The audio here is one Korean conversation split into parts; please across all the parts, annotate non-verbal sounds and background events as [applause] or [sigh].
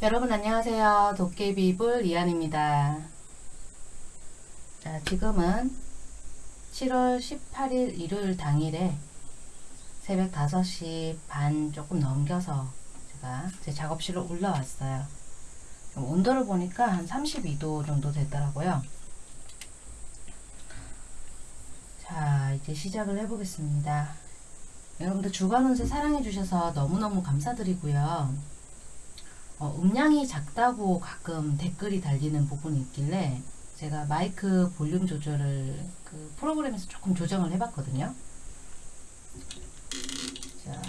여러분 안녕하세요. 도깨비불 이한입니다. 자, 지금은 7월 18일 일요일 당일에 새벽 5시 반 조금 넘겨서 제가 제 작업실로 올라왔어요. 온도를 보니까 한 32도 정도 됐더라고요. 자, 이제 시작을 해보겠습니다. 여러분들 주간 운세 사랑해 주셔서 너무너무 감사드리고요. 어, 음량이 작다고 가끔 댓글이 달리는 부분이 있길래 제가 마이크 볼륨 조절을 그 프로그램에서 조금 조정을 해봤거든요. 자,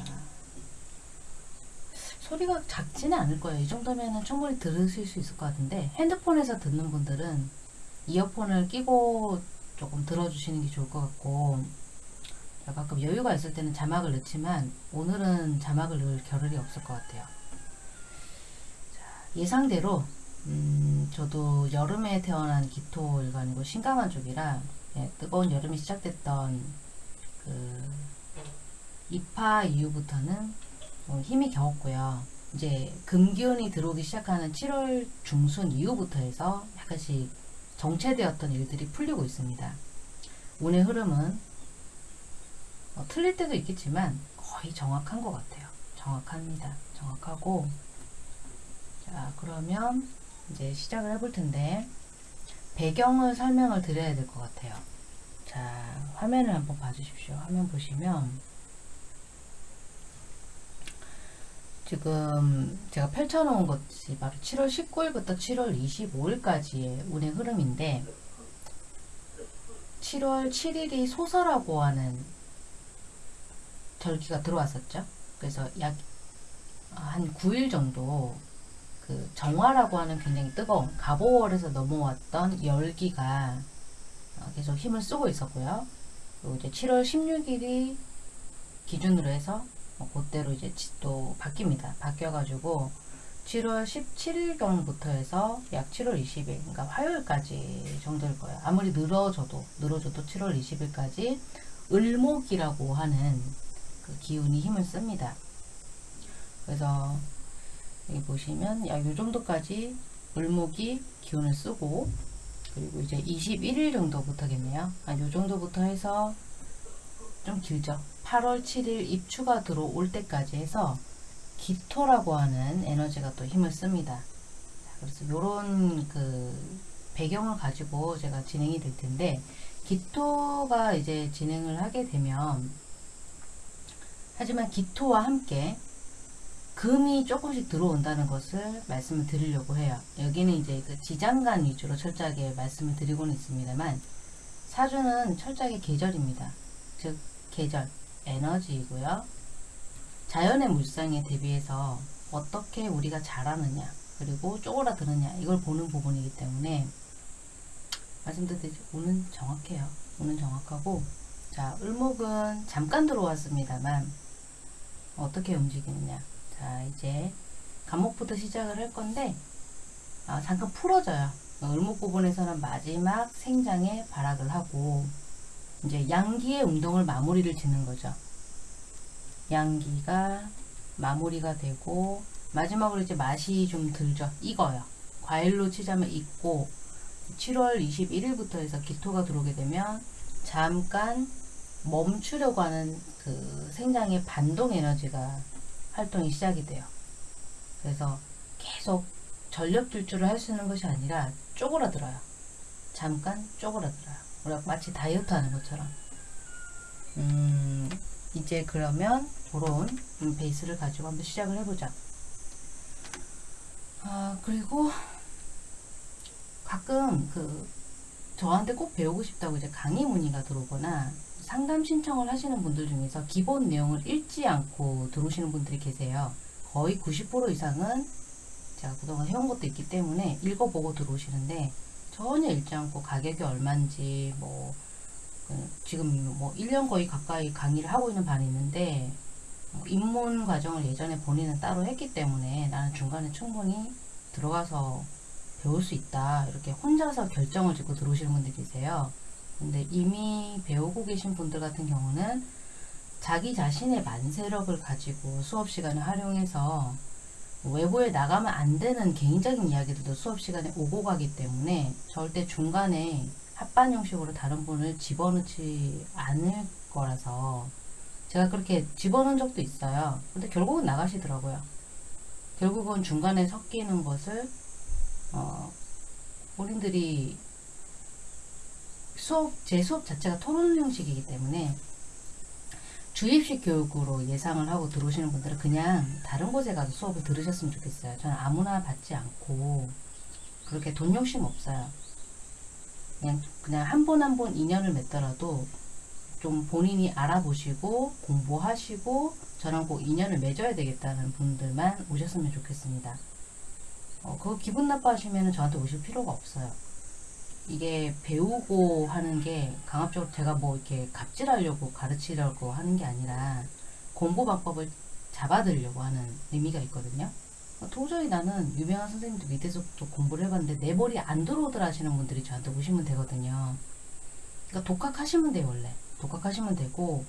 소리가 작지는 않을 거예요. 이 정도면 충분히 들으실 수 있을 것 같은데 핸드폰에서 듣는 분들은 이어폰을 끼고 조금 들어주시는 게 좋을 것 같고 가끔 여유가 있을 때는 자막을 넣지만 오늘은 자막을 넣을 겨를이 없을 것 같아요. 예상대로 음, 저도 여름에 태어난 기토일관이고 신강한 쪽이라 예, 뜨거운 여름이 시작됐던 그 입하 이후부터는 어, 힘이 겨웠고요. 이제 금기운이 들어오기 시작하는 7월 중순 이후부터 해서 약간씩 정체되었던 일들이 풀리고 있습니다. 운의 흐름은 어, 틀릴 때도 있겠지만 거의 정확한 것 같아요. 정확합니다. 정확하고 자 그러면 이제 시작을 해볼 텐데 배경을 설명을 드려야 될 것 같아요 자 화면을 한번 봐주십시오 화면 보시면 지금 제가 펼쳐놓은 것이 바로 7월 19일부터 7월 25일까지의 운의 흐름인데 7월 7일이 소설하고 하는 절기가 들어왔었죠. 그래서 약 한 9일 정도 그 정화라고 하는 굉장히 뜨거운 가보월에서 넘어왔던 열기가 어, 계속 힘을 쓰고 있었고요. 그리고 이제 7월 16일이 기준으로 해서 뭐 그대로 이제 또 바뀝니다. 바뀌어가지고 7월 17일경부터 해서 약 7월 20일, 그러니까 화요일까지 정도일 거예요. 아무리 늘어져도, 늘어져도 7월 20일까지 을목이라고 하는 그 기운이 힘을 씁니다. 그래서 여기 보시면 약요 정도까지 을목이 기운을 쓰고 그리고 이제 21일 정도부터겠네요. 요 정도부터 해서 좀 길죠. 8월 7일 입추가 들어올 때까지 해서 기토라고 하는 에너지가 또 힘을 씁니다. 그래서 요런 그 배경을 가지고 제가 진행이 될 텐데 기토가 이제 진행을 하게 되면 하지만 기토와 함께 금이 조금씩 들어온다는 것을 말씀을 드리려고 해요. 여기는 이제 그 지장간 위주로 철저하게 말씀을 드리고는 있습니다만 사주는 철저하게 계절입니다. 즉 계절, 에너지이고요. 자연의 물상에 대비해서 어떻게 우리가 잘하느냐 그리고 쪼그라드느냐 이걸 보는 부분이기 때문에 말씀드렸듯이 오는 정확해요. 오는 정확하고 자 을목은 잠깐 들어왔습니다만 어떻게 움직이느냐 자 이제 감목부터 시작을 할 건데 아, 잠깐 풀어져요. 을목 부분에서는 마지막 생장에 발악을 하고 이제 양기의 운동을 마무리를 짓는 거죠. 양기가 마무리가 되고 마지막으로 이제 맛이 좀 들죠. 익어요. 과일로 치자면 익고 7월 21일부터 해서 기토가 들어오게 되면 잠깐 멈추려고 하는 그 생장의 반동 에너지가 활동이 시작이 돼요. 그래서 계속 전력 질주를 할 수 있는 것이 아니라 쪼그라들어요. 잠깐 쪼그라들어요. 우리가 마치 다이어트 하는 것처럼. 음, 이제 그러면 그런 베이스를 가지고 한번 시작을 해보자. 아, 그리고 가끔 그 저한테 꼭 배우고 싶다고 이제 강의 문의가 들어오거나 상담 신청을 하시는 분들 중에서 기본 내용을 읽지 않고 들어오시는 분들이 계세요. 거의 90% 이상은 제가 그동안 해온 것도 있기 때문에 읽어보고 들어오시는데 전혀 읽지 않고 가격이 얼마인지 뭐그 지금 뭐 1년 거의 가까이 강의를 하고 있는 반이 있는데 뭐 입문 과정을 예전에 본인은 따로 했기 때문에 나는 중간에 충분히 들어가서 배울 수 있다 이렇게 혼자서 결정을 짓고 들어오시는 분들 계세요. 근데 이미 배우고 계신 분들 같은 경우는 자기 자신의 만세력을 가지고 수업 시간을 활용해서 외부에 나가면 안 되는 개인적인 이야기들도 수업 시간에 오고 가기 때문에 절대 중간에 합반 형식으로 다른 분을 집어넣지 않을 거라서 제가 그렇게 집어넣은 적도 있어요. 근데 결국은 나가시더라고요. 결국은 중간에 섞이는 것을 어, 본인들이 수업 제 수업 자체가 토론 형식이기 때문에 주입식 교육으로 예상을 하고 들어오시는 분들은 그냥 다른 곳에 가서 수업을 들으셨으면 좋겠어요. 저는 아무나 받지 않고 그렇게 돈 욕심 없어요. 그냥 그냥 한 번 한 번 인연을 맺더라도 좀 본인이 알아보시고 공부하시고 저랑 꼭 인연을 맺어야 되겠다는 분들만 오셨으면 좋겠습니다. 어, 그거 기분 나빠하시면 저한테 오실 필요가 없어요. 이게 배우고 하는 게 강압적으로 제가 뭐 이렇게 갑질하려고 가르치려고 하는 게 아니라 공부 방법을 잡아들려고 하는 의미가 있거든요. 어, 도저히 나는 유명한 선생님들 밑에서부터 공부를 해봤는데 내 머리에 안 들어오더라 하시는 분들이 저한테 오시면 되거든요. 그러니까 독학하시면 돼요 원래. 독학하시면 되고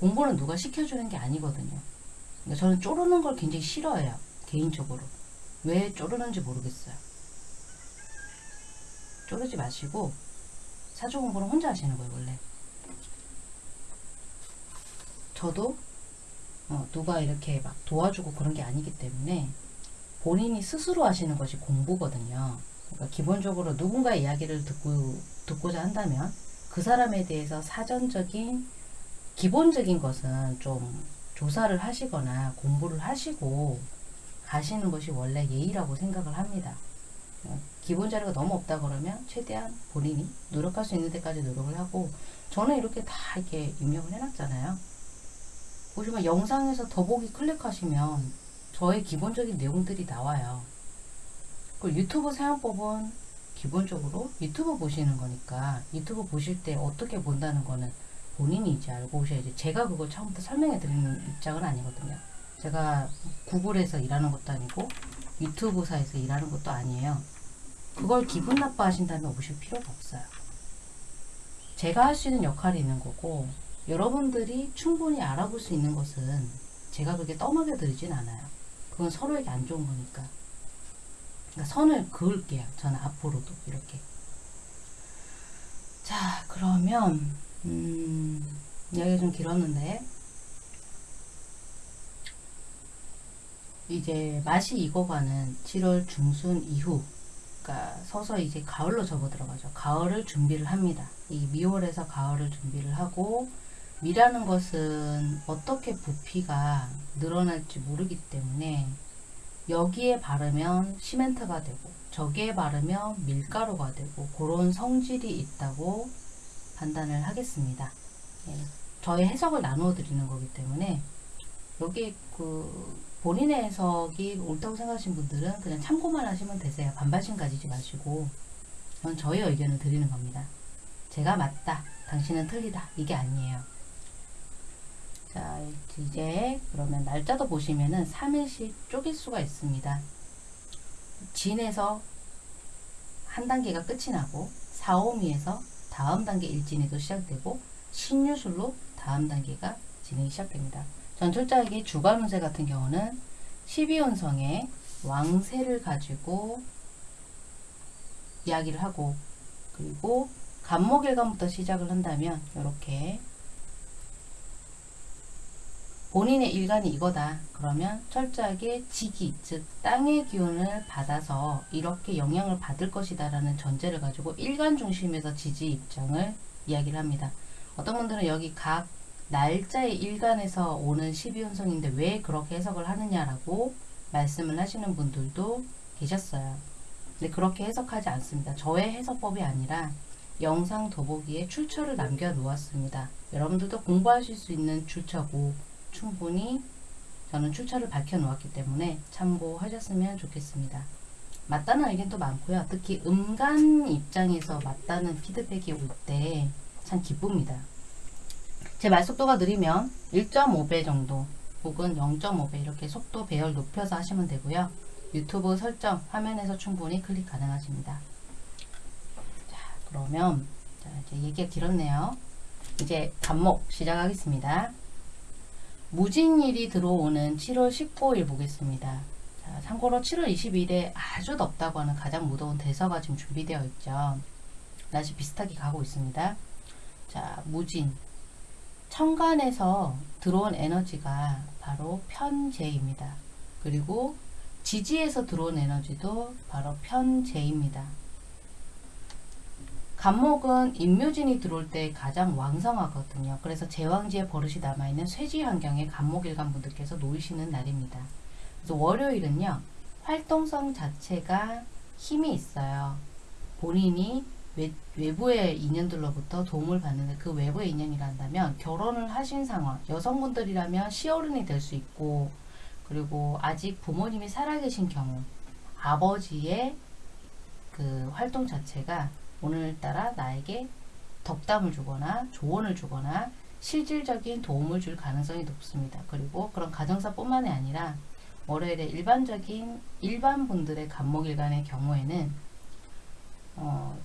공부는 누가 시켜주는 게 아니거든요. 그러니까 저는 쪼르는 걸 굉장히 싫어해요. 개인적으로. 왜 쪼르는지 모르겠어요. 쪼르지 마시고 사주 공부는 혼자 하시는 거예요 원래. 저도 어, 누가 이렇게 막 도와주고 그런 게 아니기 때문에 본인이 스스로 하시는 것이 공부거든요. 그러니까 기본적으로 누군가의 이야기를 듣고, 듣고자 한다면 그 사람에 대해서 사전적인 기본적인 것은 좀 조사를 하시거나 공부를 하시고 가시는 것이 원래 예의라고 생각을 합니다. 어, 기본 자료가 너무 없다 그러면 최대한 본인이 노력할 수 있는 데까지 노력을 하고 저는 이렇게 다 이렇게 입력을 해놨잖아요. 보시면 영상에서 더보기 클릭하시면 저의 기본적인 내용들이 나와요. 그 유튜브 사용법은 기본적으로 유튜브 보시는 거니까 유튜브 보실 때 어떻게 본다는 거는 본인이 이제 알고 오셔야지 제가 그걸 처음부터 설명해 드리는 입장은 아니거든요. 제가 구글에서 일하는 것도 아니고 유튜브사에서 일하는 것도 아니에요. 그걸 기분 나빠 하신다면 오실 필요가 없어요. 제가 할 수 있는 역할이 있는 거고 여러분들이 충분히 알아볼 수 있는 것은 제가 그렇게 떠먹여 드리진 않아요. 그건 서로에게 안 좋은 거니까. 그러니까 선을 그을게요. 저는 앞으로도 이렇게. 자, 그러면 음, 이야기가 좀 길었는데 이제 맛이 익어가는 7월 중순 이후 그러니까 서서 이제 가을로 접어 들어가죠. 가을을 준비를 합니다. 이 미월에서 가을을 준비를 하고 미라는 것은 어떻게 부피가 늘어날지 모르기 때문에 여기에 바르면 시멘트가 되고 저기에 바르면 밀가루가 되고 그런 성질이 있다고 판단을 하겠습니다. 예, 저의 해석을 나누어 드리는 거기 때문에 여기 그 본인의 해석이 옳다고 생각하시는 분들은 그냥 참고만 하시면 되세요. 반발심 가지지 마시고 전 저의 의견을 드리는 겁니다. 제가 맞다, 당신은 틀리다 이게 아니에요. 자 이제 그러면 날짜도 보시면은 3일씩 쪼갤 수가 있습니다. 진에서 한 단계가 끝이 나고 4오미에서 다음 단계 일진이 또 시작되고 신유술로 다음 단계가 진행이 시작됩니다. 전철자에게 주간 운세 같은 경우는 12운성의 왕세를 가지고 이야기를 하고 그리고 간목일간부터 시작을 한다면 이렇게 본인의 일간이 이거다. 그러면 철저하게 지기, 즉 땅의 기운을 받아서 이렇게 영향을 받을 것이다 라는 전제를 가지고 일간 중심에서 지지 입장을 이야기를 합니다. 어떤 분들은 여기 각 날짜의 일간에서 오는 12운성인데 왜 그렇게 해석을 하느냐라고 말씀을 하시는 분들도 계셨어요. 근데 그렇게 해석하지 않습니다. 저의 해석법이 아니라 영상 더보기에 출처를 남겨 놓았습니다. 여러분들도 공부하실 수 있는 출처고 충분히 저는 출처를 밝혀 놓았기 때문에 참고하셨으면 좋겠습니다. 맞다는 의견도 많고요. 특히 음간 입장에서 맞다는 피드백이 올 때 참 기쁩니다. 제 말 속도가 느리면 1.5배 정도 혹은 0.5배 이렇게 속도 배열 높여서 하시면 되고요. 유튜브 설정 화면에서 충분히 클릭 가능하십니다. 자 그러면 자, 이제 얘기가 길었네요. 이제 간목 시작하겠습니다. 무진일이 들어오는 7월 19일 보겠습니다. 자, 자, 참고로 7월 22일에 아주 덥다고 하는 가장 무더운 대서가 지금 준비되어 있죠. 날씨 비슷하게 가고 있습니다. 자, 무진. 천간에서 들어온 에너지가 바로 편재입니다. 그리고 지지에서 들어온 에너지도 바로 편재입니다. 간목은 임묘진이 들어올 때 가장 왕성하거든요. 그래서 제왕지에 버릇이 남아있는 쇠지 환경에 간목일간 분들께서 놓이시는 날입니다. 그래서 월요일은요. 활동성 자체가 힘이 있어요. 본인이 외, 외부의 인연들로부터 도움을 받는데 그 외부의 인연이란다면 결혼을 하신 상황 여성분들이라면 시어른이 될 수 있고 그리고 아직 부모님이 살아계신 경우 아버지의 그 활동 자체가 오늘따라 나에게 덕담을 주거나 조언을 주거나 실질적인 도움을 줄 가능성이 높습니다. 그리고 그런 가정사뿐만이 아니라 월요일에 일반적인 일반 분들의 간목일간의 경우에는 어,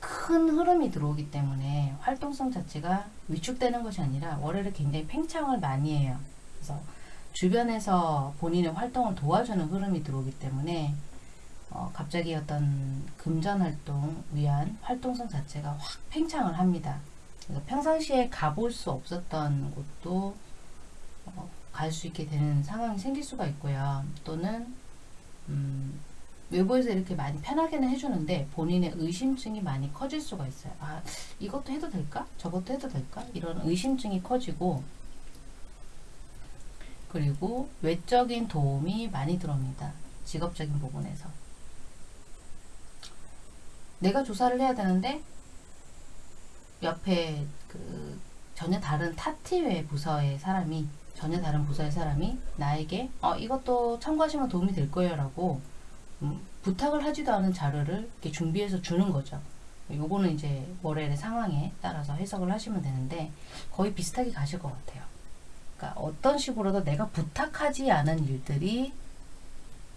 큰 흐름이 들어오기 때문에 활동성 자체가 위축되는 것이 아니라 월요일에 굉장히 팽창을 많이 해요. 그래서 주변에서 본인의 활동을 도와주는 흐름이 들어오기 때문에 어, 갑자기 어떤 금전 활동 위한 활동성 자체가 확 팽창을 합니다. 그래서 평상시에 가볼 수 없었던 곳도 어, 갈수 있게 되는 상황이 생길 수가 있고요. 또는 음, 외부에서 이렇게 많이 편하게는 해주는데 본인의 의심증이 많이 커질 수가 있어요. 아 이것도 해도 될까? 저것도 해도 될까? 이런 의심증이 커지고 그리고 외적인 도움이 많이 들어옵니다. 직업적인 부분에서 내가 조사를 해야 되는데 옆에 그 전혀 다른 타티외 부서의 사람이 전혀 다른 부서의 사람이 나에게 어 이것도 참고하시면 도움이 될 거예요 라고 음, 부탁을 하지도 않은 자료를 이렇게 준비해서 주는 거죠. 요거는 이제 월요일의 상황에 따라서 해석을 하시면 되는데 거의 비슷하게 가실 것 같아요. 그러니까 어떤 식으로도 내가 부탁하지 않은 일들이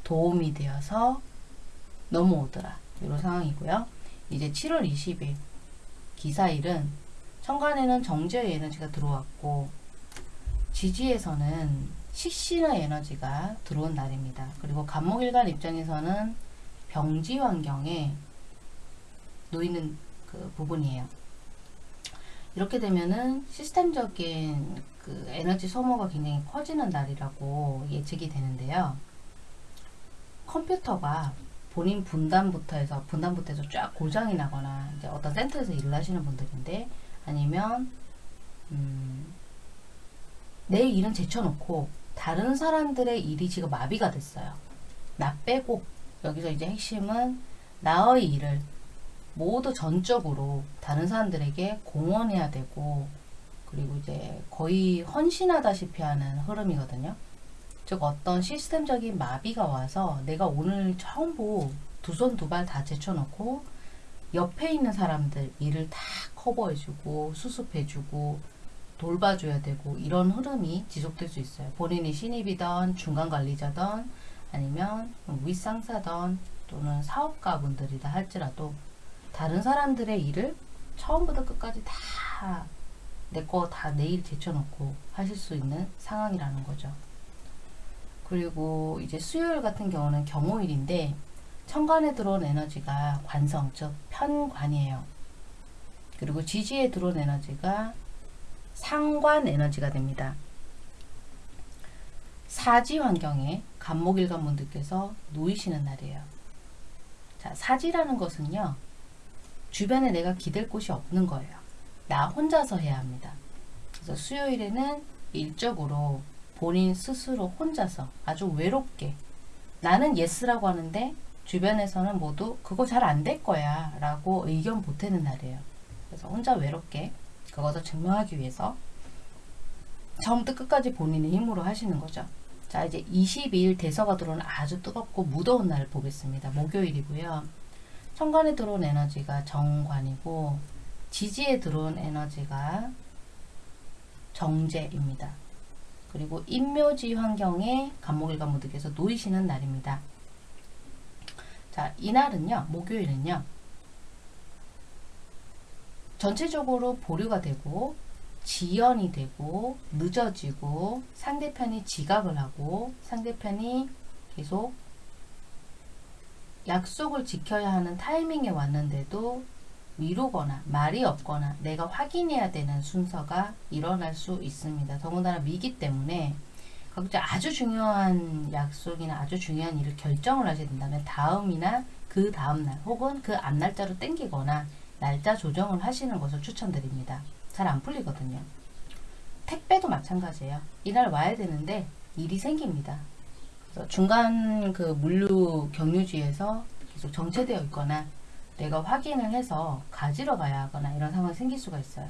도움이 되어서 넘어오더라. 이런 상황이고요. 이제 7월 20일 기사일은 천간에는 정제의 에너지가 들어왔고 지지에서는 식신의 에너지가 들어온 날입니다. 그리고 간목일간 입장에서는 병지 환경에 놓이는 그 부분이에요. 이렇게 되면은 시스템적인 그 에너지 소모가 굉장히 커지는 날이라고 예측이 되는데요. 컴퓨터가 본인 분단부터 해서 분단부터 해서 쫙 고장이 나거나 이제 어떤 센터에서 일을 하시는 분들인데 아니면 음, 내 일은 제쳐놓고 다른 사람들의 일이 지금 마비가 됐어요. 나 빼고 여기서 이제 핵심은 나의 일을 모두 전적으로 다른 사람들에게 공헌해야 되고 그리고 이제 거의 헌신하다시피 하는 흐름이거든요. 즉 어떤 시스템적인 마비가 와서 내가 오늘 처음부 두 손 두 발 다 제쳐놓고 옆에 있는 사람들 일을 다 커버해주고 수습해주고 돌봐줘야 되고 이런 흐름이 지속될 수 있어요. 본인이 신입이던 중간 관리자던 아니면 윗상사던 또는 사업가분들이다 할지라도 다른 사람들의 일을 처음부터 끝까지 다 내 거 다 내일 제쳐놓고 하실 수 있는 상황이라는 거죠. 그리고 이제 수요일 같은 경우는 경호일인데 천간에 들어온 에너지가 관성 즉 편관이에요. 그리고 지지에 들어온 에너지가 상관 에너지가 됩니다. 사지 환경에 간목일간 분들께서 놓이시는 날이에요. 자, 사지라는 것은요. 주변에 내가 기댈 곳이 없는 거예요. 나 혼자서 해야 합니다. 그래서 수요일에는 일적으로 본인 스스로 혼자서 아주 외롭게 나는 yes라고 하는데 주변에서는 모두 그거 잘 안 될 거야 라고 의견 보태는 날이에요. 그래서 혼자 외롭게 그것을 증명하기 위해서 처음부터 끝까지 본인의 힘으로 하시는 거죠. 자 이제 22일 대서가 들어오는 아주 뜨겁고 무더운 날 보겠습니다. 목요일이고요. 천간에 들어온 에너지가 정관이고 지지에 들어온 에너지가 정재입니다. 그리고 인묘지 환경에 간목일간 모두께서 놓이시는 날입니다. 자, 이날은요, 목요일은요, 전체적으로 보류가 되고 지연이 되고 늦어지고 상대편이 지각을 하고 상대편이 계속 약속을 지켜야 하는 타이밍에 왔는데도 미루거나 말이 없거나 내가 확인해야 되는 순서가 일어날 수 있습니다. 더군다나 미기 때문에 각자 아주 중요한 약속이나 아주 중요한 일을 결정을 하셔야 된다면 다음이나 그 다음날 혹은 그 앞날짜로 땡기거나 날짜 조정을 하시는 것을 추천드립니다. 잘 안 풀리거든요. 택배도 마찬가지예요. 이날 와야 되는데 일이 생깁니다. 중간 그 물류 경유지에서 계속 정체되어 있거나 내가 확인을 해서 가지러 가야 하거나 이런 상황이 생길 수가 있어요.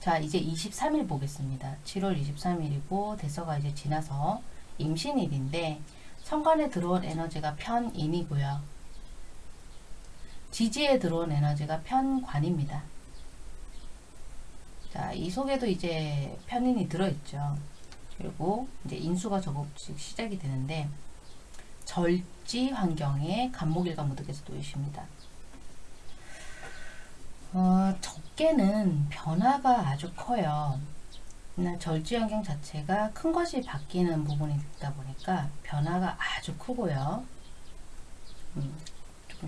자, 이제 23일 보겠습니다. 7월 23일이고 대서가 이제 지나서 임신일인데 천간에 들어온 에너지가 편인이고요. 지지에 들어온 에너지가 편관입니다. 자, 이 속에도 이제 편인이 들어있죠. 그리고 이제 인수가 조금씩 시작이 되는데 절지 환경에 간목일과 무득에서 놓이십니다. 어, 적게는 변화가 아주 커요. 절지 환경 자체가 큰 것이 바뀌는 부분이 있다 보니까 변화가 아주 크고요. 음,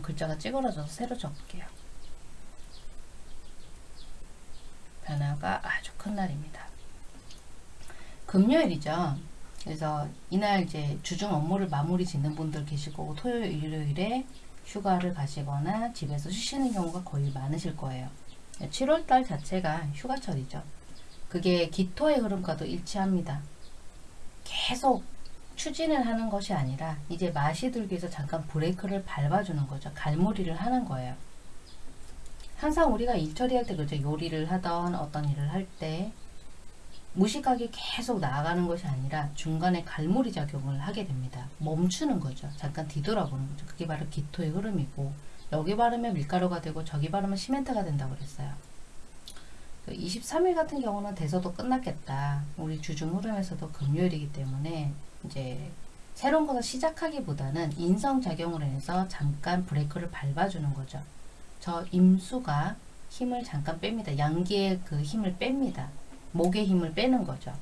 글자가 찌그러져서 새로 적을게요. 변화가 아주 큰 날입니다. 금요일이죠. 그래서 이날 이제 주중 업무를 마무리 짓는 분들 계실 거고 토요일, 일요일에 휴가를 가시거나 집에서 쉬시는 경우가 거의 많으실 거예요. 7월달 자체가 휴가철이죠. 그게 기토의 흐름과도 일치합니다. 계속 추진을 하는 것이 아니라 이제 맛이 들기 위해서 잠깐 브레이크를 밟아주는 거죠. 갈무리를 하는 거예요. 항상 우리가 일 처리할 때 그죠. 요리를 하던 어떤 일을 할 때 무식하게 계속 나아가는 것이 아니라 중간에 갈무리 작용을 하게 됩니다. 멈추는 거죠. 잠깐 뒤돌아보는 거죠. 그게 바로 기토의 흐름이고 여기 바르면 밀가루가 되고 저기 바르면 시멘트가 된다고 그랬어요. 23일 같은 경우는 대서도 끝났겠다. 우리 주중 흐름에서도 금요일이기 때문에 이제 새로운 것을 시작하기보다는 인성작용으로 해서 잠깐 브레이크를 밟아주는 거죠. 저 임수가 힘을 잠깐 뺍니다. 양기의 그 힘을 뺍니다. 목의 힘을 빼는 거죠.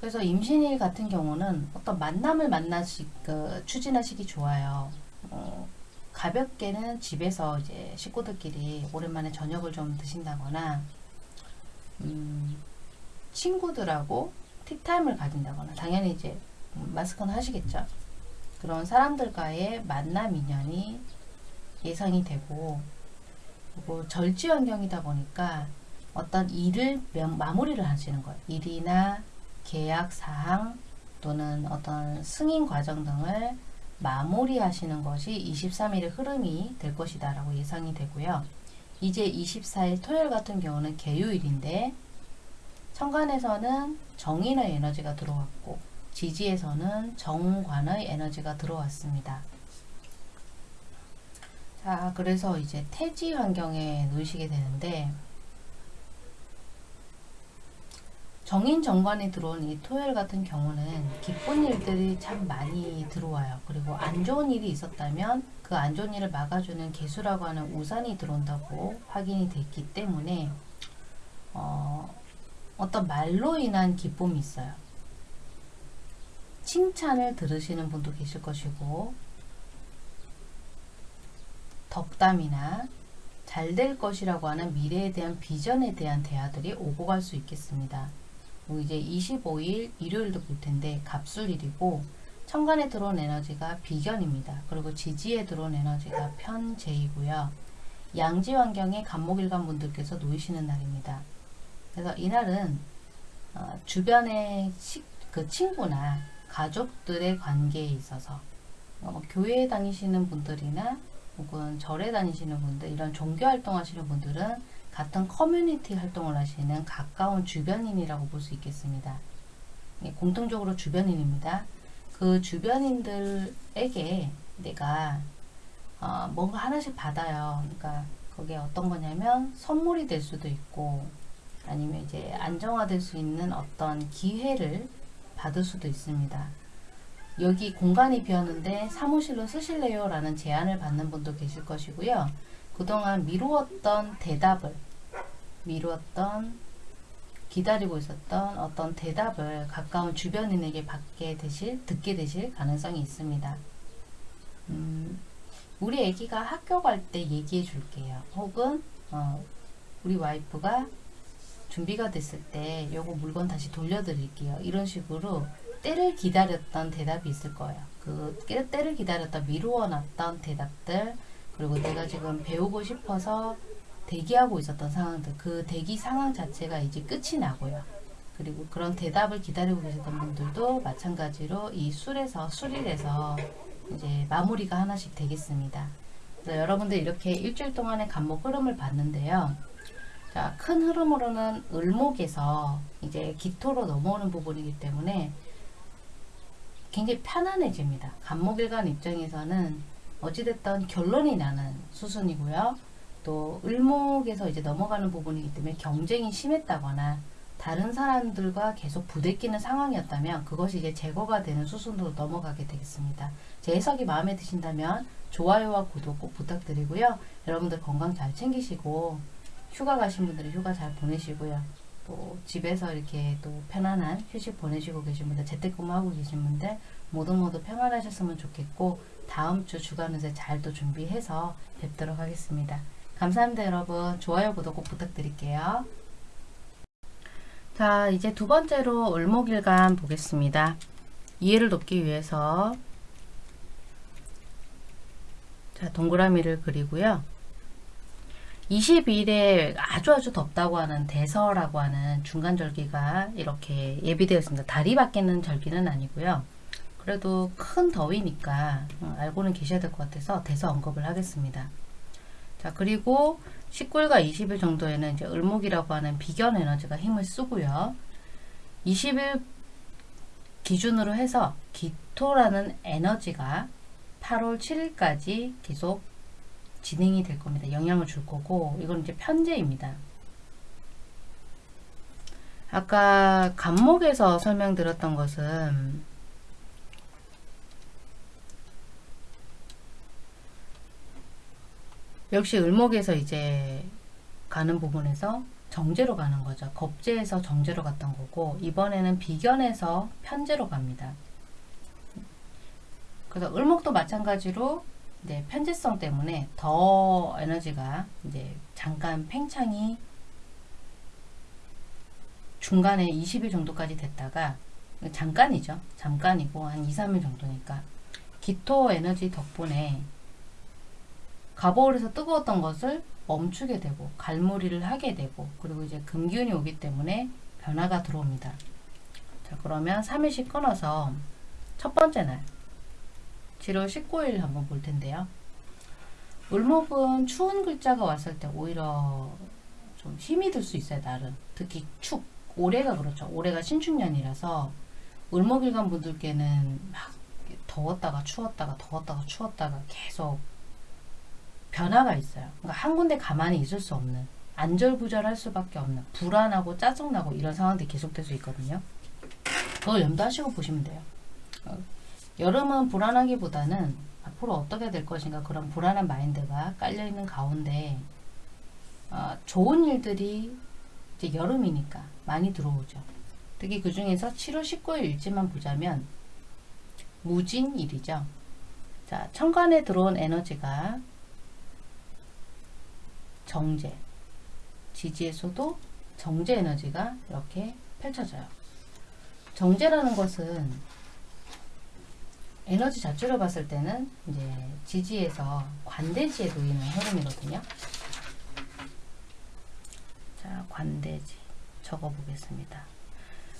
그래서 임신일 같은 경우는 어떤 만남을 만나시, 그, 추진하시기 좋아요. 어, 가볍게는 집에서 이제 식구들끼리 오랜만에 저녁을 좀 드신다거나, 음, 친구들하고 티타임을 가진다거나, 당연히 이제 마스크는 하시겠죠. 그런 사람들과의 만남 인연이 예상이 되고, 그리고 절지 환경이다 보니까 어떤 일을 마무리를 하시는 거예요. 일이나 계약 사항 또는 어떤 승인 과정 등을 마무리하시는 것이 23일의 흐름이 될 것이다 라고 예상이 되고요. 이제 24일 토요일 같은 경우는 개요일인데 천간에서는 정인의 에너지가 들어왔고 지지에서는 정관의 에너지가 들어왔습니다. 자, 그래서 이제 태지 환경에 놓이시게 되는데 정인 정관이 들어온 이 토요일 같은 경우는 기쁜 일들이 참 많이 들어와요. 그리고 안 좋은 일이 있었다면 그 안 좋은 일을 막아주는 개수라고 하는 우산이 들어온다고 확인이 됐기 때문에 어, 어떤 말로 인한 기쁨이 있어요. 칭찬을 들으시는 분도 계실 것이고 덕담이나 잘 될 것이라고 하는 미래에 대한 비전에 대한 대화들이 오고 갈 수 있겠습니다. 이제 25일 일요일도 볼 텐데 갑술일이고 천간에 들어온 에너지가 비견입니다. 그리고 지지에 들어온 에너지가 편재이고요. 양지 환경에 간목일간 분들께서 놓이시는 날입니다. 그래서 이날은 어, 주변의 시, 그 친구나 가족들의 관계에 있어서 어, 뭐 교회에 다니시는 분들이나 혹은 절에 다니시는 분들 이런 종교 활동하시는 분들은 같은 커뮤니티 활동을 하시는 가까운 주변인이라고 볼 수 있겠습니다. 예, 공통적으로 주변인입니다. 그 주변인들에게 내가 어, 뭔가 하나씩 받아요. 그러니까 그게 어떤 거냐면 선물이 될 수도 있고 아니면 이제 안정화될 수 있는 어떤 기회를 받을 수도 있습니다. 여기 공간이 비었는데 사무실로 쓰실래요? 라는 제안을 받는 분도 계실 것이고요. 그동안 미루었던 대답을 미루었던 기다리고 있었던 어떤 대답을 가까운 주변인에게 받게 되실 듣게 되실 가능성이 있습니다. 음, 우리 애기가 학교 갈 때 얘기해 줄게요. 혹은 어, 우리 와이프가 준비가 됐을 때 요거 물건 다시 돌려드릴게요. 이런 식으로 때를 기다렸던 대답이 있을 거예요. 그 때- 때를 기다렸던 미루어놨던 대답들 그리고 내가 지금 배우고 싶어서 대기하고 있었던 상황들 그 대기 상황 자체가 이제 끝이 나고요. 그리고 그런 대답을 기다리고 계셨던 분들도 마찬가지로 이 술에서 술일에서 이제 마무리가 하나씩 되겠습니다. 그래서 여러분들 이렇게 일주일 동안의 간목 흐름을 봤는데요. 자, 큰 흐름으로는 을목에서 이제 기토로 넘어오는 부분이기 때문에 굉장히 편안해집니다. 간목일간 입장에서는 어찌됐던 결론이 나는 수순이고요. 또 을목에서 이제 넘어가는 부분이기 때문에 경쟁이 심했다거나 다른 사람들과 계속 부대끼는 상황이었다면 그것이 이제 제거가 되는 수순으로 넘어가게 되겠습니다. 제 해석이 마음에 드신다면 좋아요와 구독 꼭 부탁드리고요. 여러분들 건강 잘 챙기시고 휴가 가신 분들은 휴가 잘 보내시고요. 또 집에서 이렇게 또 편안한 휴식 보내시고 계신 분들 재택근무하고 계신 분들 모두 모두 평안하셨으면 좋겠고 다음 주 주간 운세 잘 또 준비해서 뵙도록 하겠습니다. 감사합니다 여러분. 좋아요 구독 꼭 부탁드릴게요. 자 이제 두 번째로 을목일간 보겠습니다. 이해를 돕기 위해서 자 동그라미를 그리고요. 20일에 아주 아주 덥다고 하는 대서라고 하는 중간 절기가 이렇게 예비되어 있습니다. 달이 바뀌는 절기는 아니고요. 그래도 큰 더위니까 어, 알고는 계셔야 될 것 같아서 대서 언급을 하겠습니다. 자 그리고 19일과 20일 정도에는 이제 을목이라고 하는 비견 에너지가 힘을 쓰고요. 20일 기준으로 해서 기토라는 에너지가 8월 7일까지 계속 진행이 될 겁니다. 영향을 줄 거고 이건 이제 편제입니다. 아까 간목에서 설명드렸던 것은 역시 을목에서 이제 가는 부분에서 정제로 가는 거죠. 겁제에서 정제로 갔던 거고 이번에는 비견에서 편제로 갑니다. 그래서 을목도 마찬가지로 이제 편제성 때문에 더 에너지가 이제 잠깐 팽창이 중간에 20일 정도까지 됐다가 잠깐이죠. 잠깐이고 한 2, 3일 정도니까 기토 에너지 덕분에 가보울에서 뜨거웠던 것을 멈추게 되고 갈무리를 하게 되고 그리고 이제 금기운이 오기 때문에 변화가 들어옵니다. 자 그러면 3일씩 끊어서 첫 번째 날 7월 19일 한번 볼 텐데요. 을목은 추운 글자가 왔을 때 오히려 좀 힘이 들 수 있어요, 나름. 특히 축. 올해가 그렇죠. 올해가 신축년이라서 을목일간 분들께는 막 더웠다가 추웠다가 더웠다가 추웠다가 계속 변화가 있어요. 그러니까 한 군데 가만히 있을 수 없는 안절부절할 수밖에 없는 불안하고 짜증나고 이런 상황들이 계속될 수 있거든요. 그걸 염두하시고 보시면 돼요. 어, 여름은 불안하기보다는 앞으로 어떻게 될 것인가 그런 불안한 마인드가 깔려있는 가운데 어, 좋은 일들이 이제 여름이니까 많이 들어오죠. 특히 그 중에서 7월 19일 일지만 보자면 무진일이죠. 자, 천간에 들어온 에너지가 정제, 지지에서도 정제 에너지가 이렇게 펼쳐져요. 정제라는 것은 에너지 자체로 봤을 때는 이제 지지에서 관대지에 놓이는 흐름이거든요. 자, 관대지 적어 보겠습니다.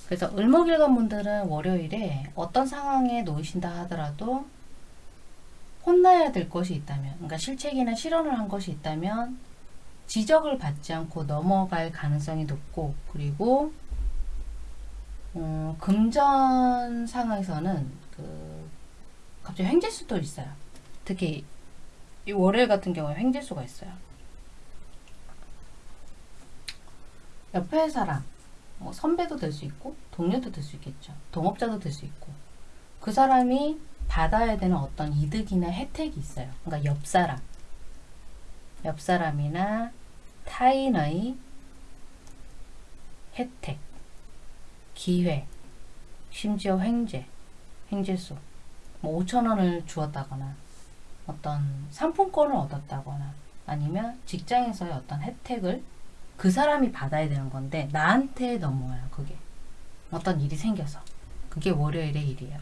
그래서 을목일간 분들은 월요일에 어떤 상황에 놓이신다 하더라도 혼나야 될 것이 있다면, 그러니까 실책이나 실언을 한 것이 있다면 지적을 받지 않고 넘어갈 가능성이 높고, 그리고 어, 금전 상황에서는 그 갑자기 횡재수도 있어요. 특히 이 월요일 같은 경우에 횡재수가 있어요. 옆에 사람, 뭐 선배도 될 수 있고 동료도 될 수 있겠죠. 동업자도 될 수 있고 그 사람이 받아야 되는 어떤 이득이나 혜택이 있어요. 그러니까 옆 사람 옆 사람이나 타인의 혜택, 기회, 심지어 횡재, 횡재수, 뭐 5천 원을 주었다거나 어떤 상품권을 얻었다거나 아니면 직장에서의 어떤 혜택을 그 사람이 받아야 되는 건데 나한테 넘어와요 그게. 어떤 일이 생겨서. 그게 월요일의 일이에요.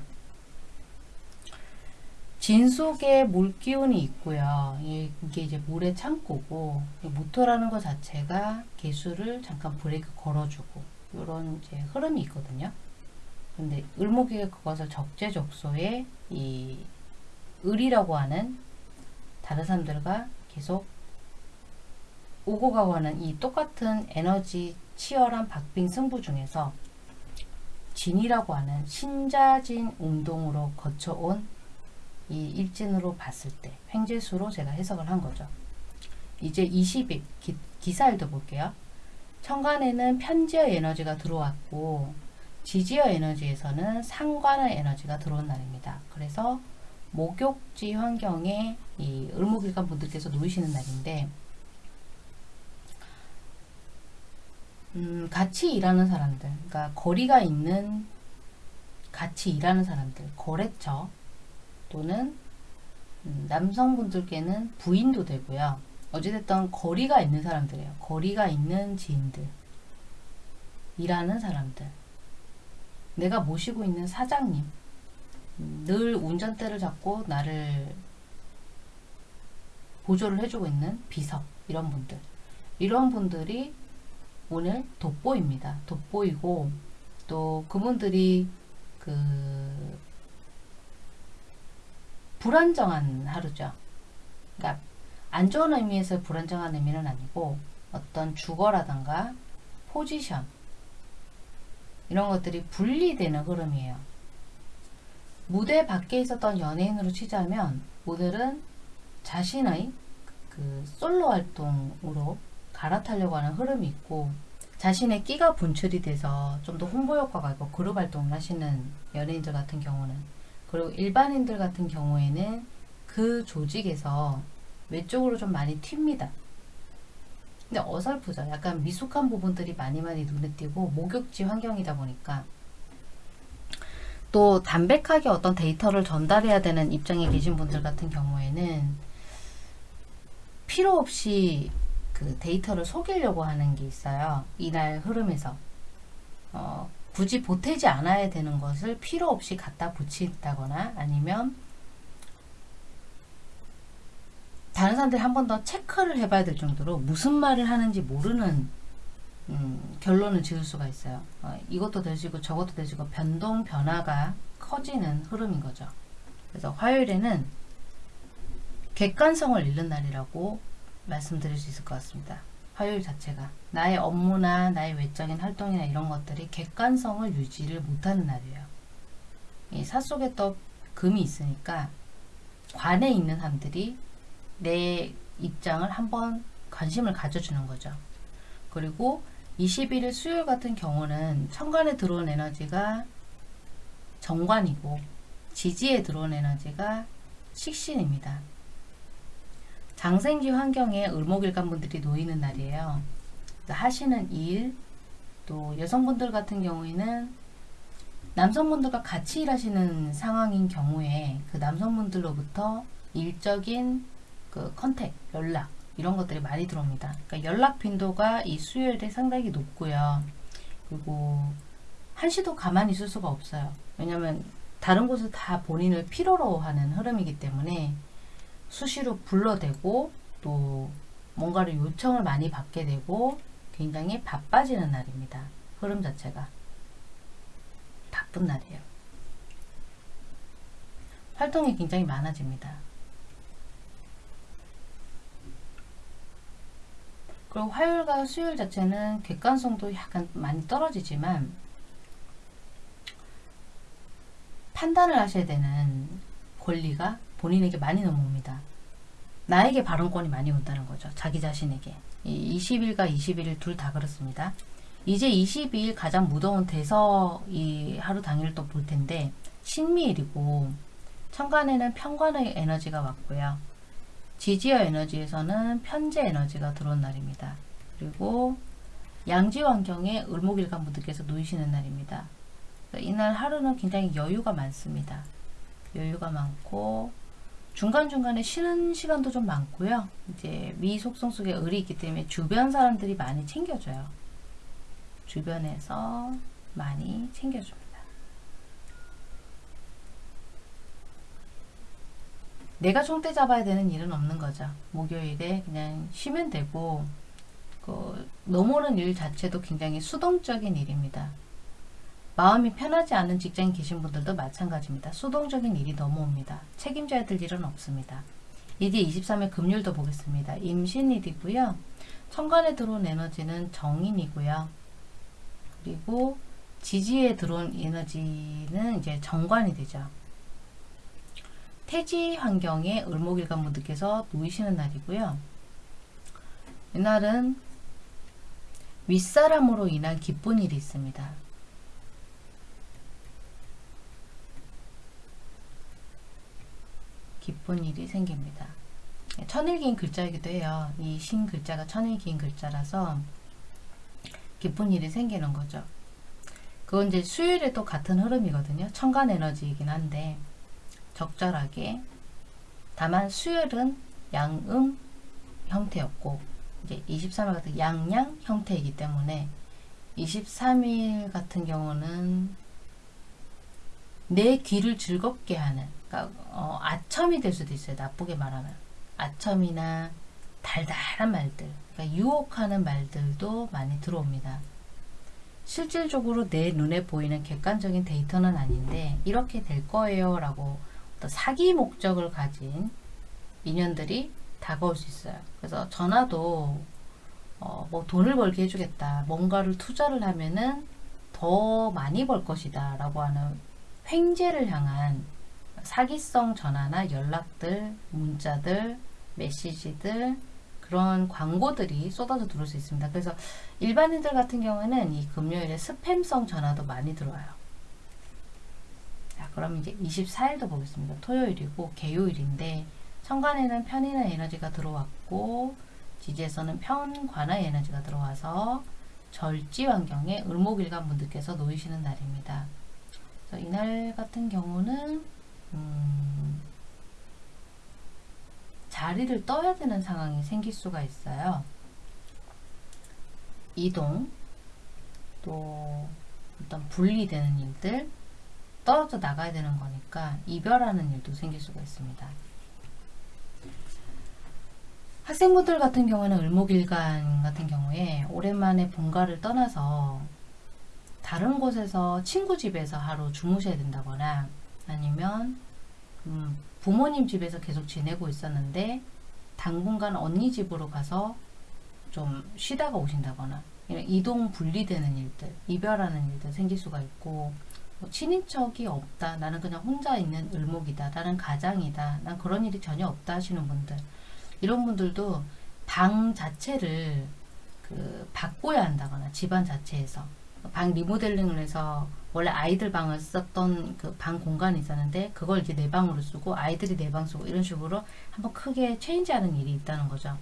진 속에 물 기운이 있고요. 이게 이제 물의 창고고 모토라는 것 자체가 개수를 잠깐 브레이크 걸어주고 이런 이제 흐름이 있거든요 근데 을목에게 그것을 적재적소에 이 을이라고 하는 다른 사람들과 계속 오고 가고 하는 이 똑같은 에너지 치열한 박빙 승부 중에서 진이라고 하는 신자진 운동으로 거쳐온 이 일진으로 봤을 때 횡재수로 제가 해석을 한 거죠. 이제 20일 기, 기사일도 볼게요. 천간에는 편지의 에너지가 들어왔고 지지어 에너지에서는 상관의 에너지가 들어온 날입니다. 그래서 목욕지 환경에 이 을목일간 분들께서 놓이시는 날인데 음, 같이 일하는 사람들, 그러니까 거리가 있는 같이 일하는 사람들, 거래처 또는 음, 남성분들께는 부인도 되고요. 어찌됐든 거리가 있는 사람들이에요. 거리가 있는 지인들, 일하는 사람들, 내가 모시고 있는 사장님, 음, 늘 운전대를 잡고 나를 보조를 해주고 있는 비서 이런 분들 이런 분들이 오늘 돋보입니다. 돋보이고 또 그분들이 그 불안정한 하루죠. 그러니까 안 좋은 의미에서 불안정한 의미는 아니고 어떤 주거라던가 포지션 이런 것들이 분리되는 흐름이에요. 무대 밖에 있었던 연예인으로 치자면 오늘은 자신의 그 솔로 활동으로 갈아타려고 하는 흐름이 있고 자신의 끼가 분출이 돼서 좀 더 홍보 효과가 있고 그룹 활동을 하시는 연예인들 같은 경우는 그리고 일반인들 같은 경우에는 그 조직에서 외쪽으로 좀 많이 튑니다. 근데 어설프죠. 약간 미숙한 부분들이 많이 많이 눈에 띄고 목욕지 환경이다 보니까 또 담백하게 어떤 데이터를 전달해야 되는 입장에 계신 분들 같은 경우에는 필요 없이 그 데이터를 속이려고 하는 게 있어요. 이날 흐름에서. 어, 굳이 보태지 않아야 되는 것을 필요 없이 갖다 붙인다거나 아니면 다른 사람들이 한 번 더 체크를 해봐야 될 정도로 무슨 말을 하는지 모르는 음, 결론을 지을 수가 있어요. 어, 이것도 되지고 저것도 되지고 변동 변화가 커지는 흐름인 거죠. 그래서 화요일에는 객관성을 잃는 날이라고 말씀드릴 수 있을 것 같습니다. 화요일 자체가 나의 업무나 나의 외적인 활동이나 이런 것들이 객관성을 유지를 못하는 날이에요. 이 사 속에 또 금이 있으니까 관에 있는 사람들이 내 입장을 한번 관심을 가져주는 거죠. 그리고 21일 수요일 같은 경우는 천간에 들어온 에너지가 정관이고 지지에 들어온 에너지가 식신입니다. 장생지 환경에 을목일간 분들이 놓이는 날이에요. 하시는 일, 또 여성분들 같은 경우에는 남성분들과 같이 일하시는 상황인 경우에 그 남성분들로부터 일적인 그 컨택, 연락 이런 것들이 많이 들어옵니다. 그러니까 연락 빈도가 이 수요일에 상당히 높고요. 그리고 한시도 가만히 있을 수가 없어요. 왜냐하면 다른 곳을 다 본인을 필요로 하는 흐름이기 때문에 수시로 불러대고 또 뭔가를 요청을 많이 받게 되고 굉장히 바빠지는 날입니다. 흐름 자체가 바쁜 날이에요. 활동이 굉장히 많아집니다. 그리고 화요일과 수요일 자체는 객관성도 약간 많이 떨어지지만 판단을 하셔야 되는 권리가 본인에게 많이 넘어옵니다. 나에게 발언권이 많이 온다는 거죠. 자기 자신에게. 20일과 21일 둘 다 그렇습니다. 이제 22일 가장 무더운 대서 이 하루 당일 또볼 텐데 신미일이고 천간에는 편관의 에너지가 왔고요. 지지어 에너지에서는 편재 에너지가 들어온 날입니다. 그리고 양지 환경에 을목일간 분들께서 놓이시는 날입니다. 이날 하루는 굉장히 여유가 많습니다. 여유가 많고 중간중간에 쉬는 시간도 좀 많고요. 이제 미 속성 속에 을이 있기 때문에 주변 사람들이 많이 챙겨줘요. 주변에서 많이 챙겨줍니다. 내가 총대 잡아야 되는 일은 없는 거죠. 목요일에 그냥 쉬면 되고 그 넘어오는 일 자체도 굉장히 수동적인 일입니다. 마음이 편하지 않은 직장에 계신 분들도 마찬가지입니다. 수동적인 일이 넘어옵니다. 책임져야 될 일은 없습니다. 이제 23일 금요일도 보겠습니다. 임신일이고요. 천간에 들어온 에너지는 정인이고요. 그리고 지지에 들어온 에너지는 이제 정관이 되죠. 태지 환경에 을목일간 분들께서 놓이시는 날이고요. 이날은 윗사람으로 인한 기쁜 일이 있습니다. 기쁜 일이 생깁니다. 천일기인 글자이기도 해요. 이 신 글자가 천일기인 글자라서 기쁜 일이 생기는 거죠. 그건 이제 수요일에 또 같은 흐름이거든요. 천간 에너지이긴 한데 적절하게 다만 수요일은 양음 형태였고 이제 23일 같은 양양 형태이기 때문에 23일 같은 경우는 내 귀를 즐겁게 하는 그러니까 어, 아첨이 될 수도 있어요. 나쁘게 말하면 아첨이나 달달한 말들 그러니까 유혹하는 말들도 많이 들어옵니다. 실질적으로 내 눈에 보이는 객관적인 데이터는 아닌데 이렇게 될 거예요 라고 어떤 사기 목적을 가진 인연들이 다가올 수 있어요. 그래서 전화도 어, 뭐 돈을 벌게 해주겠다. 뭔가를 투자를 하면은 더 많이 벌 것이다. 라고 하는 횡재를 향한 사기성 전화나 연락들, 문자들, 메시지들, 그런 광고들이 쏟아져 들어올 수 있습니다. 그래서 일반인들 같은 경우에는 이 금요일에 스팸성 전화도 많이 들어와요. 자, 그럼 이제 24일도 보겠습니다. 토요일이고 개요일인데 천간에는 편인의 에너지가 들어왔고 지지에서는 편관의 에너지가 들어와서 절지 환경에 을목일간 분들께서 놓이시는 날입니다. 이날 같은 경우는 음, 자리를 떠야 되는 상황이 생길 수가 있어요. 이동, 또 어떤 분리되는 일들, 떨어져 나가야 되는 거니까 이별하는 일도 생길 수가 있습니다. 학생분들 같은 경우는 을목일간 같은 경우에 오랜만에 본가를 떠나서 다른 곳에서 친구 집에서 하루 주무셔야 된다거나 아니면 음, 부모님 집에서 계속 지내고 있었는데 당분간 언니 집으로 가서 좀 쉬다가 오신다거나 이동 분리되는 일들, 이별하는 일들 생길 수가 있고 뭐 친인척이 없다. 나는 그냥 혼자 있는 을목이다. 나는 가장이다. 난 그런 일이 전혀 없다 하시는 분들 이런 분들도 방 자체를 그 바꿔야 한다거나 집안 자체에서 방 리모델링을 해서 원래 아이들 방을 썼던 그 방 공간이 있었는데 그걸 이제 내 방으로 쓰고 아이들이 내 방 쓰고 이런 식으로 한번 크게 체인지하는 일이 있다는 거죠.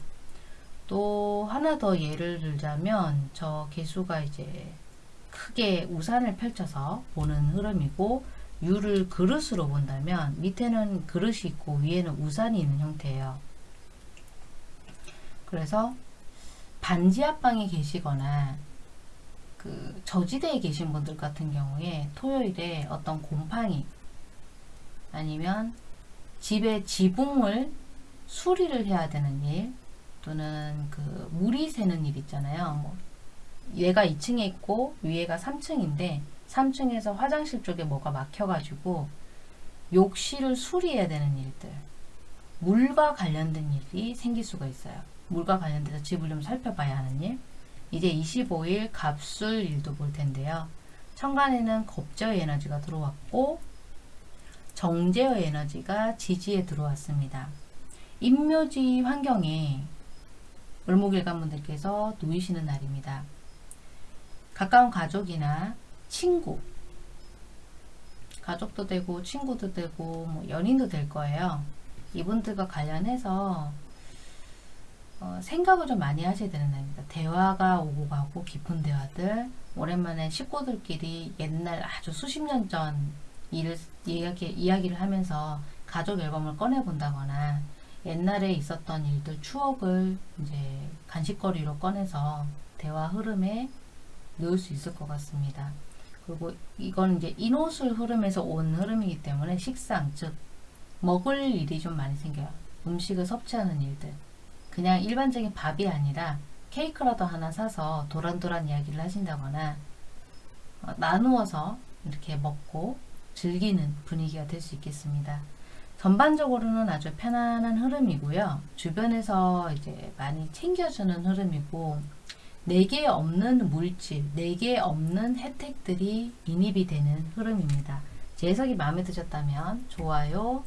또 하나 더 예를 들자면 저 개수가 이제 크게 우산을 펼쳐서 보는 흐름이고 유를 그릇으로 본다면 밑에는 그릇이 있고 위에는 우산이 있는 형태예요. 그래서 반지 앞방에 계시거나 그 저지대에 계신 분들 같은 경우에 토요일에 어떤 곰팡이 아니면 집의 지붕을 수리를 해야 되는 일 또는 그 물이 새는 일 있잖아요. 뭐 얘가 2층에 있고 위에가 3층인데 3층에서 화장실 쪽에 뭐가 막혀가지고 욕실을 수리해야 되는 일들 물과 관련된 일이 생길 수가 있어요. 물과 관련돼서 집을 좀 살펴봐야 하는 일 이제 25일 갑술 일도 볼 텐데요. 천간에는 겁저의 에너지가 들어왔고 정제의 에너지가 지지에 들어왔습니다. 임묘지 환경에 을목일관분들께서 놓이시는 날입니다. 가까운 가족이나 친구 가족도 되고 친구도 되고 뭐 연인도 될 거예요. 이분들과 관련해서 어, 생각을 좀 많이 하셔야 되는 날입니다. 대화가 오고 가고 깊은 대화들 오랜만에 식구들끼리 옛날 아주 수십 년 전 일을 이야기, 이야기를 하면서 가족 앨범을 꺼내 본다거나 옛날에 있었던 일들 추억을 이제 간식거리로 꺼내서 대화 흐름에 넣을 수 있을 것 같습니다. 그리고 이건 이제 인호술 흐름에서 온 흐름이기 때문에 식상 즉 먹을 일이 좀 많이 생겨요. 음식을 섭취하는 일들. 그냥 일반적인 밥이 아니라 케이크라도 하나 사서 도란도란 이야기를 하신다거나 어, 나누어서 이렇게 먹고 즐기는 분위기가 될 수 있겠습니다. 전반적으로는 아주 편안한 흐름이고요. 주변에서 이제 많이 챙겨주는 흐름이고 내게 없는 물질, 내게 없는 혜택들이 인입이 되는 흐름입니다. 제 해석이 마음에 드셨다면 좋아요,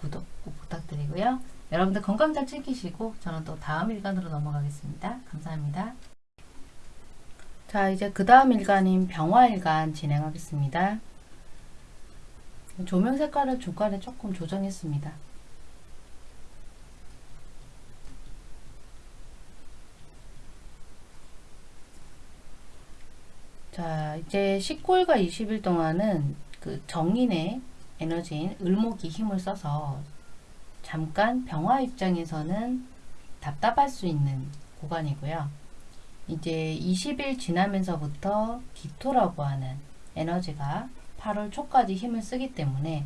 구독 꼭 부탁드리고요. 여러분들 건강 잘 챙기시고 저는 또 다음 일간으로 넘어가겠습니다. 감사합니다. 자 이제 그 다음 일간인 병화일간 진행하겠습니다. 조명 색깔을 중간에 조금 조정했습니다. 자 이제 19일과 20일 동안은 그 정인의 에너지인 을목이 힘을 써서 잠깐 병화 입장에서는 답답할 수 있는 구간이고요. 이제 20일 지나면서부터 기토라고 하는 에너지가 8월 초까지 힘을 쓰기 때문에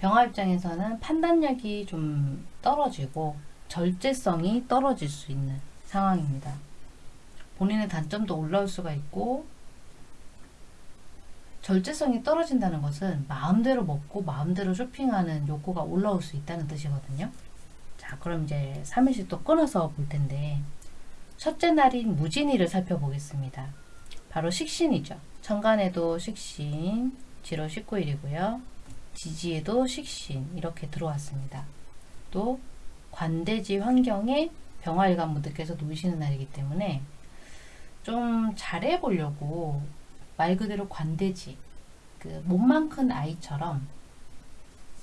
병화 입장에서는 판단력이 좀 떨어지고 절제성이 떨어질 수 있는 상황입니다. 본인의 단점도 올라올 수가 있고 절제성이 떨어진다는 것은 마음대로 먹고 마음대로 쇼핑하는 욕구가 올라올 수 있다는 뜻이거든요. 자, 그럼 이제 3일씩 또 끊어서 볼 텐데 첫째 날인 무진이를 살펴보겠습니다. 바로 식신이죠. 천간에도 식신, 지로 19일이고요. 지지에도 식신 이렇게 들어왔습니다. 또 관대지 환경에 병화일관 분들께서 놓이시는 날이기 때문에 좀 잘해보려고 말 그대로 관대지 그 몸만 큰 아이처럼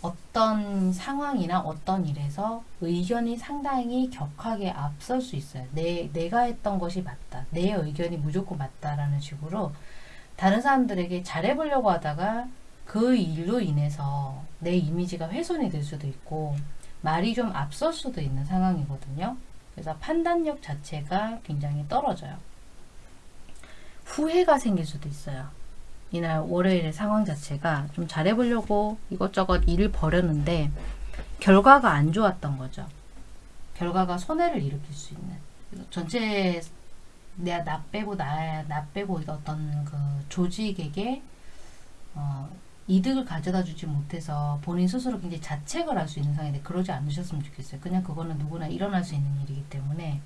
어떤 상황이나 어떤 일에서 의견이 상당히 격하게 앞설 수 있어요. 내, 내가 했던 것이 맞다. 내 의견이 무조건 맞다라는 식으로 다른 사람들에게 잘해보려고 하다가 그 일로 인해서 내 이미지가 훼손이 될 수도 있고 말이 좀 앞설 수도 있는 상황이거든요. 그래서 판단력 자체가 굉장히 떨어져요. 후회가 생길 수도 있어요. 이날 월요일의 상황 자체가 좀 잘해보려고 이것저것 일을 벌였는데 결과가 안 좋았던 거죠. 결과가 손해를 일으킬 수 있는 전체 내가 나 빼고 나, 나 빼고 어떤 그 조직에게 어, 이득을 가져다 주지 못해서 본인 스스로 굉장히 자책을 할 수 있는 상황인데 그러지 않으셨으면 좋겠어요. 그냥 그거는 누구나 일어날 수 있는 일이기 때문에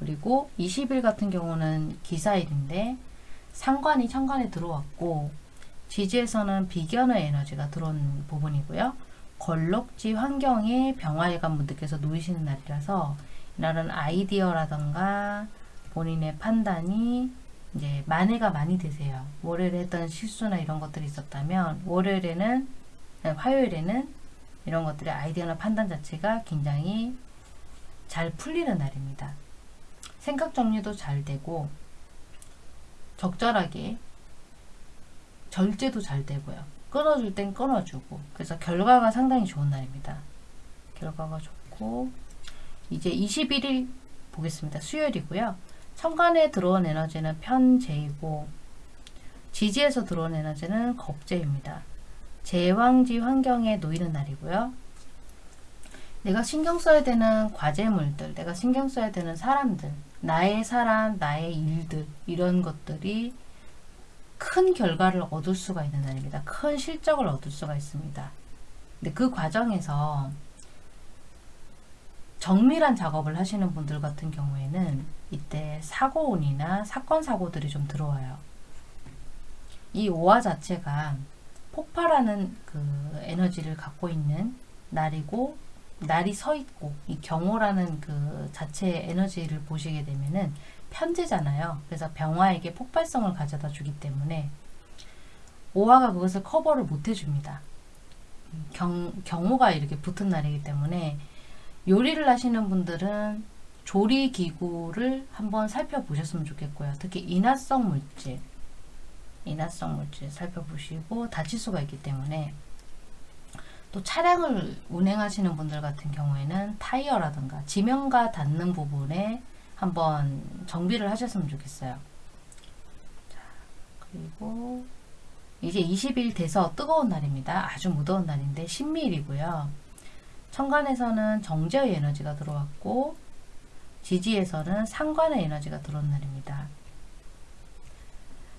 그리고 20일 같은 경우는 기사일인데 상관이 천간에 들어왔고 지지에서는 비견의 에너지가 들어온 부분이고요. 걸럭지 환경에 병화일관 분들께서 놓이시는 날이라서 이날은 아이디어라던가 본인의 판단이 이제 만회가 많이 되세요. 월요일에 했던 실수나 이런 것들이 있었다면 월요일에는 네, 화요일에는 이런 것들의 아이디어나 판단 자체가 굉장히 잘 풀리는 날입니다. 생각 정리도 잘 되고 적절하게 절제도 잘 되고요. 끊어줄 땐 끊어주고 그래서 결과가 상당히 좋은 날입니다. 결과가 좋고 이제 21일 보겠습니다. 수요일이고요. 천간에 들어온 에너지는 편재이고 지지에서 들어온 에너지는 겁재입니다. 제왕지 환경에 놓이는 날이고요. 내가 신경 써야 되는 과제물들, 내가 신경 써야 되는 사람들, 나의 사람, 나의 일들 이런 것들이 큰 결과를 얻을 수가 있는 날입니다. 큰 실적을 얻을 수가 있습니다. 근데 그 과정에서 정밀한 작업을 하시는 분들 같은 경우에는 이때 사고운이나 사건 사고들이 좀 들어와요. 이 오화 자체가 폭발하는 그 에너지를 갖고 있는 날이고 날이 서 있고 이 경호라는 그 자체의 에너지를 보시게 되면은 편제잖아요. 그래서 병화에게 폭발성을 가져다 주기 때문에 오화가 그것을 커버를 못 해줍니다. 경, 경호가 이렇게 붙은 날이기 때문에 요리를 하시는 분들은 조리 기구를 한번 살펴보셨으면 좋겠고요. 특히 인화성 물질, 인화성 물질 살펴보시고 다칠 수가 있기 때문에 또 차량을 운행하시는 분들 같은 경우에는 타이어라든가 지면과 닿는 부분에 한번 정비를 하셨으면 좋겠어요. 자, 그리고 이제 20일 돼서 뜨거운 날입니다. 아주 무더운 날인데 신밀이고요. 천간에서는 정제의 에너지가 들어왔고 지지에서는 상관의 에너지가 들어온 날입니다.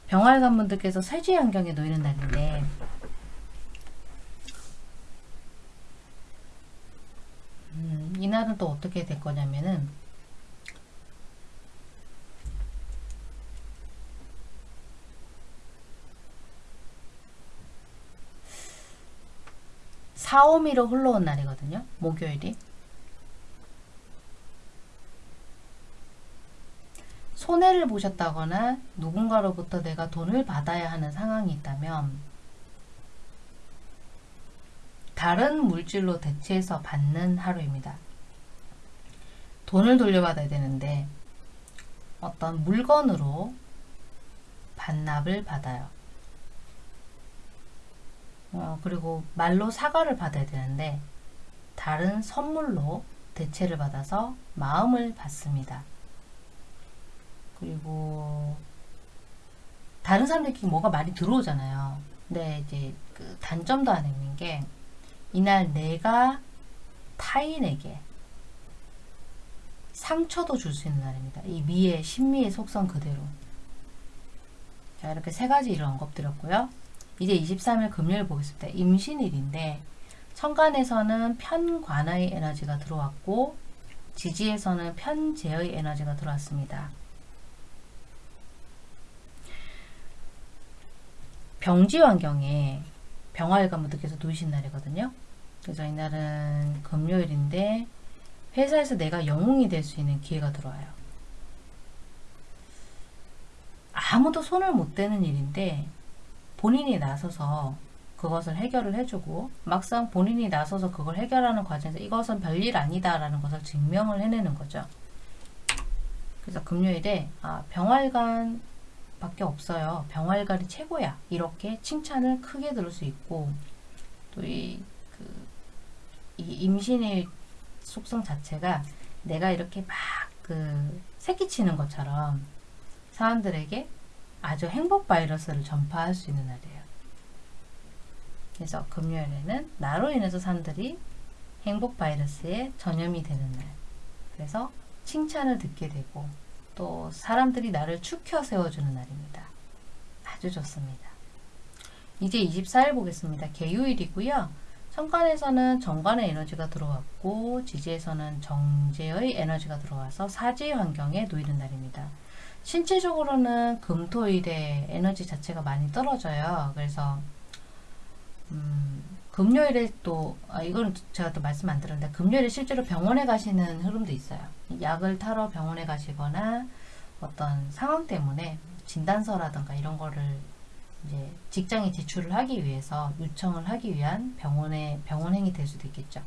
병활관 분들께서 세지 환경에 놓이는 날인데 음, 이날은 또 어떻게 될 거냐면은 사오미로 흘러온 날이거든요. 목요일이. 손해를 보셨다거나 누군가로부터 내가 돈을 받아야 하는 상황이 있다면 다른 물질로 대체해서 받는 하루입니다. 돈을 돌려받아야 되는데 어떤 물건으로 반납을 받아요. 어, 그리고 말로 사과를 받아야 되는데 다른 선물로 대체를 받아서 마음을 받습니다. 그리고 다른 사람들끼리 뭐가 많이 들어오잖아요. 근데 이제 그 단점도 하나 있는 게 이날 내가 타인에게 상처도 줄 수 있는 날입니다. 이 미의 신미의 속성 그대로. 자 이렇게 세 가지 일을 언급드렸고요. 이제 23일 금요일 보겠습니다. 임신일인데 천간에서는 편관의 에너지가 들어왔고 지지에서는 편재의 에너지가 들어왔습니다. 병지 환경에 병화일관 분들께서 놓이신 날이거든요. 그래서 이날은 금요일인데 회사에서 내가 영웅이 될 수 있는 기회가 들어와요. 아무도 손을 못 대는 일인데 본인이 나서서 그것을 해결을 해주고 막상 본인이 나서서 그걸 해결하는 과정에서 이것은 별일 아니다 라는 것을 증명을 해내는 거죠. 그래서 금요일에 아, 병활관 밖에 없어요. 병활관이 최고야. 이렇게 칭찬을 크게 들을 수 있고 또이 그, 이 임신의 속성 자체가 내가 이렇게 막 그 새끼치는 것처럼 사람들에게 아주 행복 바이러스를 전파할 수 있는 날이에요. 그래서 금요일에는 나로 인해서 사람들이 행복 바이러스에 전염이 되는 날. 그래서 칭찬을 듣게 되고 또 사람들이 나를 축혀 세워주는 날입니다. 아주 좋습니다. 이제 24일 보겠습니다. 개요일이고요. 천간에서는 정관의 에너지가 들어왔고 지지에서는 정제의 에너지가 들어와서 사지 환경에 놓이는 날입니다. 신체적으로는 금토일에 에너지 자체가 많이 떨어져요. 그래서 음, 금요일에 또 아, 이거는 제가 또 말씀 안 드렸는데 금요일에 실제로 병원에 가시는 흐름도 있어요. 약을 타러 병원에 가시거나 어떤 상황 때문에 진단서라든가 이런 거를 이제 직장에 제출을 하기 위해서 요청을 하기 위한 병원에 병원행이 될 수도 있겠죠.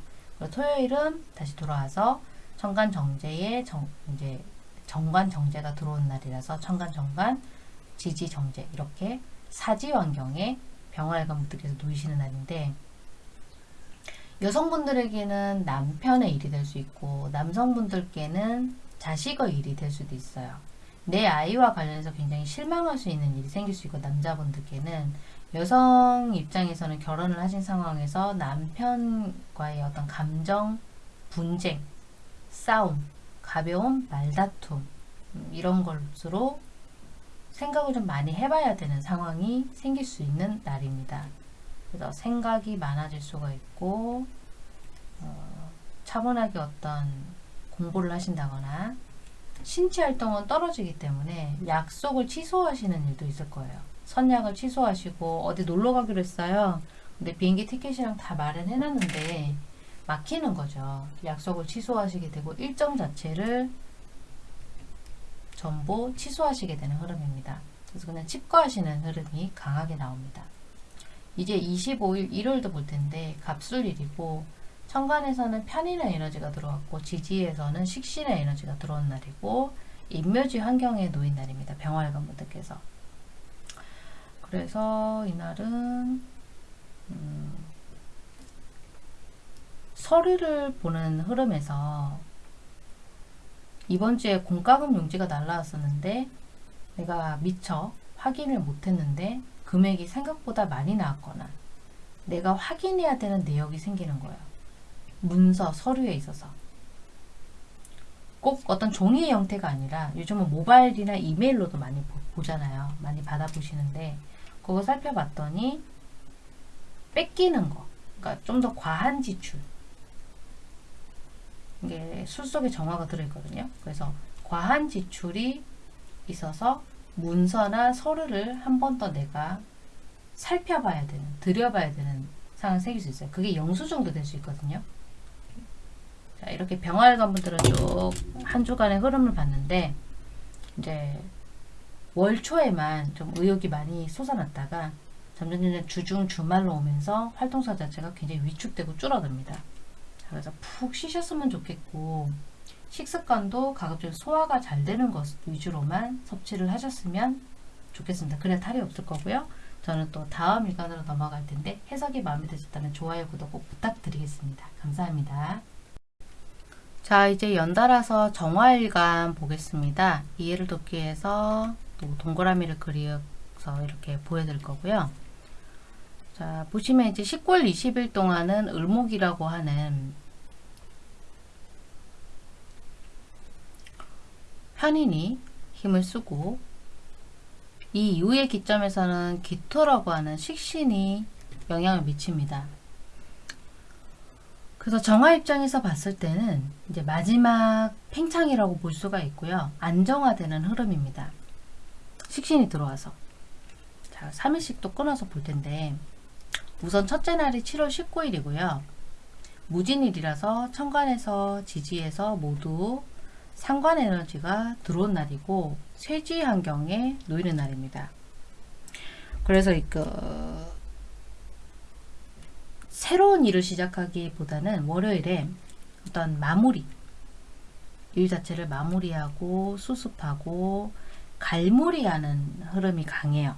토요일은 다시 돌아와서 천간 정제에 정, 이제 정관 정제가 들어온 날이라서 천간 정관 지지 정제 이렇게 사지 환경에 병활관 분들께서 놓이시는 날인데 여성분들에게는 남편의 일이 될 수 있고 남성분들께는 자식의 일이 될 수도 있어요. 내 아이와 관련해서 굉장히 실망할 수 있는 일이 생길 수 있고 남자분들께는 여성 입장에서는 결혼을 하신 상황에서 남편과의 어떤 감정 분쟁, 싸움, 가벼운 말다툼 음, 이런 것으로 생각을 좀 많이 해봐야 되는 상황이 생길 수 있는 날입니다. 그래서 생각이 많아질 수가 있고 어, 차분하게 어떤 공부를 하신다거나 신체 활동은 떨어지기 때문에 약속을 취소하시는 일도 있을 거예요. 선약을 취소하시고 어디 놀러 가기로 했어요. 근데 비행기 티켓이랑 다 마련해 놨는데 막히는 거죠. 약속을 취소하시게 되고 일정 자체를 전부 취소하시게 되는 흐름입니다. 그래서 그냥 칩거하시는 흐름이 강하게 나옵니다. 이제 25일 일요일도 볼 텐데 갑술일이고 천간에서는 편인의 에너지가 들어왔고 지지에서는 식신의 에너지가 들어온 날이고 인묘지 환경에 놓인 날입니다. 병활관 분들께서 그래서 이날은 음, 서류를 보는 흐름에서 이번 주에 공과금 용지가 날라왔었는데 내가 미처 확인을 못했는데 금액이 생각보다 많이 나왔거나 내가 확인해야 되는 내역이 생기는 거예요. 문서, 서류에 있어서. 꼭 어떤 종이의 형태가 아니라 요즘은 모바일이나 이메일로도 많이 보, 잖아요 많이 받아보시는데 그거 살펴봤더니 뺏기는 거. 그러니까 좀 더 과한 지출. 이게 술 속에 정화가 들어있거든요. 그래서 과한 지출이 있어서 문서나 서류를 한 번 더 내가 살펴봐야 되는, 들여봐야 되는 상황이 생길 수 있어요. 그게 영수 정도 될 수 있거든요. 자, 이렇게 병활관 분들은 쭉 한 주간의 흐름을 봤는데, 이제 월 초에만 좀 의욕이 많이 솟아났다가 점점 점점 주중 주말로 오면서 활동사 자체가 굉장히 위축되고 줄어듭니다. 자, 그래서 푹 쉬셨으면 좋겠고 식습관도 가급적 소화가 잘 되는 것 위주로만 섭취를 하셨으면 좋겠습니다. 그래야 탈이 없을 거고요. 저는 또 다음 일간으로 넘어갈 텐데 해석이 마음에 드셨다면 좋아요, 구독 꼭 부탁드리겠습니다. 감사합니다. 자, 이제 연달아서 정화일간 보겠습니다. 이해를 돕기 위해서 또 동그라미를 그려서 이렇게 보여드릴 거고요. 자, 보시면 이제 19일 20일 동안은 을목이라고 하는 편인이 힘을 쓰고 이 이후의 기점에서는 기토라고 하는 식신이 영향을 미칩니다. 그래서 정화 입장에서 봤을 때는 이제 마지막 팽창이라고 볼 수가 있고요. 안정화되는 흐름입니다. 식신이 들어와서. 자, 3일씩 또 끊어서 볼 텐데, 우선 첫째 날이 7월 19일이고요. 무진일이라서 천간에서 지지에서 모두 상관 에너지가 들어온 날이고 쇠지 환경에 놓이는 날입니다. 그래서 그 새로운 일을 시작하기보다는 월요일에 어떤 마무리 일 자체를 마무리하고 수습하고 갈무리하는 흐름이 강해요.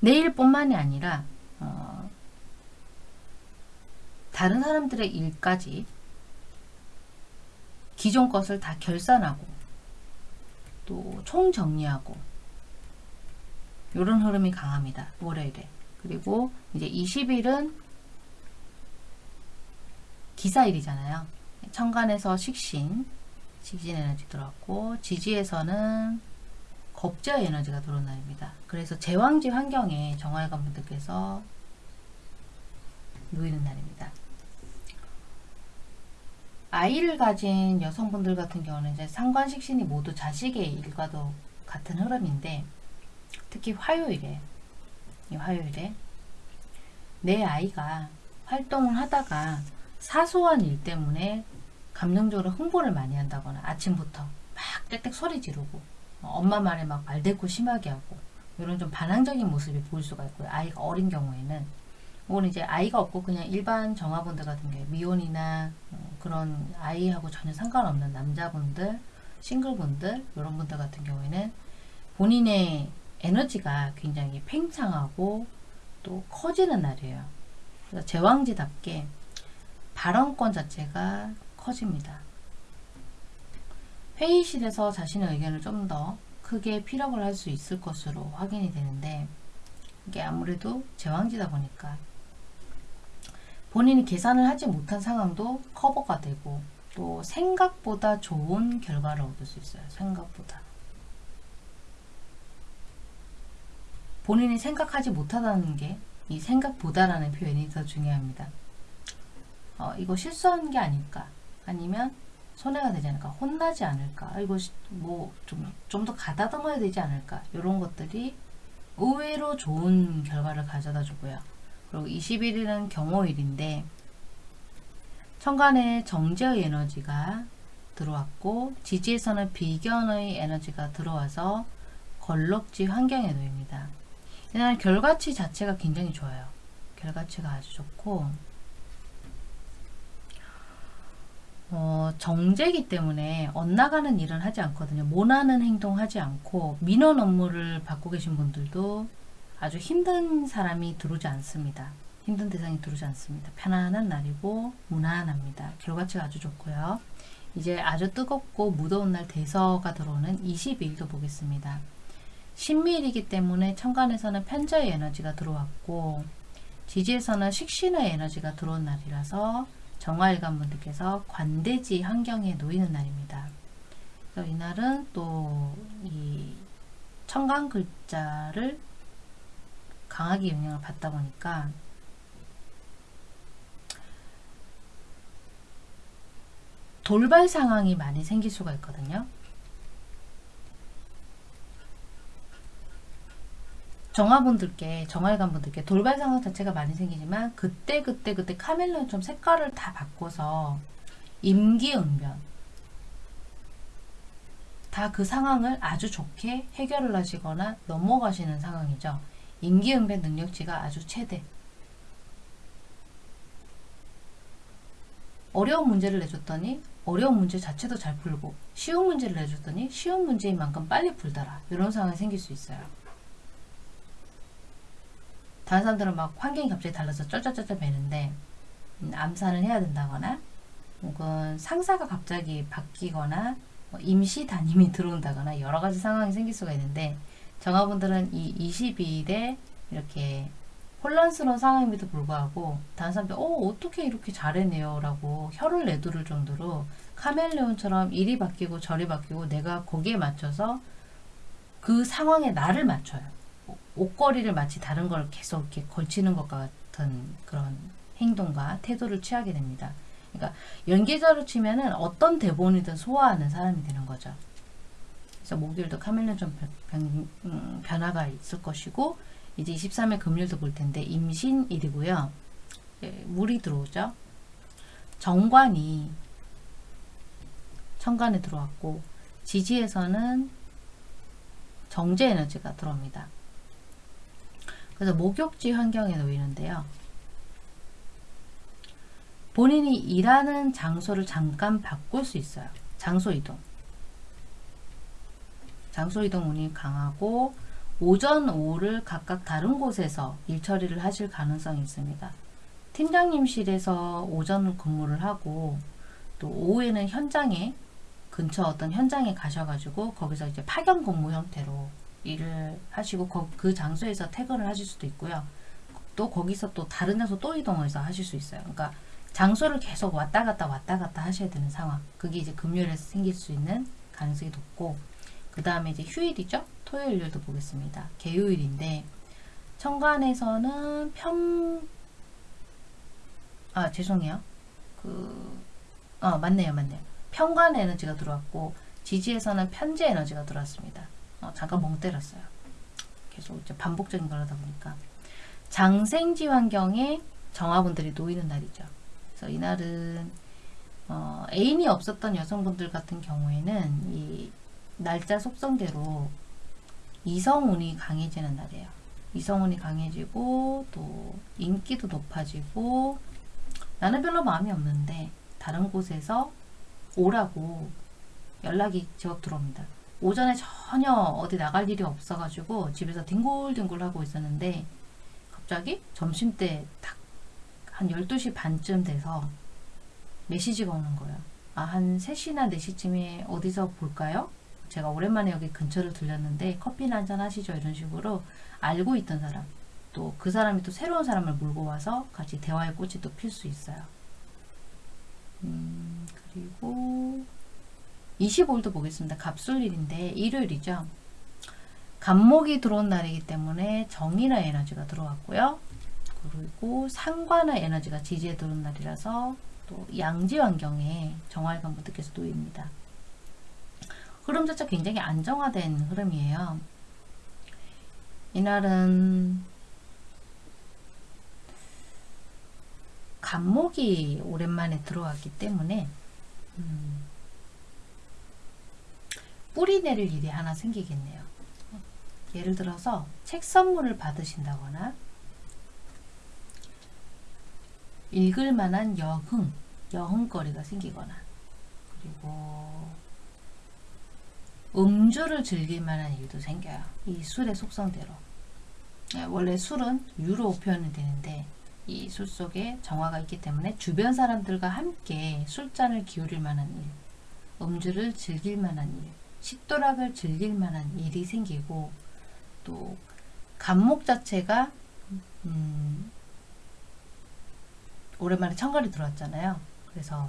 내일뿐만이 아니라 어, 다른 사람들의 일까지 기존 것을 다 결산하고 또 총정리하고 이런 흐름이 강합니다. 월요일에. 그리고 이제 20일은 기사일이잖아요. 천간에서 식신, 식신 에너지 들어왔고 지지에서는 겁제 에너지가 들어온 날입니다. 그래서 제왕지 환경에 정화일관 분들께서 놓이는 날입니다. 아이를 가진 여성분들 같은 경우는 이제 상관식신이 모두 자식의 일과도 같은 흐름인데 특히 화요일에 이 화요일에 내 아이가 활동을 하다가 사소한 일 때문에 감정적으로 흥분을 많이 한다거나 아침부터 막 땡땡 소리 지르고 엄마 말에 막 말대꾸 심하게 하고 이런 좀 반항적인 모습이 보일 수가 있고요. 아이가 어린 경우에는 혹은 이제 아이가 없고 그냥 일반 정화분들 같은 경우에 미혼이나 어, 그런 아이하고 전혀 상관없는 남자분들, 싱글분들 이런 분들 같은 경우에는 본인의 에너지가 굉장히 팽창하고 또 커지는 날이에요. 그래서 제왕지답게 발언권 자체가 커집니다. 회의실에서 자신의 의견을 좀 더 크게 피력을 할 수 있을 것으로 확인이 되는데 이게 아무래도 제왕지다 보니까 본인이 계산을 하지 못한 상황도 커버가 되고 또 생각보다 좋은 결과를 얻을 수 있어요. 생각보다. 본인이 생각하지 못하다는 게 이 생각보다라는 표현이 더 중요합니다. 어, 이거 실수한 게 아닐까? 아니면 손해가 되지 않을까? 혼나지 않을까? 이거 뭐 좀 좀 더 가다듬어야 되지 않을까? 이런 것들이 의외로 좋은 결과를 가져다 주고요. 그리고 21일은 경호일인데 천간에 정제의 에너지가 들어왔고 지지에서는 비견의 에너지가 들어와서 걸럭지 환경에 놓입니다. 이날 결과치 자체가 굉장히 좋아요. 결과치가 아주 좋고 어, 정제기 때문에 엇나가는 일은 하지 않거든요. 모나는 행동 하지 않고 민원 업무를 받고 계신 분들도 아주 힘든 사람이 들어오지 않습니다. 힘든 대상이 들어오지 않습니다. 편안한 날이고 무난합니다. 결과치가 아주 좋고요. 이제 아주 뜨겁고 무더운 날 대서가 들어오는 22일도 보겠습니다. 신밀이기 때문에 천간에서는 편자의 에너지가 들어왔고 지지에서는 식신의 에너지가 들어온 날이라서 정화일관 분들께서 관대지 환경에 놓이는 날입니다. 그래서 이날은 또 이 천간 글자를 강하게 영향을 받다 보니까 돌발 상황이 많이 생길 수가 있거든요. 정화분들께 정화일관분들께 돌발 상황 자체가 많이 생기지만 그때 그때 그때 카멜레온처럼 색깔을 다 바꿔서 임기응변 다 그 상황을 아주 좋게 해결을 하시거나 넘어가시는 상황이죠. 임기응변 능력치가 아주 최대 어려운 문제를 내줬더니 어려운 문제 자체도 잘 풀고 쉬운 문제를 내줬더니 쉬운 문제인 만큼 빨리 풀더라 이런 상황이 생길 수 있어요. 다른 사람들은 막 환경이 갑자기 달라서 쩔쩔쩔쩔 매는데 음, 암산을 해야 된다거나 혹은 상사가 갑자기 바뀌거나 뭐 임시 담임이 [laughs] 들어온다거나 여러 가지 상황이 생길 수가 있는데 정화분들은 이 22일에 이렇게 혼란스러운 상황임에도 불구하고 다른 사람들 어 어떻게 이렇게 잘해내요 라고 혀를 내두를 정도로 카멜레온처럼 이리 바뀌고 저리 바뀌고 내가 거기에 맞춰서 그 상황에 나를 맞춰요 옷걸이를 마치 다른 걸 계속 이렇게 걸치는 것 같은 그런 행동과 태도를 취하게 됩니다. 그러니까 연기자로 치면은 어떤 대본이든 소화하는 사람이 되는 거죠. 그래서 목요일도 카멜레온 좀 변, 음, 변화가 있을 것이고 이제 23일 금요일도 볼 텐데 임신일이고요. 예, 물이 들어오죠. 정관이 천간에 들어왔고 지지에서는 정제 에너지가 들어옵니다. 그래서 목욕지 환경에 놓이는데요. 본인이 일하는 장소를 잠깐 바꿀 수 있어요. 장소 이동. 장소 이동 운이 강하고 오전, 오후를 각각 다른 곳에서 일 처리를 하실 가능성이 있습니다. 팀장님실에서 오전 근무를 하고 또 오후에는 현장에 근처 어떤 현장에 가셔가지고 거기서 이제 파견 근무 형태로 일을 하시고 거, 그 장소에서 퇴근을 하실 수도 있고요. 또 거기서 또 다른 장소 또 이동해서 하실 수 있어요. 그러니까 장소를 계속 왔다 갔다 왔다 갔다 하셔야 되는 상황. 그게 이제 금요일에 생길 수 있는 가능성이 높고 그 다음에 이제 휴일이죠. 토요일도 보겠습니다. 개요일인데 천간에서는 편... 아 죄송해요. 그... 어 맞네요 맞네요. 편관 에너지가 들어왔고 지지에서는 편재 에너지가 들어왔습니다. 어, 잠깐 멍 때렸어요. 계속 이제 반복적인 걸 하다 보니까 장생지 환경에 정화분들이 놓이는 날이죠. 그래서 이날은 어, 애인이 없었던 여성분들 같은 경우에는 이 날짜 속성대로 이성운이 강해지는 날이에요. 이성운이 강해지고 또 인기도 높아지고 나는 별로 마음이 없는데 다른 곳에서 오라고 연락이 제법 들어옵니다. 오전에 전혀 어디 나갈 일이 없어가지고 집에서 뒹굴뒹굴 하고 있었는데 갑자기 점심때 딱 한 12시 반쯤 돼서 메시지가 오는 거예요. 아, 한 3시나 4시쯤에 어디서 볼까요? 제가 오랜만에 여기 근처를 들렸는데 커피나 한잔 하시죠 이런 식으로 알고 있던 사람 또 그 사람이 또 새로운 사람을 몰고 와서 같이 대화의 꽃이 또 필 수 있어요. 음, 그리고 25일도 보겠습니다. 갑술일인데 일요일이죠. 간목이 들어온 날이기 때문에 정인의 에너지가 들어왔고요. 그리고 상관의 에너지가 지지에 들어온 날이라서 또 양지 환경에 정화일관 분들께서 놓입니다. 흐름 자체 굉장히 안정화된 흐름이에요. 이날은 간목이 오랜만에 들어왔기 때문에 음, 뿌리 내릴 일이 하나 생기겠네요. 예를 들어서 책 선물을 받으신다거나 읽을 만한 여흥, 여흥거리가 생기거나 그리고 음주를 즐길 만한 일도 생겨요. 이 술의 속성대로. 예, 원래 술은 유로 표현이 되는데 이 술 속에 정화가 있기 때문에 주변 사람들과 함께 술잔을 기울일 만한 일, 음주를 즐길 만한 일, 식도락을 즐길 만한 일이 생기고 또 간목 자체가 음, 오랜만에 청갈이 들어왔잖아요. 그래서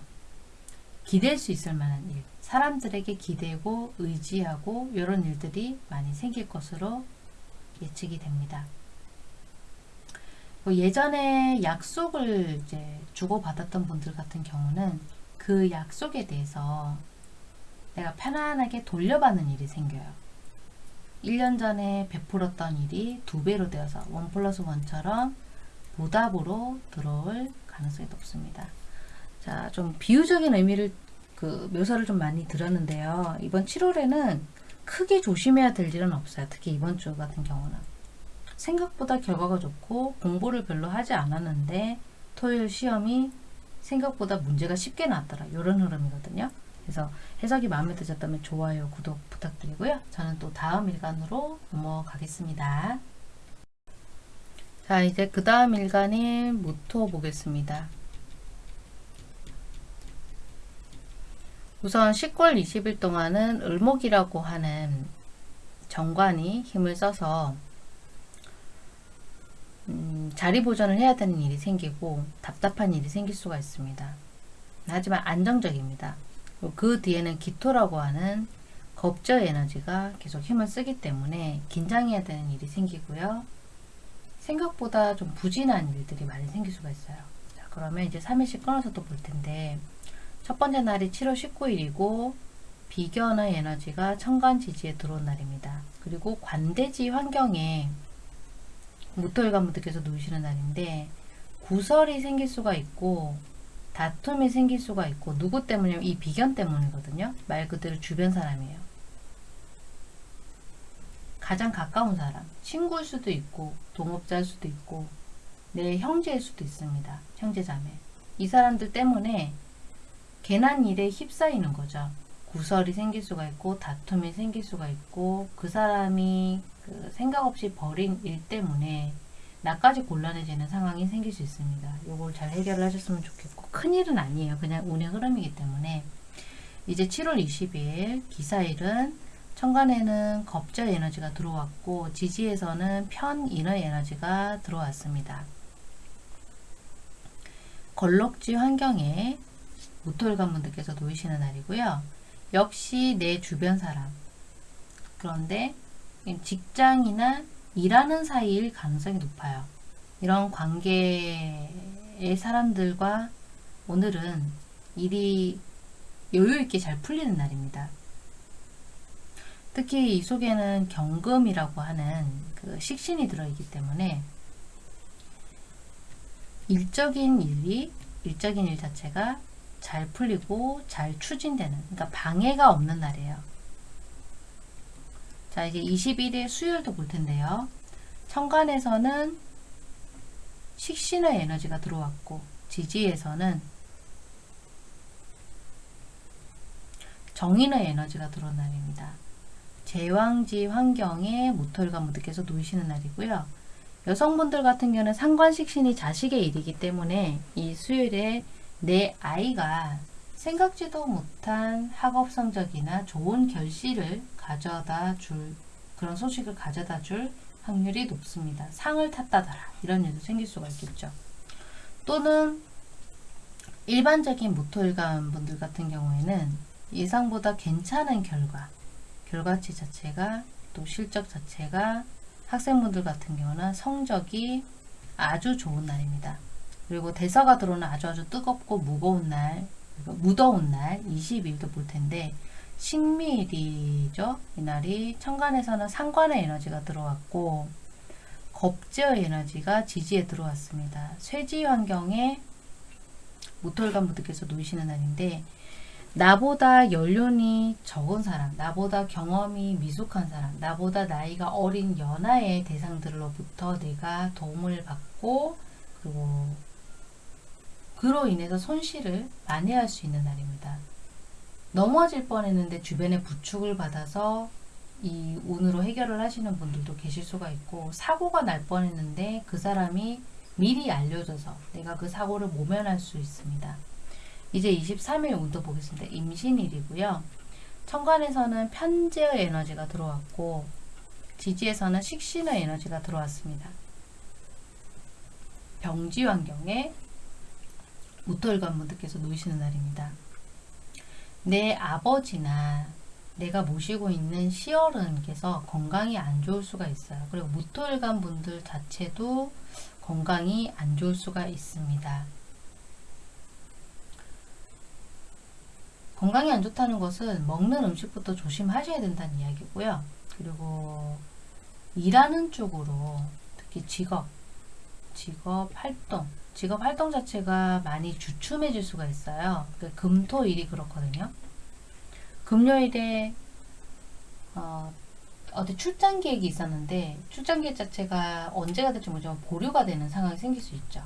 기댈 수 있을 만한 일, 사람들에게 기대고 의지하고 이런 일들이 많이 생길 것으로 예측이 됩니다. 뭐 예전에 약속을 이제 주고받았던 분들 같은 경우는 그 약속에 대해서 내가 편안하게 돌려받는 일이 생겨요. 1년 전에 베풀었던 일이 두 배로 되어서 원 플러스 원처럼 보답으로 들어올 가능성이 높습니다. 자, 좀 비유적인 의미를 그 묘사를 좀 많이 들었는데요. 이번 7월에는 크게 조심해야 될 일은 없어요. 특히 이번 주 같은 경우는. 생각보다 결과가 좋고 공부를 별로 하지 않았는데 토요일 시험이 생각보다 문제가 쉽게 나왔더라. 이런 흐름이거든요. 그래서 해석이 마음에 드셨다면 좋아요, 구독 부탁드리고요. 저는 또 다음 일간으로 넘어가겠습니다. 자, 이제 그 다음 일간인 모토 보겠습니다. 우선 10월 20일 동안은 을목이라고 하는 정관이 힘을 써서 음, 자리 보존을 해야 되는 일이 생기고 답답한 일이 생길 수가 있습니다. 하지만 안정적입니다. 그 뒤에는 기토라고 하는 겁저 에너지가 계속 힘을 쓰기 때문에 긴장해야 되는 일이 생기고요. 생각보다 좀 부진한 일들이 많이 생길 수가 있어요. 자, 그러면 이제 3일씩 끊어서 또 볼 텐데 첫 번째 날이 7월 19일이고 비견의 에너지가 천간 지지에 들어온 날입니다. 그리고 관대지 환경에 무토일관분들께서 놓으시는 날인데 구설이 생길 수가 있고 다툼이 생길 수가 있고 누구 때문이냐면 이 비견 때문이거든요. 말 그대로 주변 사람이에요. 가장 가까운 사람, 친구일 수도 있고 동업자일 수도 있고 내 형제일 수도 있습니다. 형제자매. 이 사람들 때문에 괜한 일에 휩싸이는 거죠. 구설이 생길 수가 있고 다툼이 생길 수가 있고 그 사람이 그 생각 없이 벌인 일 때문에 나까지 곤란해지는 상황이 생길 수 있습니다. 이걸 잘 해결을 하셨으면 좋겠고 큰일은 아니에요. 그냥 운의 흐름이기 때문에 이제 7월 20일 기사일은 천간에는 겁저 에너지가 들어왔고 지지에서는 편인의 에너지가 들어왔습니다. 걸럭지 환경에 모토일관 분들께서 놓이시는 날이고요. 역시 내 주변 사람 그런데 직장이나 일하는 사이일 가능성이 높아요. 이런 관계의 사람들과 오늘은 일이 여유있게 잘 풀리는 날입니다. 특히 이 속에는 경금이라고 하는 그 식신이 들어있기 때문에 일적인 일이 일적인 일 자체가 잘 풀리고 잘 추진되는 그러니까 방해가 없는 날이에요. 자 이제 21일 수요일도 볼 텐데요. 천간에서는 식신의 에너지가 들어왔고 지지에서는 정인의 에너지가 들어온 날입니다. 제왕지 환경에 모토일관 분들께서 놓이시는 날이고요. 여성분들 같은 경우는 상관식신이 자식의 일이기 때문에 이 수요일에 내 아이가 생각지도 못한 학업 성적이나 좋은 결실을 가져다 줄 그런 소식을 가져다 줄 확률이 높습니다. 상을 탔다더라 이런 일도 생길 수가 있겠죠. 또는 일반적인 무토일관 분들 같은 경우에는 예상보다 괜찮은 결과 결과치 자체가 또 실적 자체가 학생분들 같은 경우는 성적이 아주 좋은 날입니다. 그리고 대서가 들어오는 아주 아주 뜨겁고 무거운 날, 무더운 날 20일도 볼 텐데 신미일이죠. 이날이 천간에서는 상관의 에너지가 들어왔고 겁제의 에너지가 지지에 들어왔습니다. 쇠지 환경에 모토일관 분들께서 놓이시는 날인데 나보다 연륜이 적은 사람, 나보다 경험이 미숙한 사람, 나보다 나이가 어린 연하의 대상들로부터 내가 도움을 받고 그리고 그로 인해서 손실을 만회할 수 있는 날입니다. 넘어질 뻔했는데 주변의 부축을 받아서 이 운으로 해결을 하시는 분들도 계실 수가 있고 사고가 날 뻔했는데 그 사람이 미리 알려줘서 내가 그 사고를 모면할 수 있습니다. 이제 23일 운도 보겠습니다. 임신일이고요. 천간에서는 편재의 에너지가 들어왔고 지지에서는 식신의 에너지가 들어왔습니다. 병지 환경에 무토일관 분들께서 놓이시는 날입니다. 내 아버지나 내가 모시고 있는 시어른께서 건강이 안 좋을 수가 있어요. 그리고 무토일관 분들 자체도 건강이 안 좋을 수가 있습니다. 건강이 안 좋다는 것은 먹는 음식부터 조심하셔야 된다는 이야기고요. 그리고 일하는 쪽으로 특히 직업, 직업 활동, 직업 활동 자체가 많이 주춤해질 수가 있어요. 그 금토일이 그렇거든요. 금요일에 어, 어디 출장 계획이 있었는데 출장 계획 자체가 언제가 될지 모르지만 보류가 되는 상황이 생길 수 있죠.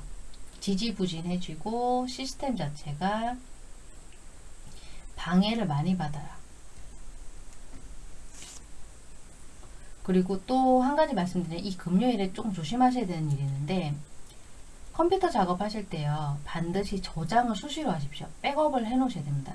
지지부진해지고 시스템 자체가 방해를 많이 받아요. 그리고 또 한 가지 말씀드리면 이 금요일에 조금 조심하셔야 되는 일이 있는데 컴퓨터 작업하실 때요 반드시 저장을 수시로 하십시오. 백업을 해 놓으셔야 됩니다.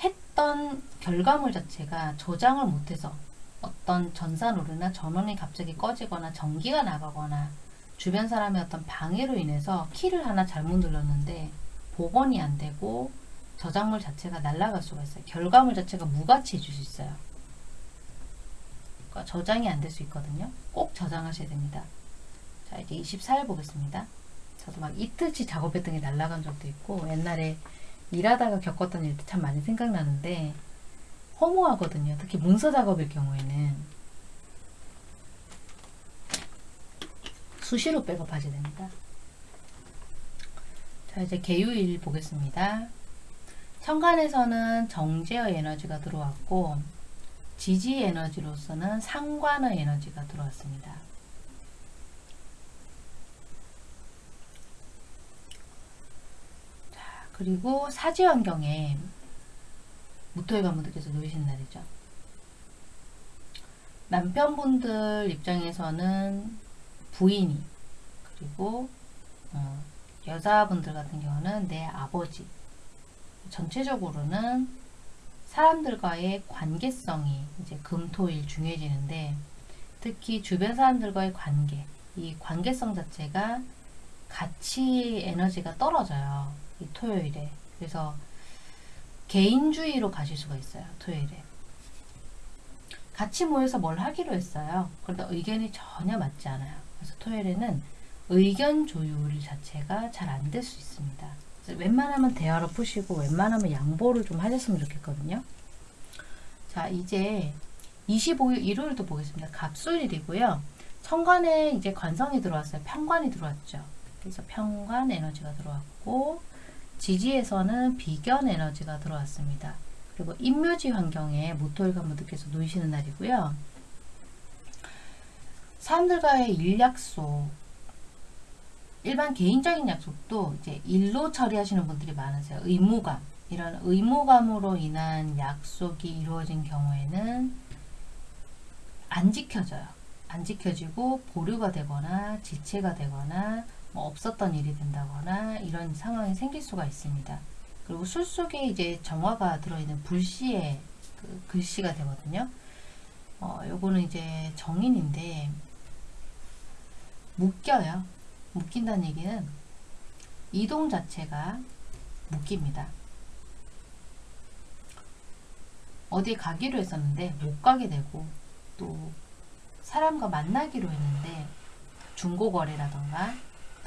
했던 결과물 자체가 저장을 못해서 어떤 전산오류나 전원이 갑자기 꺼지거나 전기가 나가거나 주변 사람의 어떤 방해로 인해서 키를 하나 잘못 눌렀는데 복원이 안 되고 저작물 자체가 날아갈 수가 있어요. 결과물 자체가 무가치해질 수 있어요. 그러니까 저장이 안 될 수 있거든요. 꼭 저장하셔야 됩니다. 자 이제 24일 보겠습니다. 저도 막 이틀치 작업했던 게 날아간 적도 있고 옛날에 일하다가 겪었던 일도 참 많이 생각나는데 허무하거든요. 특히 문서 작업일 경우에는 수시로 백업하셔야 됩니다. 자 이제 개요일 보겠습니다. 천간에서는 정제의 에너지가 들어왔고 지지 에너지로서는 상관의 에너지가 들어왔습니다. 자, 그리고 사지 환경에 무토의 가무들께서 놓이신 날이죠. 남편분들 입장에서는 부인이 그리고 어, 여자분들 같은 경우는 내 아버지 전체적으로는 사람들과의 관계성이 이제 금토일 중요해지는데 특히 주변 사람들과의 관계 이 관계성 자체가 가치 에너지가 떨어져요 이 토요일에 그래서 개인주의로 가실 수가 있어요 토요일에 같이 모여서 뭘 하기로 했어요 그런데 의견이 전혀 맞지 않아요 그래서 토요일에는 의견 조율 자체가 잘 안 될 수 있습니다 웬만하면 대화로 푸시고 웬만하면 양보를 좀 하셨으면 좋겠거든요. 자 이제 25일 일요일도 보겠습니다. 갑술일이고요. 천간에 이제 관성이 들어왔어요. 편관이 들어왔죠. 그래서 편관 에너지가 들어왔고 지지에서는 비견 에너지가 들어왔습니다. 그리고 인묘지 환경에 모토일 간부들께서 놓이시는 날이고요. 사람들과의 일 약속 일반 개인적인 약속도 이제 일로 처리하시는 분들이 많으세요. 의무감. 이런 의무감으로 인한 약속이 이루어진 경우에는 안 지켜져요. 안 지켜지고 보류가 되거나 지체가 되거나 뭐 없었던 일이 된다거나 이런 상황이 생길 수가 있습니다. 그리고 술 속에 이제 정화가 들어있는 불씨의 그 글씨가 되거든요. 어, 요거는 이제 정인인데 묶여요. 묶인다는 얘기는 이동 자체가 묶입니다. 어디 가기로 했었는데 못 가게 되고 또 사람과 만나기로 했는데 중고거래라던가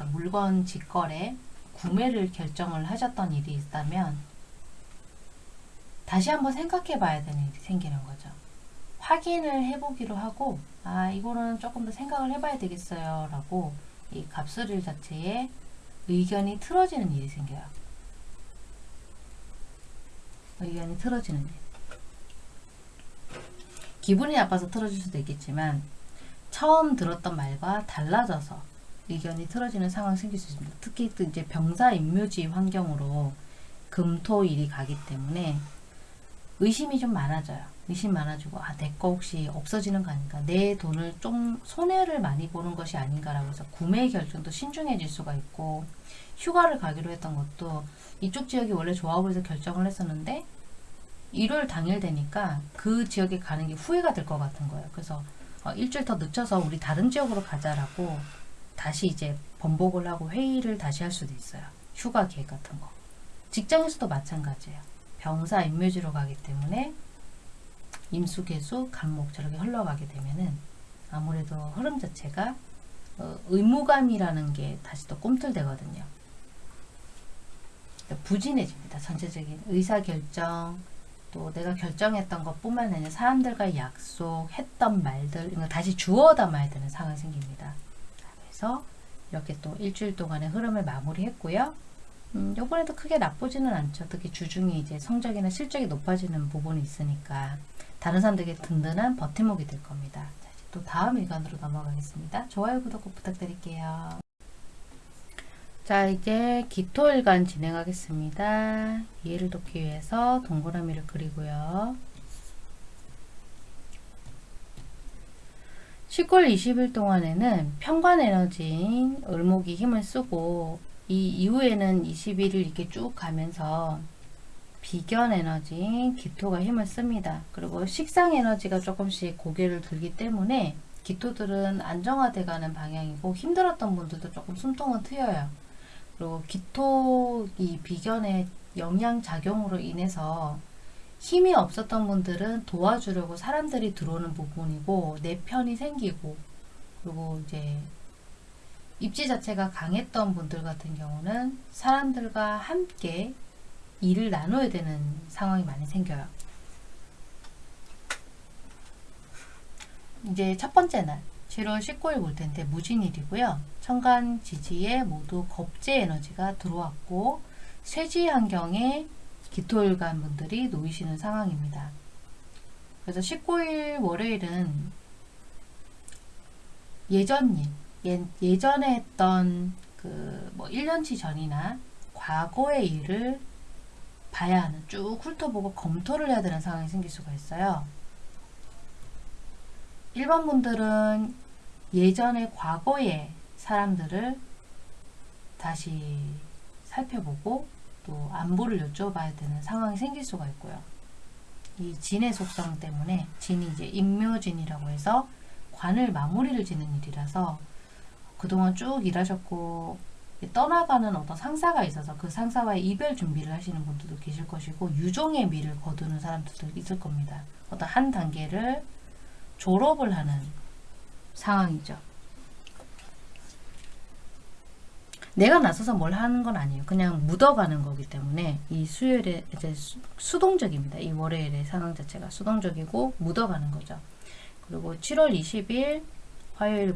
물건 직거래, 구매를 결정을 하셨던 일이 있다면 다시 한번 생각해 봐야 되는 일이 생기는 거죠. 확인을 해보기로 하고 아 이거는 조금 더 생각을 해봐야 되겠어요 라고 이 갑술일 자체에 의견이 틀어지는 일이 생겨요. 의견이 틀어지는 일. 기분이 나빠서 틀어질 수도 있겠지만 처음 들었던 말과 달라져서 의견이 틀어지는 상황이 생길 수 있습니다. 특히 또 이제 병사 임묘지 환경으로 금토일이 가기 때문에 의심이 좀 많아져요. 의심 많아지고 아 내 거 혹시 없어지는 거 아닌가 내 돈을 좀 손해를 많이 보는 것이 아닌가라고 해서 구매 결정도 신중해질 수가 있고 휴가를 가기로 했던 것도 이쪽 지역이 원래 좋아 보여서 결정을 했었는데 일요일 당일 되니까 그 지역에 가는 게 후회가 될 것 같은 거예요. 그래서 어, 일주일 더 늦춰서 우리 다른 지역으로 가자라고 다시 이제 번복을 하고 회의를 다시 할 수도 있어요. 휴가 계획 같은 거. 직장에서도 마찬가지예요. 병사 임묘지로 가기 때문에 임수, 개수, 간목 저렇게 흘러가게 되면은 아무래도 흐름 자체가 어, 의무감이라는 게 다시 또 꿈틀대거든요. 그러니까 부진해집니다. 전체적인 의사결정, 또 내가 결정했던 것뿐만 아니라 사람들과 약속, 했던 말들 이거 다시 주워 담아야 되는 상황이 생깁니다. 자, 그래서 이렇게 또 일주일 동안의 흐름을 마무리했고요. 음, 요번에도 크게 나쁘지는 않죠. 특히 주중에 이제 성적이나 실적이 높아지는 부분이 있으니까 다른 사람들에게 든든한 버팀목이 될 겁니다. 자, 이제 또 다음 일간으로 넘어가겠습니다. 좋아요, 구독 꼭 부탁드릴게요. 자, 이제 기토일간 진행하겠습니다. 이해를 돕기 위해서 동그라미를 그리고요. 10월 20일 동안에는 평관 에너지인 을목이 힘을 쓰고 이 이후에는 21일 이렇게 쭉 가면서 비견 에너지인 기토가 힘을 씁니다. 그리고 식상 에너지가 조금씩 고개를 들기 때문에 기토들은 안정화돼 가는 방향이고 힘들었던 분들도 조금 숨통은 트여요. 그리고 기토 이 비견의 영양 작용으로 인해서 힘이 없었던 분들은 도와주려고 사람들이 들어오는 부분이고 내 편이 생기고 그리고 이제 입지 자체가 강했던 분들 같은 경우는 사람들과 함께 일을 나눠야 되는 상황이 많이 생겨요. 이제 첫 번째 날 7월 19일 볼 텐데 무진일이고요. 천간 지지에 모두 겁제 에너지가 들어왔고 쇠지 환경에 기토일간 분들이 놓이시는 상황입니다. 그래서 19일 월요일은 예전 일, 예, 예전에 했던 그 뭐 1년치 전이나 과거의 일을 봐야 하는 쭉 훑어보고 검토를 해야 되는 상황이 생길 수가 있어요. 일반 분들은 예전의 과거의 사람들을 다시 살펴보고 또 안부를 여쭤봐야 되는 상황이 생길 수가 있고요. 이 진의 속성 때문에 진이 이제 임묘진이라고 해서 관을 마무리를 짓는 일이라서 그동안 쭉 일하셨고 떠나가는 어떤 상사가 있어서 그 상사와의 이별 준비를 하시는 분들도 계실 것이고 유종의 미를 거두는 사람들도 있을 겁니다. 어떤 한 단계를 졸업을 하는 상황이죠. 내가 나서서 뭘 하는 건 아니에요. 그냥 묻어가는 거기 때문에 이 수요일에 이제 수, 동적입니다이 월요일의 상황 자체가 수동적이고 묻어가는 거죠. 그리고 7월 20일 화요일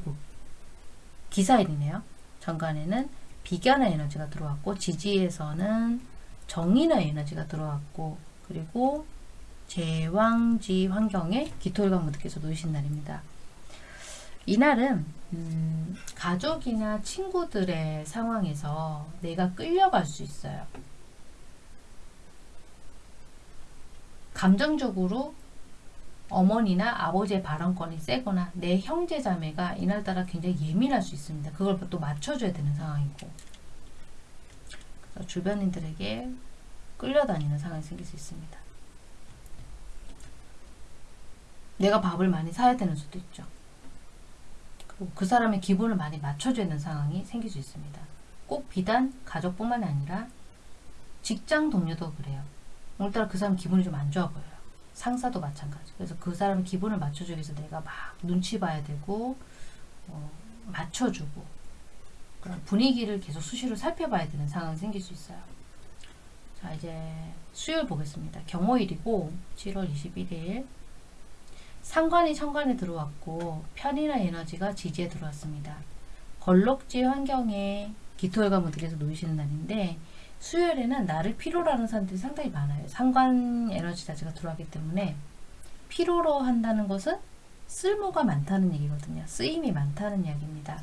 기사일이네요. 정관에는 비견의 에너지가 들어왔고 지지에서는 정인의 에너지가 들어왔고 그리고 제왕지 환경에 기토일관 분들께서 놓으신 날입니다. 이날은 음, 가족이나 친구들의 상황에서 내가 끌려갈 수 있어요. 감정적으로 어머니나 아버지의 발언권이 세거나 내 형제 자매가 이날따라 굉장히 예민할 수 있습니다. 그걸 또 맞춰줘야 되는 상황이고 주변인들에게 끌려다니는 상황이 생길 수 있습니다. 내가 밥을 많이 사야 되는 수도 있죠. 그 사람의 기분을 많이 맞춰줘야 되는 상황이 생길 수 있습니다. 꼭 비단 가족뿐만 아니라 직장 동료도 그래요. 오늘따라 그 사람 기분이 좀 안 좋아 보여요. 상사도 마찬가지. 그래서 그 사람의 기분을 맞춰주기 위해서 내가 막 눈치 봐야 되고 어, 맞춰주고 그런 분위기를 계속 수시로 살펴봐야 되는 상황이 생길 수 있어요. 자 이제 수요일 보겠습니다. 경호일이고 7월 21일 상관이 천간에 들어왔고 편이나 에너지가 지지에 들어왔습니다. 걸럭지 환경에 기토혈관 분들께서 놓이시는 날인데 수요일에는 나를 필요로 하는 사람들이 상당히 많아요. 상관 에너지 자체가 들어가기 때문에 필요로 한다는 것은 쓸모가 많다는 얘기거든요. 쓰임이 많다는 이야기입니다.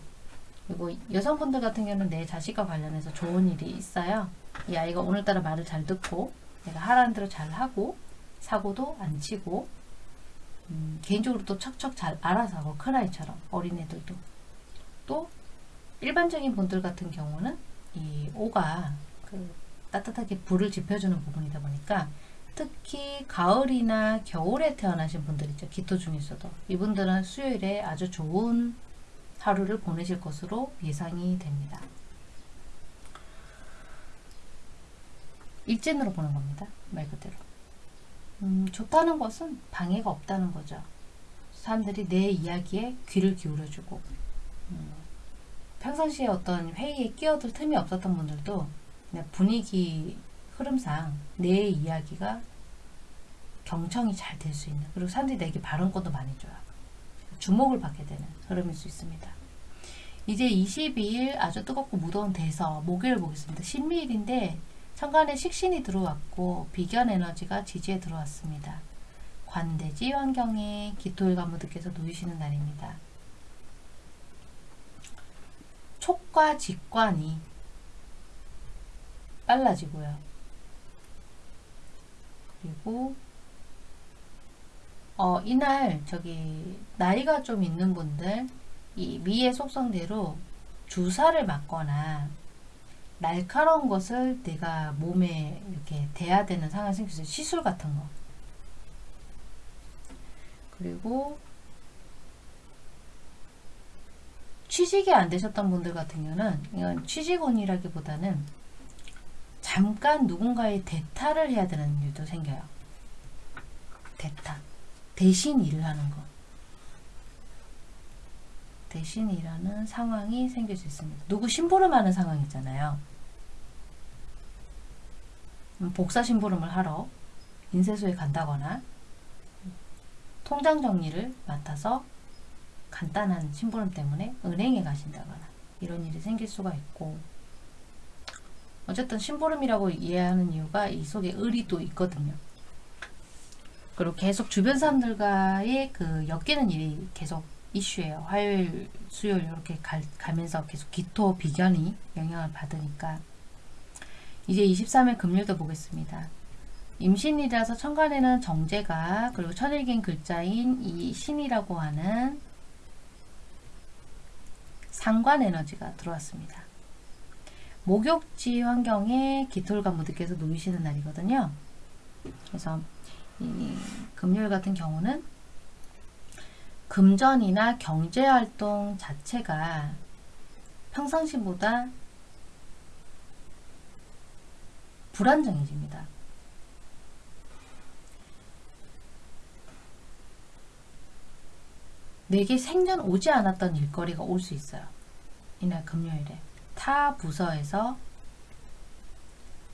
그리고 여성분들 같은 경우는 내 자식과 관련해서 좋은 일이 있어요. 이 아이가 오늘따라 말을 잘 듣고 내가 하라는 대로 잘 하고 사고도 안 치고 음, 개인적으로 또 척척 잘 알아서 하고 큰아이처럼 어린애들도 또 일반적인 분들 같은 경우는 이 오가 그 따뜻하게 불을 지펴주는 부분이다 보니까 특히 가을이나 겨울에 태어나신 분들 있죠. 기토 중에서도 이분들은 수요일에 아주 좋은 하루를 보내실 것으로 예상이 됩니다. 일진으로 보는 겁니다. 말 그대로. 음, 좋다는 것은 방해가 없다는 거죠. 사람들이 내 이야기에 귀를 기울여주고 음, 평상시에 어떤 회의에 끼어들 틈이 없었던 분들도 분위기 흐름상 내 이야기가 경청이 잘 될 수 있는 그리고 사람들이 내게 발언권도 많이 줘요. 주목을 받게 되는 흐름일 수 있습니다. 이제 22일 아주 뜨겁고 무더운 대서 목요일 보겠습니다. 신미일인데 천간에 식신이 들어왔고 비견 에너지가 지지에 들어왔습니다. 관대지 환경에 기토일 가무드께서 놓이시는 날입니다. 촉과 직관이 빨라지고요. 그리고 어, 이날 저기 나이가 좀 있는 분들 이 미의 속성대로 주사를 맞거나 날카로운 것을 내가 몸에 이렇게 대야 되는 상황이 있어요. 시술 같은 거. 그리고 취직이 안 되셨던 분들 같은 경우는 이건 취직운이라기보다는 잠깐 누군가의 대타를 해야 되는 일도 생겨요. 대타. 대신 일을 하는 것. 대신 일하는 상황이 생길 수 있습니다. 누구 심부름하는 상황 있잖아요. 음, 복사 심부름을 하러 인쇄소에 간다거나 통장 정리를 맡아서 간단한 심부름 때문에 은행에 가신다거나 이런 일이 생길 수가 있고 어쨌든 심부름이라고 이해하는 이유가 이 속에 을이 또 있거든요. 그리고 계속 주변 사람들과의 그 엮이는 일이 계속 이슈예요. 화요일, 수요일 이렇게 가, 가면서 계속 기토 비견이 영향을 받으니까 이제 23일 금요일도 보겠습니다. 임신이라서 천간에는 정제가 그리고 천일긴 글자인 이 신이라고 하는 상관 에너지가 들어왔습니다. 목욕지 환경에 기토일과 무드께서 놓이시는 날이거든요. 그래서 이 금요일 같은 경우는 금전이나 경제활동 자체가 평상시보다 불안정해집니다. 내게 생전 오지 않았던 일거리가 올 수 있어요. 이날 금요일에 타 부서에서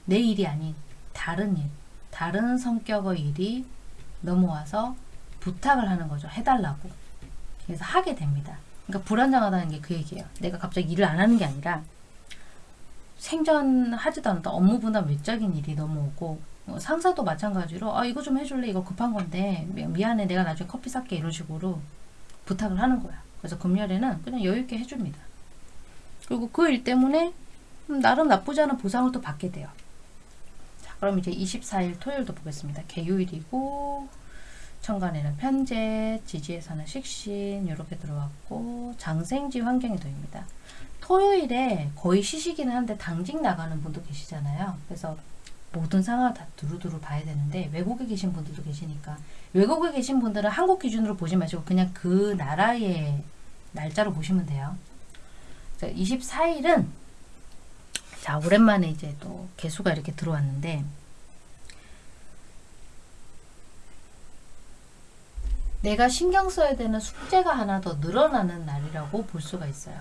내 일이 아닌 다른 일, 다른 성격의 일이 넘어와서 부탁을 하는 거죠. 해달라고. 그래서 하게 됩니다. 그러니까 불안정하다는 게 그 얘기예요. 내가 갑자기 일을 안 하는 게 아니라 생전하지도 않았던 업무 분담 외적인 일이 넘어오고 뭐 상사도 마찬가지로 아 이거 좀 해줄래 이거 급한 건데 미안해 내가 나중에 커피 살게 이런 식으로 부탁을 하는 거야. 그래서 금요일에는 그냥 여유있게 해줍니다. 그리고 그 일 때문에 음, 나름 나쁘지 않은 보상을 또 받게 돼요. 자, 그럼 이제 24일 토요일도 보겠습니다. 개요일이고 천간에는 편제, 지지에서는 식신 이렇게 들어왔고 장생지 환경이 도입니다. 토요일에 거의 쉬시기는 한데 당직 나가는 분도 계시잖아요. 그래서 모든 상황을 다 두루두루 봐야 되는데 외국에 계신 분들도 계시니까 외국에 계신 분들은 한국 기준으로 보지 마시고 그냥 그 나라의 날짜로 보시면 돼요. 24일은 자 오랜만에 이제 또 개수가 이렇게 들어왔는데 내가 신경 써야 되는 숙제가 하나 더 늘어나는 날이라고 볼 수가 있어요.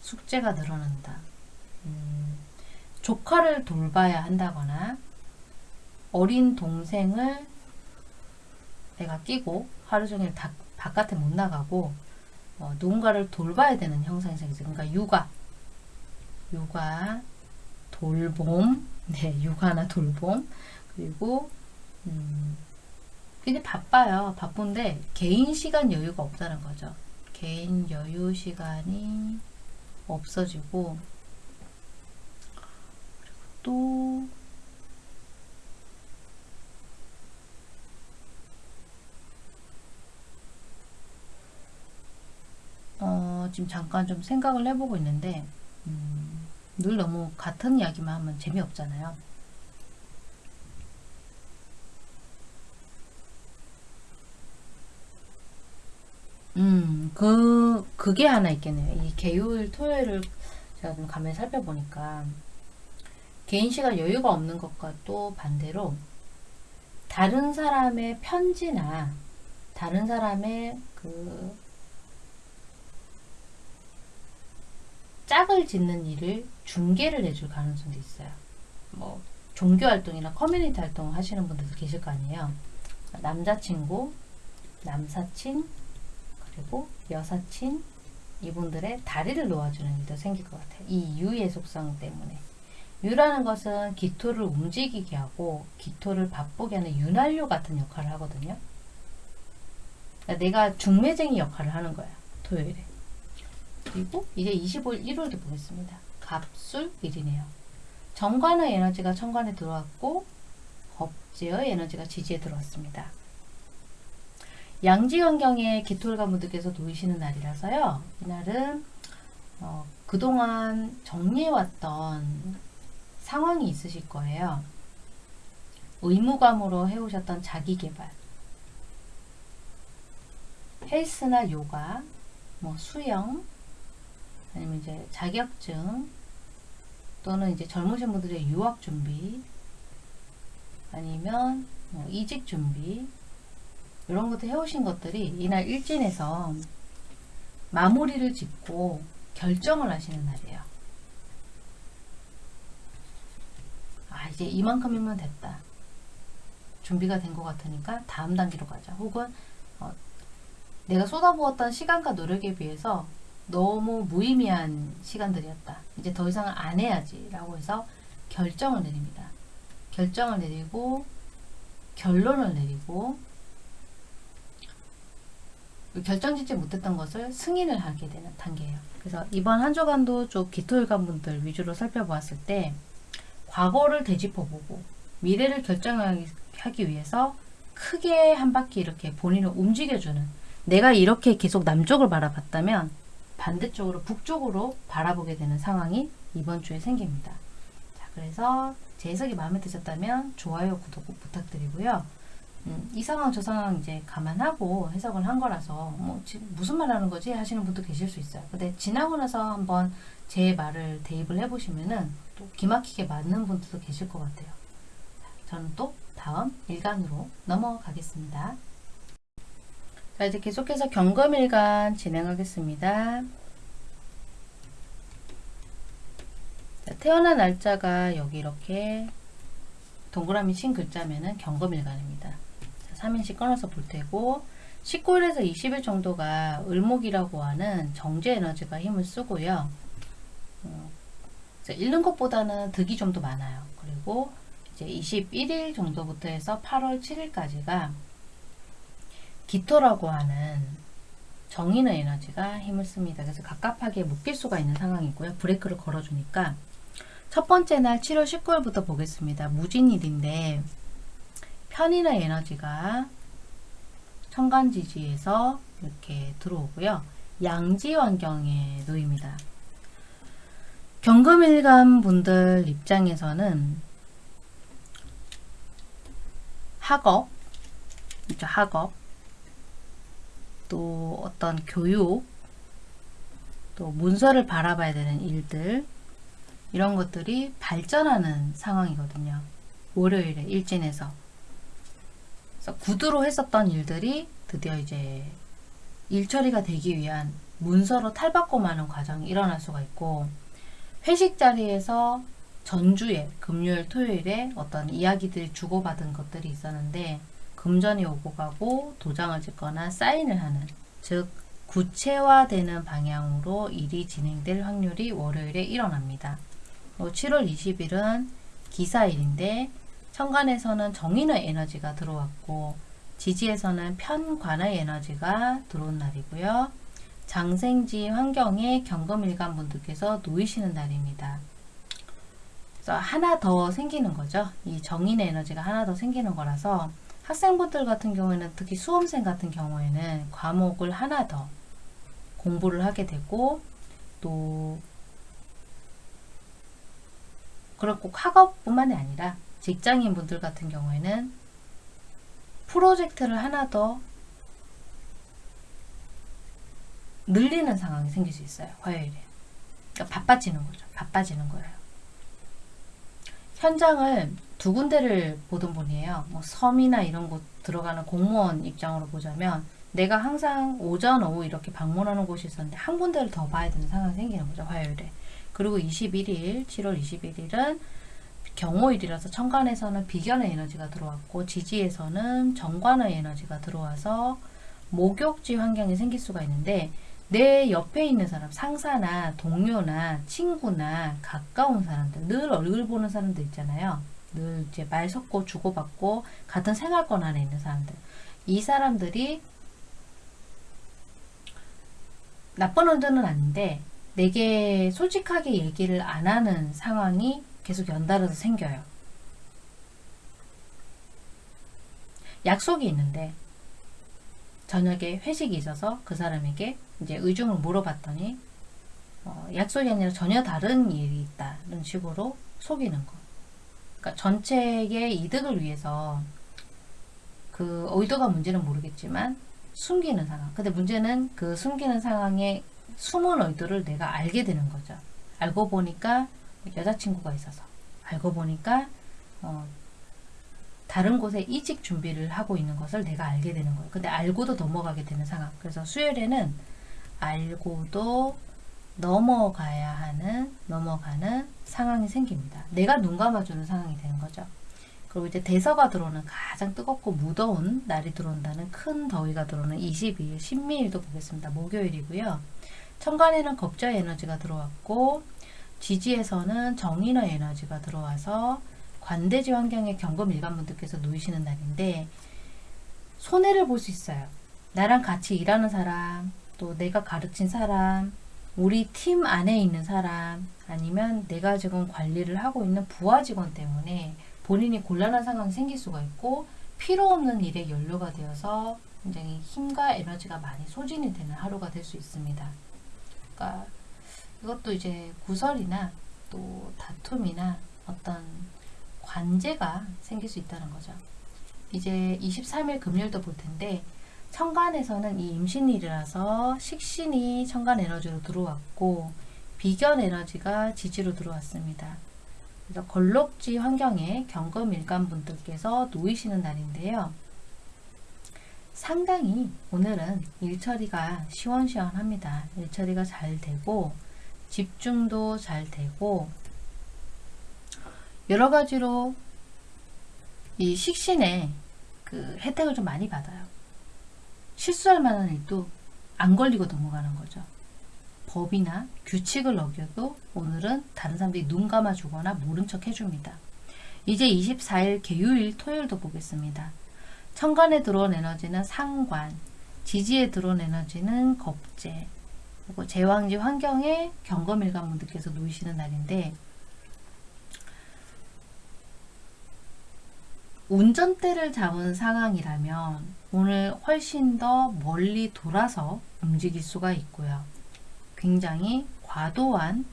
숙제가 늘어난다. 음, 조카를 돌봐야 한다거나 어린 동생을 내가 끼고 하루 종일 다, 바깥에 못 나가고 어, 누군가를 돌봐야 되는 형상이 생기죠. 그러니까 육아, 육아, 돌봄, [laughs] 네, 육아나 돌봄, 그리고 음, 굉장히 바빠요. 바쁜데 개인 시간 여유가 없다는 거죠. 개인 여유 시간이 없어지고 또 어, 지금 잠깐 좀 생각을 해보고 있는데 음, 늘 너무 같은 이야기만 하면 재미없잖아요. 음, 그, 그게 하나 있겠네요. 이 개요일, 토요일을 제가 좀 가만히 살펴보니까 개인 시간 여유가 없는 것과 또 반대로 다른 사람의 편지나 다른 사람의 그 짝을 짓는 일을 중개를 해줄 가능성도 있어요. 뭐 종교 활동이나 커뮤니티 활동 하시는 분들도 계실 거 아니에요. 남자친구, 남사친, 그리고 여사친 이분들의 다리를 놓아주는 일도 생길 것 같아요. 이 유의 속성 때문에. 유라는 것은 기토를 움직이게 하고 기토를 바쁘게 하는 윤활유 같은 역할을 하거든요. 그러니까 내가 중매쟁이 역할을 하는 거야. 토요일에. 그리고 이제 25일 일요일도 보겠습니다. 갑술일이네요. 정관의 에너지가 천관에 들어왔고 겁제의 에너지가 지지에 들어왔습니다. 양지 환경에 기토일가 분들께서 놓이시는 날이라서요. 이날은 어, 그동안 정리해왔던 상황이 있으실 거예요. 의무감으로 해오셨던 자기개발, 헬스나 요가, 뭐 수영, 아니면 이제 자격증, 또는 이제 젊으신 분들의 유학 준비, 아니면 뭐 이직 준비, 이런 것들 해오신 것들이 이날 일진에서 마무리를 짓고 결정을 하시는 날이에요. 아 이제 이만큼이면 됐다. 준비가 된 것 같으니까 다음 단계로 가자. 혹은 어, 내가 쏟아부었던 시간과 노력에 비해서 너무 무의미한 시간들이었다. 이제 더 이상 안 해야지 라고 해서 결정을 내립니다. 결정을 내리고 결론을 내리고 결정짓지 못했던 것을 승인을 하게 되는 단계예요. 그래서 이번 한 주간도 좀 기토일관 분들 위주로 살펴보았을 때 과거를 되짚어보고 미래를 결정하기 위해서 크게 한 바퀴 이렇게 본인을 움직여주는 내가 이렇게 계속 남쪽을 바라봤다면 반대쪽으로 북쪽으로 바라보게 되는 상황이 이번 주에 생깁니다. 자, 그래서 제 해석이 마음에 드셨다면 좋아요, 구독 꼭 부탁드리고요. 음, 이 상황 저 상황 이제 감안하고 해석을 한 거라서 뭐 무슨 말 하는 거지 하시는 분도 계실 수 있어요. 근데 지나고 나서 한번 제 말을 대입을 해보시면은 또 기막히게 맞는 분들도 계실 것 같아요. 저는 또 다음 일간으로 넘어가겠습니다. 자 이제 계속해서 경검일간 진행하겠습니다. 자, 태어난 날짜가 여기 이렇게 동그라미 친 글자면은 경검일간입니다. 3인씩 끊어서 볼 테고 19일에서 20일 정도가 을목이라고 하는 정제 에너지가 힘을 쓰고요. 어, 잃는 것보다는 득이 좀 더 많아요. 그리고 이제 21일 정도부터 해서 8월 7일까지가 기토라고 하는 정인의 에너지가 힘을 씁니다. 그래서 갑갑하게 묶일 수가 있는 상황이고요. 브레이크를 걸어주니까 첫 번째 날 7월 19일부터 보겠습니다. 무진일인데 편인의 에너지가 천간지지에서 이렇게 들어오고요. 양지 환경에 놓입니다. 경금일간 분들 입장에서는 학업, 그죠 학업, 또 어떤 교육, 또 문서를 바라봐야 되는 일들, 이런 것들이 발전하는 상황이거든요. 월요일에 일진에서. 그래서 구두로 했었던 일들이 드디어 이제 일 처리가 되기 위한 문서로 탈바꿈하는 과정이 일어날 수가 있고 회식 자리에서 전주에 금요일 토요일에 어떤 이야기들이 주고받은 것들이 있었는데 금전이 오고 가고 도장을 찍거나 사인을 하는 즉 구체화되는 방향으로 일이 진행될 확률이 월요일에 일어납니다. 7월 20일은 기사일인데 천간에서는 정인의 에너지가 들어왔고 지지에서는 편관의 에너지가 들어온 날이고요. 장생지 환경에 경금일간 분들께서 놓이시는 날입니다. 그래서 하나 더 생기는 거죠. 이 정인의 에너지가 하나 더 생기는 거라서 학생분들 같은 경우에는 특히 수험생 같은 경우에는 과목을 하나 더 공부를 하게 되고 또꼭 학업뿐만이 아니라 직장인 분들 같은 경우에는 프로젝트를 하나 더 늘리는 상황이 생길 수 있어요. 화요일에. 그러니까 바빠지는 거죠. 바빠지는 거예요. 현장을 두 군데를 보던 분이에요. 뭐 섬이나 이런 곳 들어가는 공무원 입장으로 보자면 내가 항상 오전, 오후 이렇게 방문하는 곳이 있었는데 한 군데를 더 봐야 되는 상황이 생기는 거죠. 화요일에. 그리고 21일, 7월 21일은 경호일이라서 천간에서는 비견의 에너지가 들어왔고 지지에서는 정관의 에너지가 들어와서 목욕지 환경이 생길 수가 있는데 내 옆에 있는 사람, 상사나 동료나 친구나 가까운 사람들, 늘 얼굴 보는 사람들 있잖아요. 늘 이제 말 섞고 주고받고 같은 생활권 안에 있는 사람들. 이 사람들이 나쁜 의도는 아닌데 내게 솔직하게 얘기를 안 하는 상황이 계속 연달아서 생겨요. 약속이 있는데 저녁에 회식이 있어서 그 사람에게 이제 의중을 물어봤더니 어, 약속이 아니라 전혀 다른 일이 있다는 식으로 속이는 거. 그러니까 전체의 이득을 위해서 그 의도가 문제는 모르겠지만 숨기는 상황. 근데 문제는 그 숨기는 상황에 숨은 의도를 내가 알게 되는 거죠. 알고 보니까 여자친구가 있어서 알고 보니까 어, 다른 곳에 이직 준비를 하고 있는 것을 내가 알게 되는 거예요. 근데 알고도 넘어가게 되는 상황. 그래서 수요일에는 알고도 넘어가야 하는 넘어가는 상황이 생깁니다. 내가 눈 감아주는 상황이 되는 거죠. 그리고 이제 대서가 들어오는 가장 뜨겁고 무더운 날이 들어온다는 큰 더위가 들어오는 22일 신미일도 보겠습니다. 목요일이고요. 천간에는 겁자의 에너지가 들어왔고 지지에서는 정인의 에너지가 들어와서 관대지 환경에 경금 일관분들께서 놓이시는 날인데 손해를 볼 수 있어요. 나랑 같이 일하는 사람, 또 내가 가르친 사람, 우리 팀 안에 있는 사람, 아니면 내가 지금 관리를 하고 있는 부하 직원 때문에 본인이 곤란한 상황이 생길 수가 있고 필요 없는 일에 연료가 되어서 굉장히 힘과 에너지가 많이 소진이 되는 하루가 될 수 있습니다. 그러니까 이것도 이제 구설이나 또 다툼이나 어떤 관제가 생길 수 있다는 거죠. 이제 23일 금요일도 볼 텐데 천간에서는 이 임신일이라서 식신이 천간 에너지로 들어왔고 비견 에너지가 지지로 들어왔습니다. 그래서 걸록지 환경에 경금 일간 분들께서 놓이시는 날인데요. 상당히 오늘은 일처리가 시원시원합니다. 일처리가 잘 되고 집중도 잘 되고 여러 가지로 이 식신에 그 혜택을 좀 많이 받아요. 실수할 만한 일도 안 걸리고 넘어가는 거죠. 법이나 규칙을 어겨도 오늘은 다른 사람들이 눈 감아주거나 모른 척 해줍니다. 이제 24일 개요일 토요일도 보겠습니다. 천간에 들어온 에너지는 상관, 지지에 들어온 에너지는 겁재, 그리고 제왕지 환경에 경검일관 분들께서 놓이시는 날인데 운전대를 잡은 상황이라면 오늘 훨씬 더 멀리 돌아서 움직일 수가 있고요. 굉장히 과도한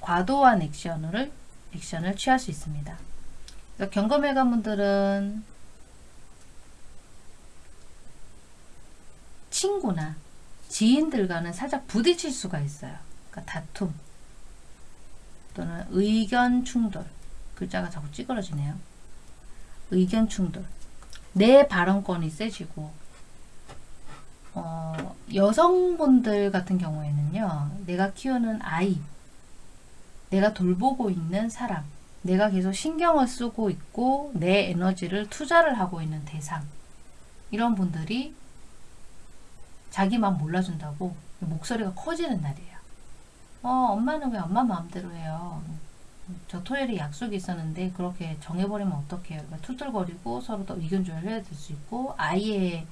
과도한 액션을 액션을 취할 수 있습니다. 경검일관 분들은 친구나 지인들과는 살짝 부딪힐 수가 있어요. 그러니까 다툼 또는 의견 충돌 글자가 자꾸 찌그러지네요. 의견 충돌 내 발언권이 세지고 어, 여성분들 같은 경우에는요. 내가 키우는 아이 내가 돌보고 있는 사람 내가 계속 신경을 쓰고 있고 내 에너지를 투자를 하고 있는 대상 이런 분들이 자기만 몰라준다고 목소리가 커지는 날이에요. 어, 엄마는 왜 엄마 마음대로 해요? 저 토요일에 약속이 있었는데 그렇게 정해버리면 어떡해요? 그러니까 투덜거리고 서로 또 의견 조율을 해야 될 수 있고 아이의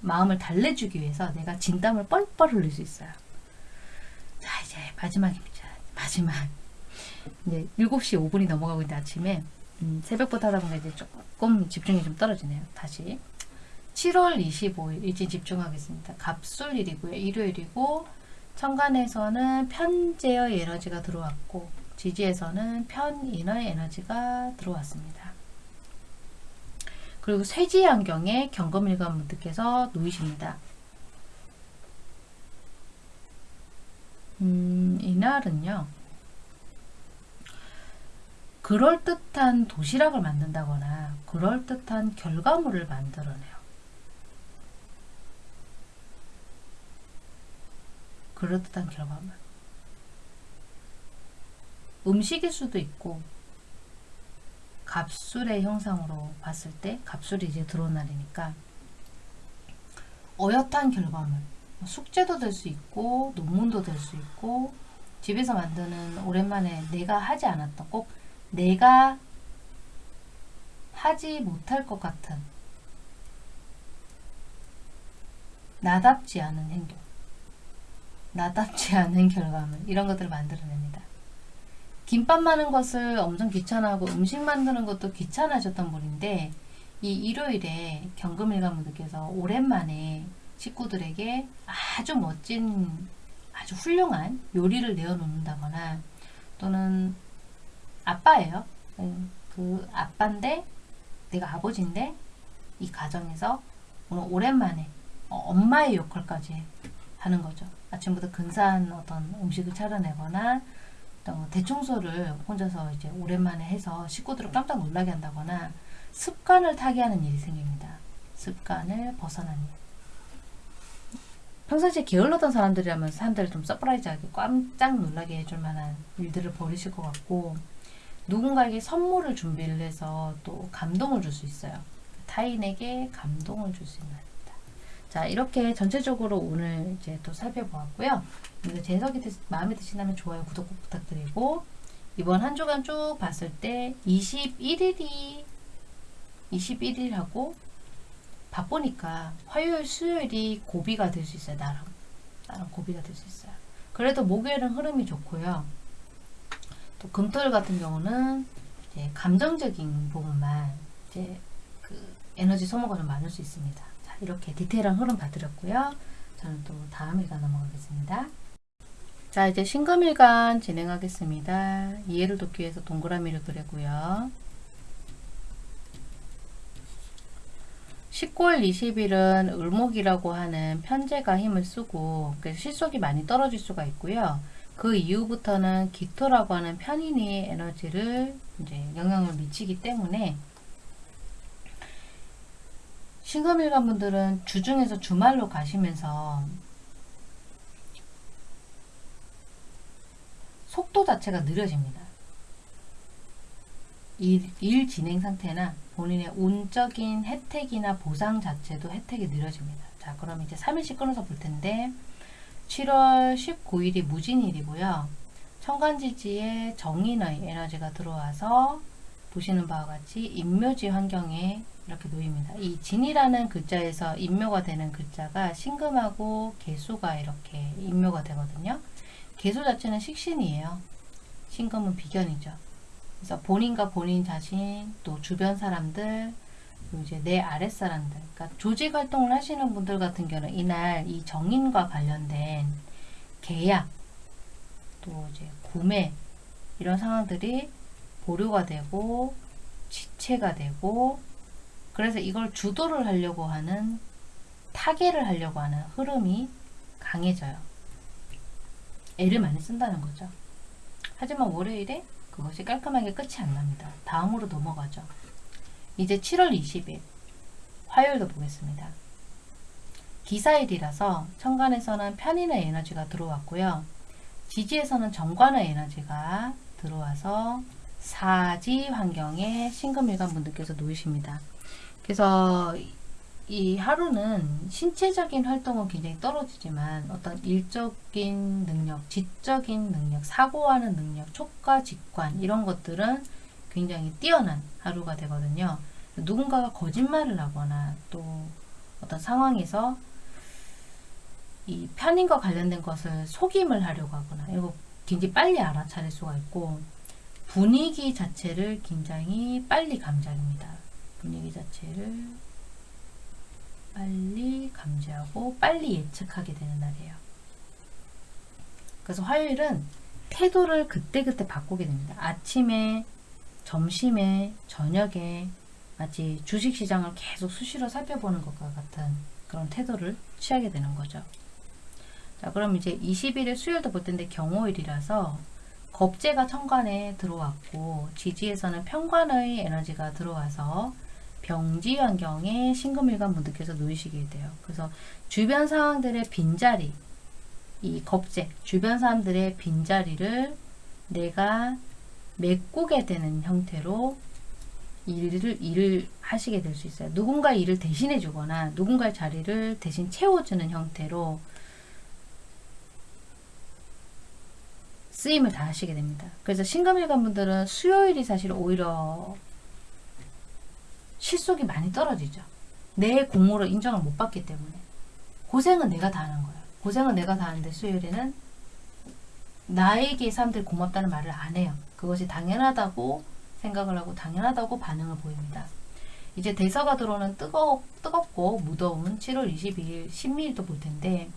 마음을 달래주기 위해서 내가 진땀을 뻘뻘 흘릴 수 있어요. 자 이제 마지막입니다. 마지막 이제 7시 5분이 넘어가고 있는데 아침에 음, 새벽부터 하다 보니까 이제 조금 집중이 좀 떨어지네요. 다시 7월 25일 일찍 집중하겠습니다. 갑술일이고요. 일요일이고 천간에서는 편제의 에너지가 들어왔고 지지에서는 편인의 에너지가 들어왔습니다. 그리고 쇠지 안경에 경금일관 분들께서 놓이십니다. 음, 이날은요. 그럴듯한 도시락을 만든다거나 그럴듯한 결과물을 만들어내요. 그럴듯한 결과물. 음식일 수도 있고 갑술의 형상으로 봤을 때 갑술이 이제 들어온 날이니까 어엿한 결과물 숙제도 될 수 있고 논문도 될 수 있고 집에서 만드는 오랜만에 내가 하지 않았던 꼭 내가 하지 못할 것 같은 나답지 않은 행동 나답지 않은 결과물 이런 것들을 만들어냅니다. 김밥 마는 것을 엄청 귀찮아하고 음식 만드는 것도 귀찮아하셨던 분인데 이 일요일에 경금일관분들께서 오랜만에 식구들에게 아주 멋진 아주 훌륭한 요리를 내어놓는다거나 또는 아빠예요. 음, 그 아빠인데 내가 아버지인데 이 가정에서 오랜만에 어, 엄마의 역할까지 하는 거죠. 아침부터 근사한 어떤 음식을 차려내거나 어, 대청소를 혼자서 이제 오랜만에 해서 식구들을 깜짝 놀라게 한다거나 습관을 타게 하는 일이 생깁니다. 습관을 벗어난 일. 평상시에 게을렀던 사람들이라면 사람들을 좀 surprise하게 깜짝 놀라게 해줄 만한 일들을 벌이실 것 같고 누군가에게 선물을 준비를 해서 또 감동을 줄 수 있어요. 타인에게 감동을 줄 수 있는. 자 이렇게 전체적으로 오늘 이제 또 살펴보았고요. 이거 제 해석이 드, 마음에 드신다면 좋아요, 구독 꼭 부탁드리고 이번 한 주간 쭉 봤을 때 21일이 21일하고 바쁘니까 화요일, 수요일이 고비가 될 수 있어요. 나름 나름 고비가 될 수 있어요. 그래도 목요일은 흐름이 좋고요. 또 금토일 같은 경우는 감정적인 부분만 이제 그 에너지 소모가 좀 많을 수 있습니다. 자, 이렇게 디테일한 흐름 봐드렸고요. 저는 또 다음 일간 넘어가겠습니다. 자 이제 신금일간 진행하겠습니다. 이해를 돕기 위해서 동그라미를 그리고요. 19월 20일은 을목이라고 하는 편제가 힘을 쓰고 실속이 많이 떨어질 수가 있고요. 그 이후부터는 기토라고 하는 편인의 에너지를 이제 영향을 미치기 때문에 신금일간 분들은 주중에서 주말로 가시면서 속도 자체가 느려집니다. 일, 일 진행 상태나 본인의 운적인 혜택이나 보상 자체도 혜택이 느려집니다. 자, 그럼 이제 3일씩 끊어서 볼 텐데 7월 19일이 무진일이고요. 천간지지에 정인의 에너지가 들어와서 보시는 바와 같이 인묘지 환경에 이렇게 놓입니다. 이 진이라는 글자에서 인묘가 되는 글자가 신금하고 개수가 이렇게 인묘가 되거든요. 개수 자체는 식신이에요. 신금은 비견이죠. 그래서 본인과 본인 자신, 또 주변 사람들, 이제 내 아랫사람들, 그러니까 조직 활동을 하시는 분들 같은 경우는 이날 이 정인과 관련된 계약, 또 이제 구매, 이런 상황들이 보류가 되고, 지체가 되고, 그래서 이걸 주도를 하려고 하는, 타개를 하려고 하는 흐름이 강해져요. 애를 많이 쓴다는 거죠. 하지만 월요일에 그것이 깔끔하게 끝이 안 납니다. 다음으로 넘어가죠. 이제 7월 20일 화요일도 보겠습니다. 기사일이라서 천간에서는 편인의 에너지가 들어왔고요. 지지에서는 정관의 에너지가 들어와서 사지 환경에 신금일간 분들께서 놓이십니다. 그래서 이 하루는 신체적인 활동은 굉장히 떨어지지만 어떤 일적인 능력, 지적인 능력, 사고하는 능력, 촉과 직관 이런 것들은 굉장히 뛰어난 하루가 되거든요. 누군가가 거짓말을 하거나 또 어떤 상황에서 이 편인과 관련된 것을 속임을 하려고 하거나 이거 굉장히 빨리 알아차릴 수가 있고 분위기 자체를 굉장히 빨리 감지합니다. 분위기 자체를 빨리 감지하고 빨리 예측하게 되는 날이에요. 그래서 화요일은 태도를 그때그때 바꾸게 됩니다. 아침에, 점심에, 저녁에 마치 주식시장을 계속 수시로 살펴보는 것과 같은 그런 태도를 취하게 되는 거죠. 자, 그럼 이제 20일에 수요일도 볼 텐데 경호일이라서 겁재가 천간에 들어왔고 지지에서는 편관의 에너지가 들어와서 병지 환경에 신금일관 분들께서 놓이시게 돼요. 그래서 주변 상황들의 빈자리, 이 겁재, 주변 사람들의 빈자리를 내가 메꾸게 되는 형태로 일을, 일을 하시게 될 수 있어요. 누군가 일을 대신해 주거나 누군가의 자리를 대신 채워주는 형태로 쓰임을 다 하시게 됩니다. 그래서 신금일관 분들은 수요일이 사실 오히려 실속이 많이 떨어지죠. 내 공으로 인정을 못 받기 때문에 고생은 내가 다 하는 거예요. 고생은 내가 다 하는데 수요일에는 나에게 사람들이 고맙다는 말을 안 해요. 그것이 당연하다고 생각을 하고 당연하다고 반응을 보입니다. 이제 대서가 들어오는 뜨거, 뜨겁고 무더운 7월 22일 신미일도 볼 텐데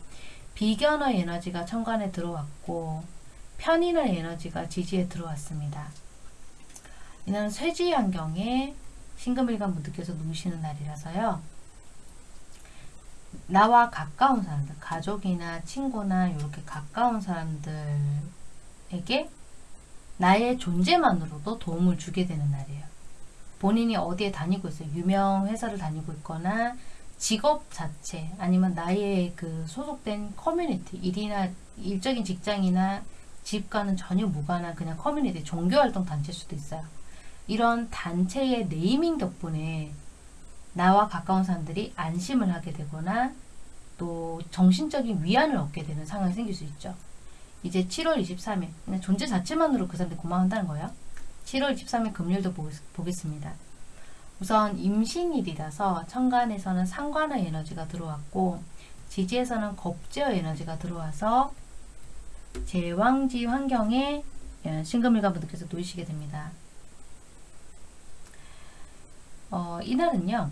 비견의 에너지가 천간에 들어왔고 편인의 에너지가 지지에 들어왔습니다. 이는 쇠지 환경에 신금일관 분들께서 누우시는 날이라서요. 나와 가까운 사람들, 가족이나 친구나 이렇게 가까운 사람들에게 나의 존재만으로도 도움을 주게 되는 날이에요. 본인이 어디에 다니고 있어요. 유명 회사를 다니고 있거나 직업 자체 아니면 나의 그 소속된 커뮤니티 일이나 일적인 직장이나 집과는 전혀 무관한 그냥 커뮤니티 종교활동 단체일 수도 있어요. 이런 단체의 네이밍 덕분에 나와 가까운 사람들이 안심을 하게 되거나 또 정신적인 위안을 얻게 되는 상황이 생길 수 있죠. 이제 7월 23일 그냥 존재 자체만으로 그 사람들이 고맙다는 거예요. 7월 23일 금요일도 보겠습니다. 우선 임신일이라서 천간에서는 상관의 에너지가 들어왔고 지지에서는 겁제의 에너지가 들어와서 제왕지 환경에 예, 신금일관 분들께서 놓이시게 됩니다. 어, 이날은요.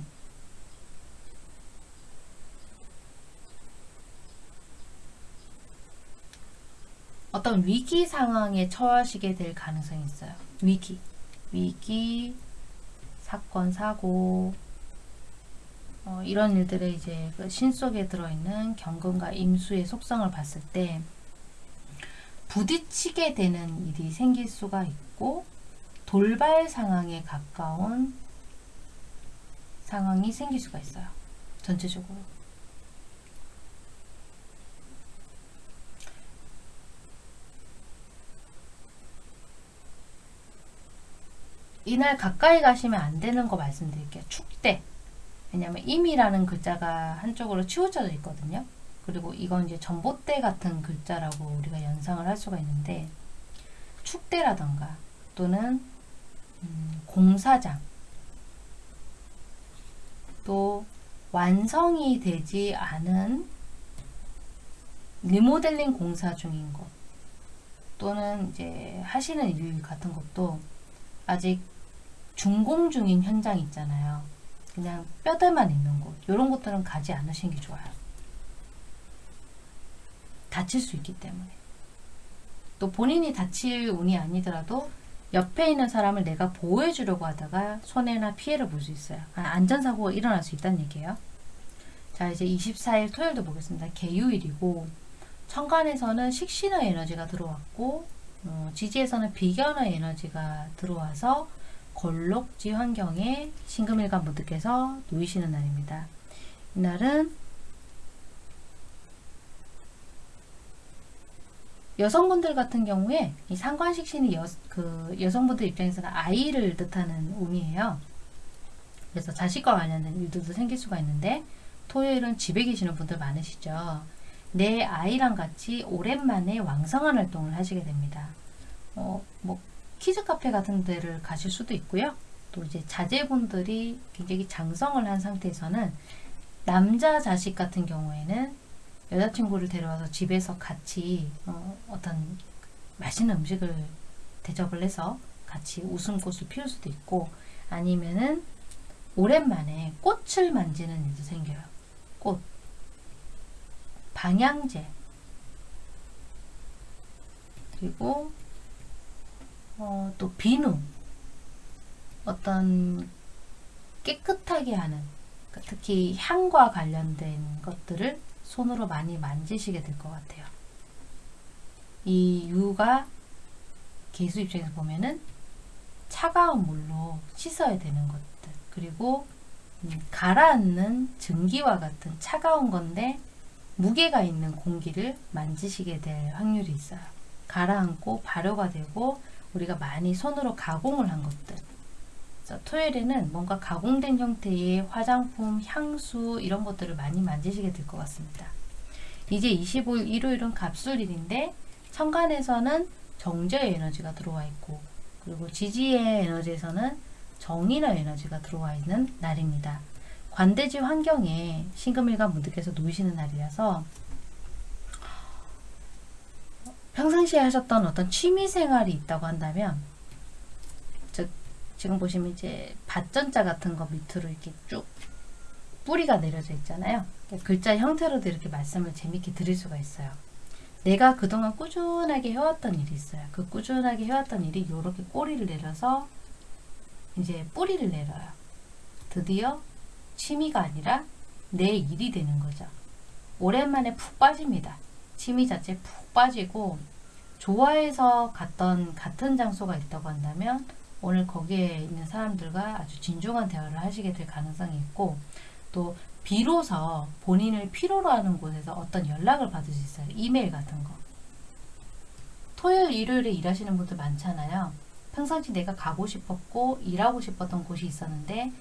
어떤 위기 상황에 처하시게 될 가능성이 있어요. 위기, 위기, 사건, 사고, 어, 이런 일들의 이제 그 신 속에 들어있는 경금과 임수의 속성을 봤을 때 부딪히게 되는 일이 생길 수가 있고 돌발 상황에 가까운 상황이 생길 수가 있어요. 전체적으로. 이날 가까이 가시면 안 되는 거 말씀드릴게요. 축대. 왜냐면 임이라는 글자가 한쪽으로 치우쳐져 있거든요. 그리고 이건 이제 전봇대 같은 글자라고 우리가 연상을 할 수가 있는데 축대라던가 또는 음, 공사장 또 완성이 되지 않은 리모델링 공사 중인 것 또는 이제 하시는 일 같은 것도 아직 준공 중인 현장 있잖아요. 그냥 뼈대만 있는 곳 이런 것들은 가지 않으시는 게 좋아요. 다칠 수 있기 때문에 또 본인이 다칠 운이 아니더라도 옆에 있는 사람을 내가 보호해 주려고 하다가 손해나 피해를 볼 수 있어요. 아, 안전사고가 일어날 수 있다는 얘기예요. 자 이제 24일 토요일도 보겠습니다. 개유일이고 천간에서는 식신의 에너지가 들어왔고 어, 지지에서는 비견의 에너지가 들어와서 걸록지 환경에 신금일관 분들께서 놓이시는 날입니다. 이날은 여성분들 같은 경우에 이 상관식신이 여, 그 여성분들 입장에서는 아이를 뜻하는 의미예요. 그래서 자식과 관련된 일들도 생길 수가 있는데 토요일은 집에 계시는 분들 많으시죠. 내 아이랑 같이 오랜만에 왕성한 활동을 하시게 됩니다. 어, 뭐 키즈 카페 같은 데를 가실 수도 있고요. 또 이제 자제분들이 굉장히 장성을 한 상태에서는 남자 자식 같은 경우에는 여자친구를 데려와서 집에서 같이 어, 어떤 맛있는 음식을 대접을 해서 같이 웃음꽃을 피울 수도 있고 아니면은 오랜만에 꽃을 만지는 일도 생겨요. 꽃. 방향제. 그리고 어, 또 비누. 어떤 깨끗하게 하는 그러니까 특히 향과 관련된 것들을 손으로 많이 만지시게 될 것 같아요. 이 유가 개수 입장에서 보면은 차가운 물로 씻어야 되는 것들 그리고 음, 가라앉는 증기와 같은 차가운 건데 무게가 있는 공기를 만지시게 될 확률이 있어요. 가라앉고 발효가 되고 우리가 많이 손으로 가공을 한 것들 그래서 토요일에는 뭔가 가공된 형태의 화장품, 향수 이런 것들을 많이 만지시게 될 것 같습니다. 이제 25일 일요일은 갑술일인데 천간에서는 정제의 에너지가 들어와 있고 그리고 지지의 에너지에서는 정인의 에너지가 들어와 있는 날입니다. 관대지 환경에 신금일간 분들께서 놓이시는 날이라서 평상시에 하셨던 어떤 취미 생활이 있다고 한다면 저 지금 보시면 이제 밭전자 같은 거 밑으로 이렇게 쭉 뿌리가 내려져 있잖아요. 글자 형태로도 이렇게 말씀을 재밌게 드릴 수가 있어요. 내가 그동안 꾸준하게 해왔던 일이 있어요. 그 꾸준하게 해왔던 일이 이렇게 꼬리를 내려서 이제 뿌리를 내려요. 드디어 취미가 아니라 내 일이 되는 거죠. 오랜만에 푹 빠집니다. 취미 자체 푹 빠지고 좋아해서 갔던 같은 장소가 있다고 한다면 오늘 거기에 있는 사람들과 아주 진중한 대화를 하시게 될 가능성이 있고 또 비로소 본인을 필요로 하는 곳에서 어떤 연락을 받을 수 있어요. 이메일 같은 거. 토요일, 일요일에 일하시는 분들 많잖아요. 평상시 내가 가고 싶었고 일하고 싶었던 곳이 있었는데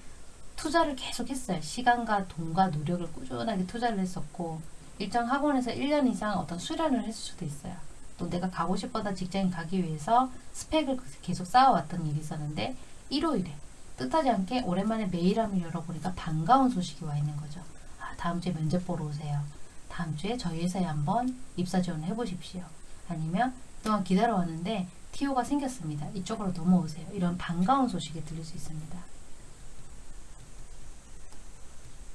투자를 계속 했어요. 시간과 돈과 노력을 꾸준하게 투자를 했었고 일정 학원에서 1년 이상 어떤 수련을 했을 수도 있어요. 또 내가 가고 싶었던 직장에 가기 위해서 스펙을 계속 쌓아왔던 일이 있었는데 일요일에 뜻하지 않게 오랜만에 메일함을 열어보니까 반가운 소식이 와 있는 거죠. 아, 다음 주에 면접 보러 오세요. 다음 주에 저희 회사에 한번 입사 지원을 해보십시오. 아니면 그동안 기다려왔는데 TO가 생겼습니다. 이쪽으로 넘어오세요. 이런 반가운 소식이 들릴 수 있습니다.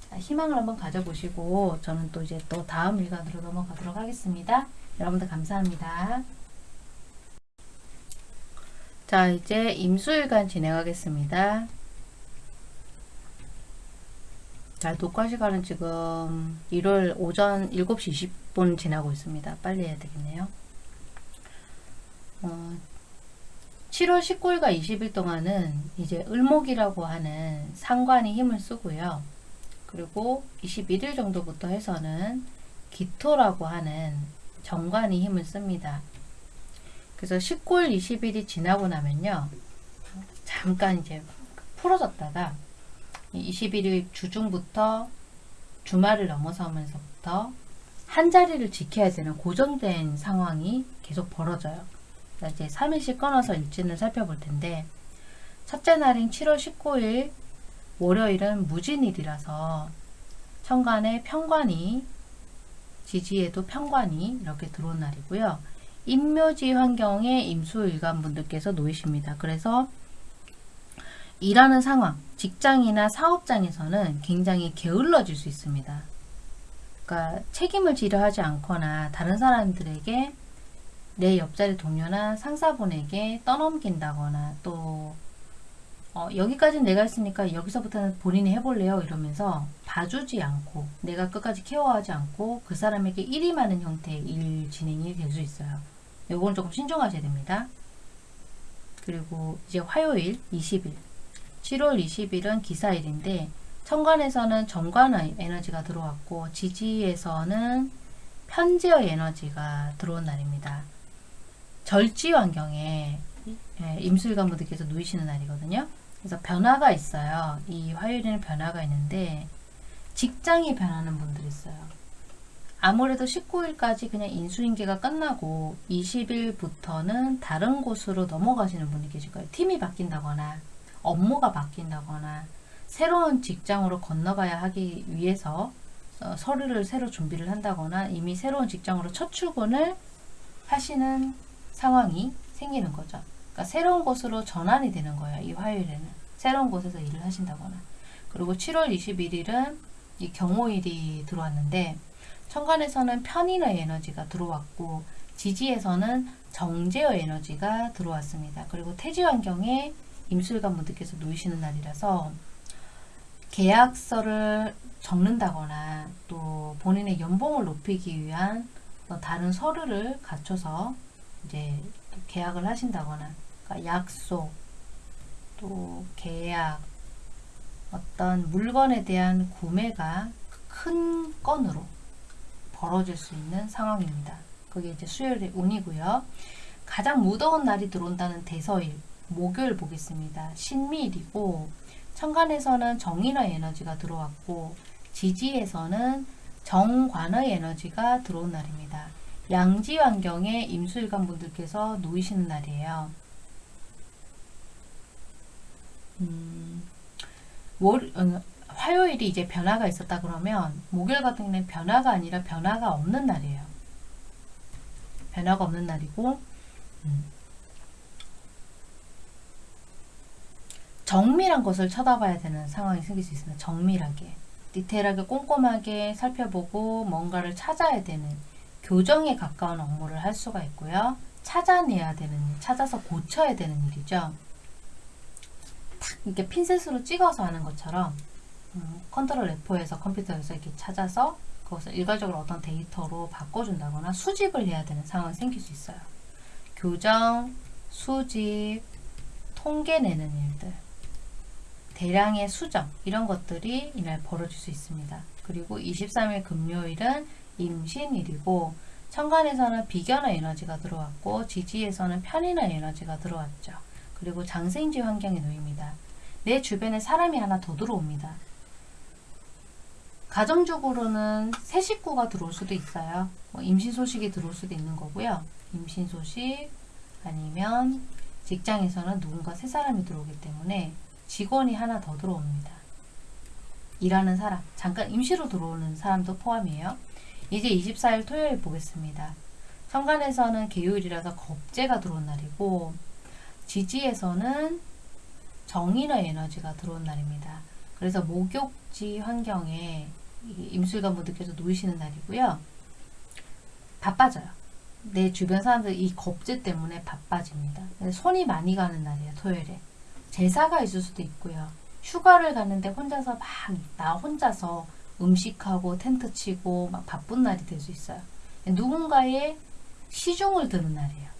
자, 희망을 한번 가져보시고 저는 또 이제 또 다음 일간으로 넘어가도록 하겠습니다. 여러분들 감사합니다. 자 이제 임수일간 진행하겠습니다. 자 녹화 시간은 지금 1월 오전 7시 20분 지나고 있습니다. 빨리 해야 되겠네요. 어, 7월 19일과 20일 동안은 이제 을목이라고 하는 상관이 힘을 쓰고요. 그리고 21일 정도부터 해서는 기토라고 하는 정관이 힘을 씁니다. 그래서 19일, 20일이 지나고 나면요. 잠깐 이제 풀어졌다가 21일 주중부터 주말을 넘어서면서부터 한 자리를 지켜야 되는 고정된 상황이 계속 벌어져요. 이제 3일씩 끊어서 일진을 살펴볼 텐데 첫째 날인 7월 19일 월요일은 무진일이라서 천간에 평관이 지지에도 평관이 이렇게 들어온 날이고요. 임묘지 환경에 임수일간 분들께서 놓이십니다. 그래서 일하는 상황, 직장이나 사업장에서는 굉장히 게을러질 수 있습니다. 그러니까 책임을 지려 하지 않거나 다른 사람들에게 내 옆자리 동료나 상사분에게 떠넘긴다거나 또 어, 여기까지는 내가 했으니까 여기서부터는 본인이 해볼래요 이러면서 봐주지 않고 내가 끝까지 케어하지 않고 그 사람에게 많은 형태의 일 진행이 될 수 있어요. 요건 조금 신중하셔야 됩니다. 그리고 이제 화요일 20일 7월 20일은 기사일인데 천간에서는 정관의 에너지가 들어왔고 지지에서는 편지의 에너지가 들어온 날입니다. 절지 환경에 예, 임술관 분들께서 누이시는 날이거든요. 그래서 변화가 있어요. 이 화요일에는 변화가 있는데 직장이 변하는 분들이 있어요. 아무래도 19일까지 그냥 인수인계가 끝나고 20일부터는 다른 곳으로 넘어가시는 분이 계실 거예요. 팀이 바뀐다거나 업무가 바뀐다거나 새로운 직장으로 건너가야 하기 위해서 어, 서류를 새로 준비를 한다거나 이미 새로운 직장으로 첫 출근을 하시는 상황이 생기는 거죠. 그러니까 새로운 곳으로 전환이 되는 거예요. 이 화요일에는. 새로운 곳에서 일을 하신다거나. 그리고 7월 21일은 이 경호일이 들어왔는데 천간에서는 편인의 에너지가 들어왔고 지지에서는 정제의 에너지가 들어왔습니다. 그리고 태지 환경에 임술관 분들께서 놓이시는 날이라서 계약서를 적는다거나 또 본인의 연봉을 높이기 위한 어, 다른 서류를 갖춰서 이제 계약을 하신다거나 그러니까 약속 또 계약 어떤 물건에 대한 구매가 큰 건으로 벌어질 수 있는 상황입니다. 그게 이제 수요일의 운이고요. 가장 무더운 날이 들어온다는 대서일 목요일 보겠습니다. 신미일이고 천간에서는 정인의 에너지가 들어왔고 지지에서는 정관의 에너지가 들어온 날입니다. 양지 환경에 임수일관 분들께서 놓이시는 날이에요. 음, 월, 어, 화요일이 이제 변화가 있었다 그러면 목요일 같은 경우는 변화가 아니라 변화가 없는 날이에요. 변화가 없는 날이고 음. 정밀한 것을 쳐다봐야 되는 상황이 생길 수 있습니다. 정밀하게 디테일하게 꼼꼼하게 살펴보고 뭔가를 찾아야 되는 교정에 가까운 업무를 할 수가 있고요. 찾아내야 되는 일, 찾아서 고쳐야 되는 일이죠. 탁 이렇게 핀셋으로 찍어서 하는 것처럼 음, 컨트롤 F4에서 컴퓨터에서 이렇게 찾아서 그것을 일괄적으로 어떤 데이터로 바꿔준다거나 수집을 해야 되는 상황이 생길 수 있어요. 교정, 수집, 통계 내는 일들, 대량의 수정 이런 것들이 이날 벌어질 수 있습니다. 그리고 23일 금요일은 임신일이고 천간에서는 비견의 에너지가 들어왔고 지지에서는 편인의 에너지가 들어왔죠. 그리고 장생지 환경에 놓입니다. 내 주변에 사람이 하나 더 들어옵니다. 가정적으로는 새 식구가 들어올 수도 있어요. 뭐 임신 소식이 들어올 수도 있는 거고요. 임신 소식 아니면 직장에서는 누군가 새 사람이 들어오기 때문에 직원이 하나 더 들어옵니다. 일하는 사람, 잠깐 임시로 들어오는 사람도 포함이에요. 이제 24일 토요일 보겠습니다. 천간에서는 개요일이라서 겁재가 들어온 날이고 지지에서는 정인의 에너지가 들어온 날입니다. 그래서 목욕지 환경에 임술관 분들께서 놓이시는 날이고요. 바빠져요. 내 주변 사람들 이 겁재 때문에 바빠집니다. 손이 많이 가는 날이에요. 토요일에. 제사가 있을 수도 있고요. 휴가를 갔는데 혼자서 막 나 혼자서 음식하고 텐트 치고 막 바쁜 날이 될 수 있어요. 누군가의 시중을 드는 날이에요.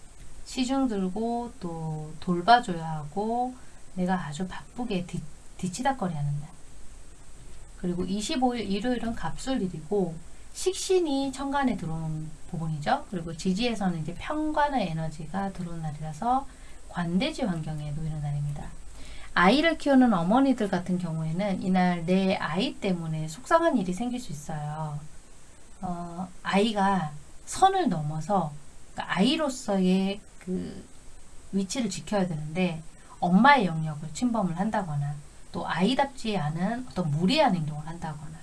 시중 들고 또 돌봐줘야 하고 내가 아주 바쁘게 뒤, 뒤치다거리 하는 날. 그리고 25일 일요일은 갑술일이고 식신이 천간에 들어온 부분이죠. 그리고 지지에서는 이제 평관의 에너지가 들어온 날이라서 관대지 환경에 놓이는 날입니다. 아이를 키우는 어머니들 같은 경우에는 이날 내 아이 때문에 속상한 일이 생길 수 있어요. 어, 아이가 선을 넘어서 그러니까 아이로서의 그 위치를 지켜야 되는데 엄마의 영역을 침범을 한다거나 또 아이답지 않은 어떤 무리한 행동을 한다거나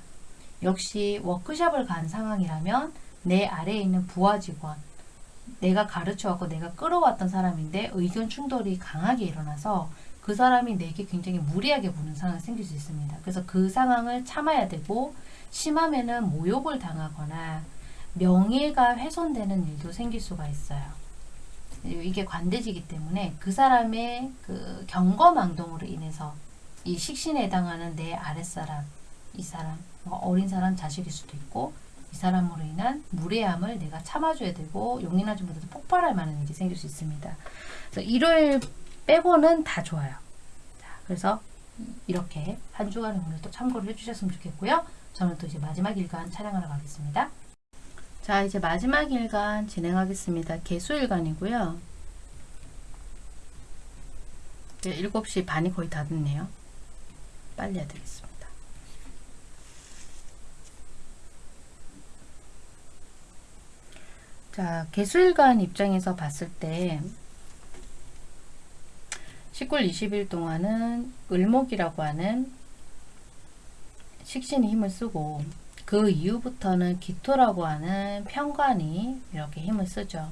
역시 워크숍을 간 상황이라면 내 아래에 있는 부하 직원 내가 가르쳐왔고 내가 끌어왔던 사람인데 의견 충돌이 강하게 일어나서 그 사람이 내게 굉장히 무리하게 보는 상황이 생길 수 있습니다. 그래서 그 상황을 참아야 되고 심하면은 모욕을 당하거나 명예가 훼손되는 일도 생길 수가 있어요. 이게 관대지기 때문에 그 사람의 그 경거망동으로 인해서 이 식신에 해당하는 내 아랫사람, 이 사람, 뭐 어린 사람 자식일 수도 있고 이 사람으로 인한 무례함을 내가 참아줘야 되고 용인하지 못해도 폭발할 만한 일이 생길 수 있습니다. 그래서 일요일 빼고는 다 좋아요. 자, 그래서 이렇게 한 주간의 오늘 또 참고를 해주셨으면 좋겠고요. 저는 또 이제 마지막 일간 촬영하러 가겠습니다. 자, 이제 마지막 일간 진행하겠습니다. 개수일간이고요. 네, 7시 반이 거의 다 됐네요. 빨리 해야 되겠습니다. 자, 개술관 입장에서 봤을 때 19일 20일 동안은 을목이라고 하는 식신이 힘을 쓰고 그 이후부터는 기토라고 하는 편관이 이렇게 힘을 쓰죠.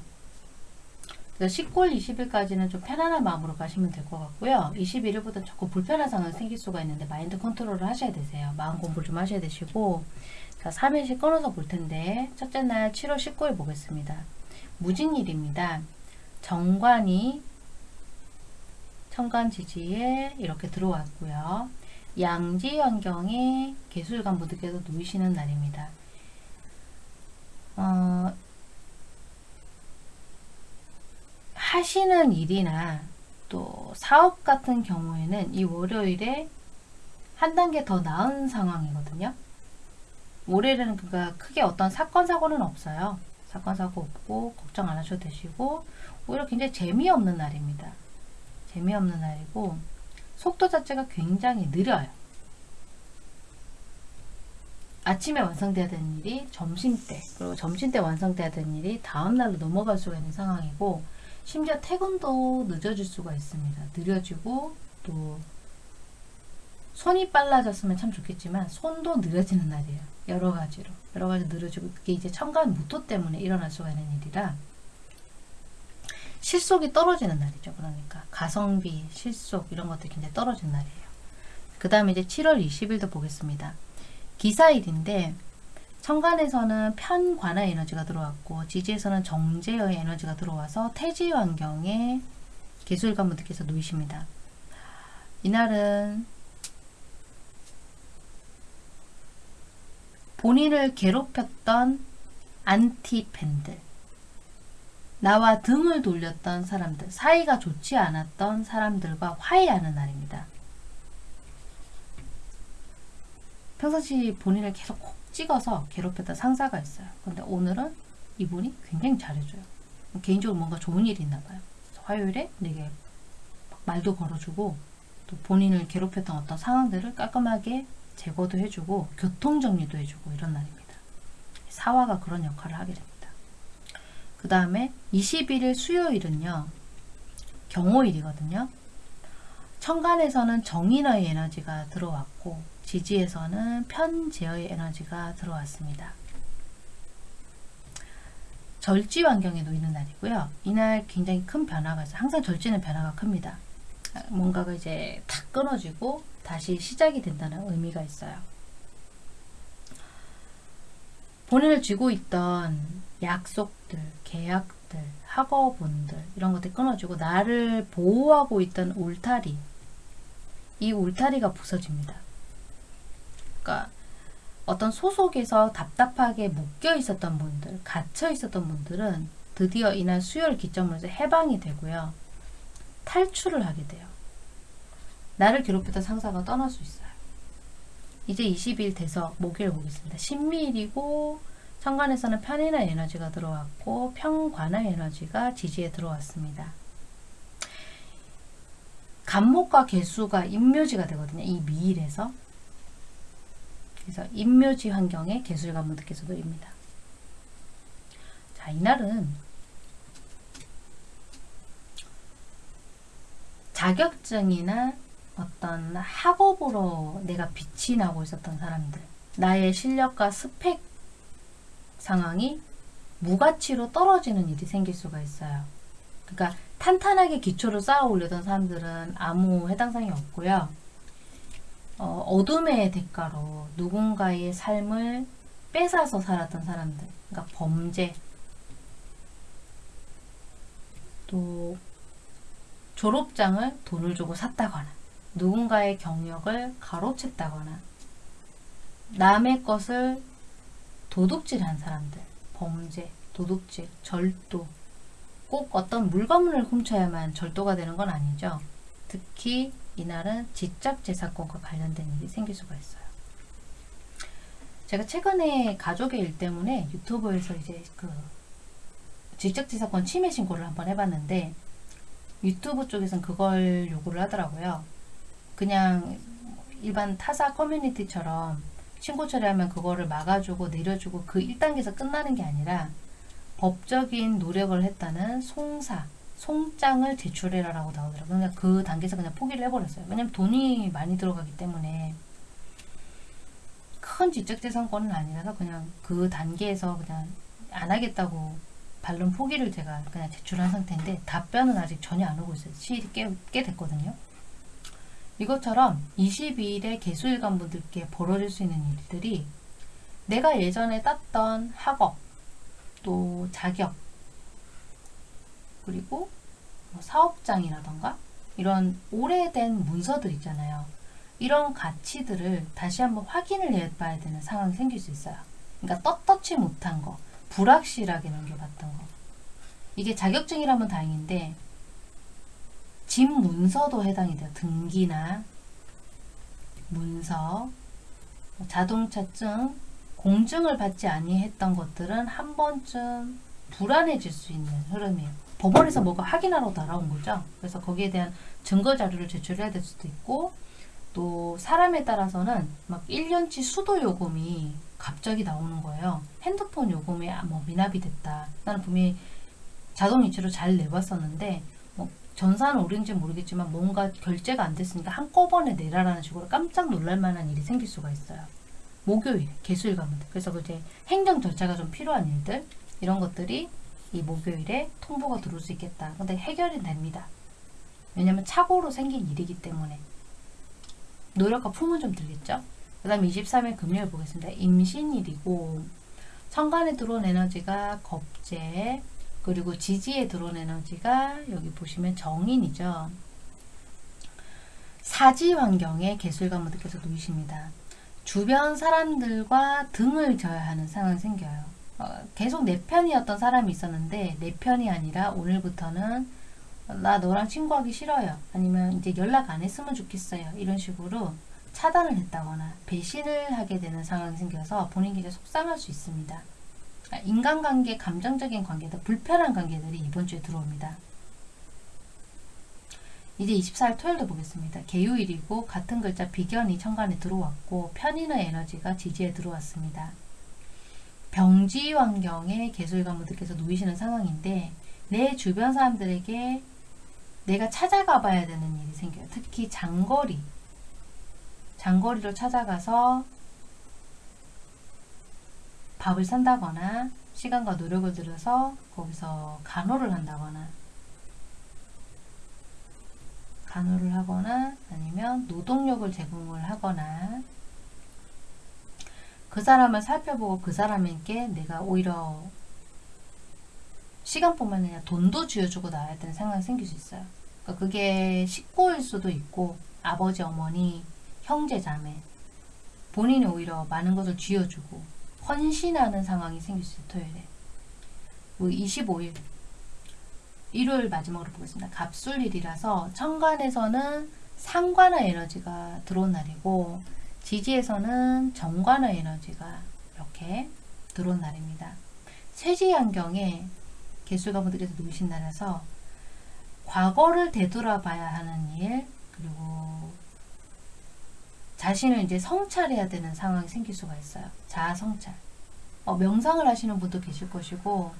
그래서 19일 20일까지는 좀 편안한 마음으로 가시면 될 것 같고요. 21일부터 조금 불편한 상황이 생길 수가 있는데 마인드 컨트롤을 하셔야 되세요. 마음 공부를 좀 하셔야 되시고 자 3일씩 끊어서 볼 텐데 첫째 날 7월 19일 보겠습니다. 무진일입니다. 정관이 천간 지지에 이렇게 들어왔고요. 양지 환경에 개술관 분들께서 놓이시는 날입니다. 어, 하시는 일이나 또 사업 같은 경우에는 이 월요일에 한 단계 더 나은 상황이거든요. 월요일에는 그가 크게 어떤 사건 사고는 없어요. 사건 사고 없고 걱정 안 하셔도 되시고 오히려 굉장히 재미없는 날입니다. 재미없는 날이고 속도 자체가 굉장히 느려요. 아침에 완성돼야 되는 일이 점심때 그리고 점심때 완성돼야 되는 일이 다음날로 넘어갈 수가 있는 상황이고 심지어 퇴근도 늦어질 수가 있습니다. 느려지고 또 손이 빨라졌으면 참 좋겠지만 손도 느려지는 날이에요. 여러 가지로 여러 가지 느려지고 그게 이제 천간 무토 때문에 일어날 수가 있는 일이라 실속이 떨어지는 날이죠. 그러니까 가성비, 실속 이런 것들이 굉장히 떨어진 날이에요. 그 다음에 이제 7월 20일도 보겠습니다. 기사일인데 천간에서는 편관의 에너지가 들어왔고 지지에서는 정제의 에너지가 들어와서 태지 환경에 개술관 분들께서 놓이십니다. 이날은 본인을 괴롭혔던 안티팬들 나와 등을 돌렸던 사람들 사이가 좋지 않았던 사람들과 화해하는 날입니다. 평상시 본인을 계속 콕 찍어서 괴롭혔던 상사가 있어요. 근데 오늘은 이분이 굉장히 잘해줘요. 개인적으로 뭔가 좋은 일이 있나 봐요. 화요일에 내게 말도 걸어주고 또 본인을 괴롭혔던 어떤 상황들을 깔끔하게 제거도 해주고 교통정리도 해주고 이런 날입니다. 사화가 그런 역할을 하게 됩니다. 그 다음에 21일 수요일은요. 경호일이거든요. 천간에서는 정인의 에너지가 들어왔고 지지에서는 편제의 에너지가 들어왔습니다. 절지 환경에 놓이는 날이고요. 이날 굉장히 큰 변화가 있어요. 항상 절지는 변화가 큽니다. 뭔가가 이제 탁 끊어지고 다시 시작이 된다는 의미가 있어요. 본인을 쥐고 있던 약속들, 계약들, 학업운들 이런 것들이 끊어지고 나를 보호하고 있던 울타리 이 울타리가 부서집니다. 그러니까 어떤 소속에서 답답하게 묶여 있었던 분들, 갇혀 있었던 분들은 드디어 이날 수요일 기점으로 해방이 되고요. 탈출을 하게 돼요. 나를 괴롭혔던 상사가 떠날 수 있어요. 이제 20일 돼서 목요일 보겠습니다. 신미일이고 천간에서는 편인의 에너지가 들어왔고 평관의 에너지가 지지에 들어왔습니다. 간목과 개수가 임묘지가 되거든요. 이 미일에서. 그래서 임묘지 환경에 개술관분들께서 놓입니다. 자, 이날은 자격증이나 어떤 학업으로 내가 빛이 나고 있었던 사람들 나의 실력과 스펙 상황이 무가치로 떨어지는 일이 생길 수가 있어요. 그러니까 탄탄하게 기초를 쌓아 올리던 사람들은 아무 해당상이 없고요. 어, 둠의 대가로 누군가의 삶을 뺏어서 살았던 사람들, 그러니까 범죄, 또 졸업장을 돈을 주고 샀다거나 누군가의 경력을 가로챘다거나 남의 것을 도둑질한 사람들, 범죄, 도둑질, 절도 꼭 어떤 물건을 훔쳐야만 절도가 되는 건 아니죠. 특히 이날은 지적재산권과 관련된 일이 생길 수가 있어요. 제가 최근에 가족의 일 때문에 유튜브에서 이제 그 지적재산권 침해 신고를 한번 해봤는데 유튜브 쪽에서는 그걸 요구를 하더라고요. 그냥 일반 타사 커뮤니티처럼 신고 처리하면 그거를 막아주고 내려주고 그 1단계에서 끝나는 게 아니라 법적인 노력을 했다는 송사, 송장을 제출해라 라고 나오더라고요. 그냥 그 단계에서 그냥 포기를 해버렸어요. 왜냐면 돈이 많이 들어가기 때문에 큰 지적재산권은 아니라서 그냥 그 단계에서 그냥 안 하겠다고 반론 포기를 제가 그냥 제출한 상태인데 답변은 아직 전혀 안 오고 있어요. 시일이 꽤, 꽤 됐거든요. 이것처럼 22일에 개수일관 분들께 벌어질 수 있는 일들이 내가 예전에 땄던 학업, 또 자격, 그리고 뭐 사업장이라던가 이런 오래된 문서들 있잖아요. 이런 가치들을 다시 한번 확인을 해봐야 되는 상황이 생길 수 있어요. 그러니까 떳떳지 못한 거, 불확실하게 넘겨봤던 거. 이게 자격증이라면 다행인데 집 문서도 해당이 돼요. 등기나 문서, 뭐 자동차증, 공증을 받지 아니했던 것들은 한 번쯤 불안해질 수 있는 흐름이에요. 법원에서 뭐가 확인하러 날아온 거죠. 그래서 거기에 대한 증거 자료를 제출해야 될 수도 있고 또 사람에 따라서는 막 1년치 수도 요금이 갑자기 나오는 거예요. 핸드폰 요금이 뭐 미납이 됐다. 나는 분명히 자동이체로 잘 내봤었는데 뭐 전산은 오른지 모르겠지만 뭔가 결제가 안 됐으니까 한꺼번에 내라라는 식으로 깜짝 놀랄 만한 일이 생길 수가 있어요. 목요일, 개수일 가면 돼. 그래서 그 이제 행정 절차가 좀 필요한 일들 이런 것들이 이 목요일에 통보가 들어올 수 있겠다. 근데 해결이 됩니다. 왜냐면 착오로 생긴 일이기 때문에 노력과 품은 좀 들겠죠. 그 다음 23일 금요일 보겠습니다. 임신일이고 천간에 들어온 에너지가 겁재 그리고 지지에 들어온 에너지가 여기 보시면 정인이죠. 사지 환경에 개술가무들께서 놓이십니다. 주변 사람들과 등을 져야 하는 상황이 생겨요. 어, 계속 내 편이었던 사람이 있었는데 내 편이 아니라 오늘부터는 나 너랑 친구하기 싫어요. 아니면 이제 연락 안 했으면 좋겠어요. 이런 식으로 차단을 했다거나 배신을 하게 되는 상황이 생겨서 본인 굉장히 속상할 수 있습니다. 아, 인간관계, 감정적인 관계들, 불편한 관계들이 이번 주에 들어옵니다. 이제 24일 토요일도 보겠습니다. 개요일이고 같은 글자 비견이 천간에 들어왔고 편인의 에너지가 지지에 들어왔습니다. 병지 환경에 개술가무들께서 놓이시는 상황인데 내 주변 사람들에게 내가 찾아가 봐야 되는 일이 생겨요. 특히 장거리 장거리로 찾아가서 밥을 산다거나 시간과 노력을 들여서 거기서 간호를 한다거나 간호를 하거나 아니면 노동력을 제공을 하거나 그 사람을 살펴보고 그 사람에게 내가 오히려 시간뿐만 아니라 돈도 쥐어주고 나와야 되는 상황이 생길 수 있어요. 그러니까 그게 식구일 수도 있고 아버지, 어머니, 형제, 자매 본인이 오히려 많은 것을 쥐어주고 헌신하는 상황이 생길 수 있어요. 토요일에 25일 일요일 마지막으로 보겠습니다. 갑술일이라서 천간에서는 상관의 에너지가 들어온 날이고 지지에서는 정관의 에너지가 이렇게 들어온 날입니다. 세지 환경에 개수가분들께서 놓으신 날에서 과거를 되돌아봐야 하는 일 그리고 자신을 이제 성찰해야 되는 상황이 생길 수가 있어요. 자아 성찰. 어, 명상을 하시는 분도 계실 것이고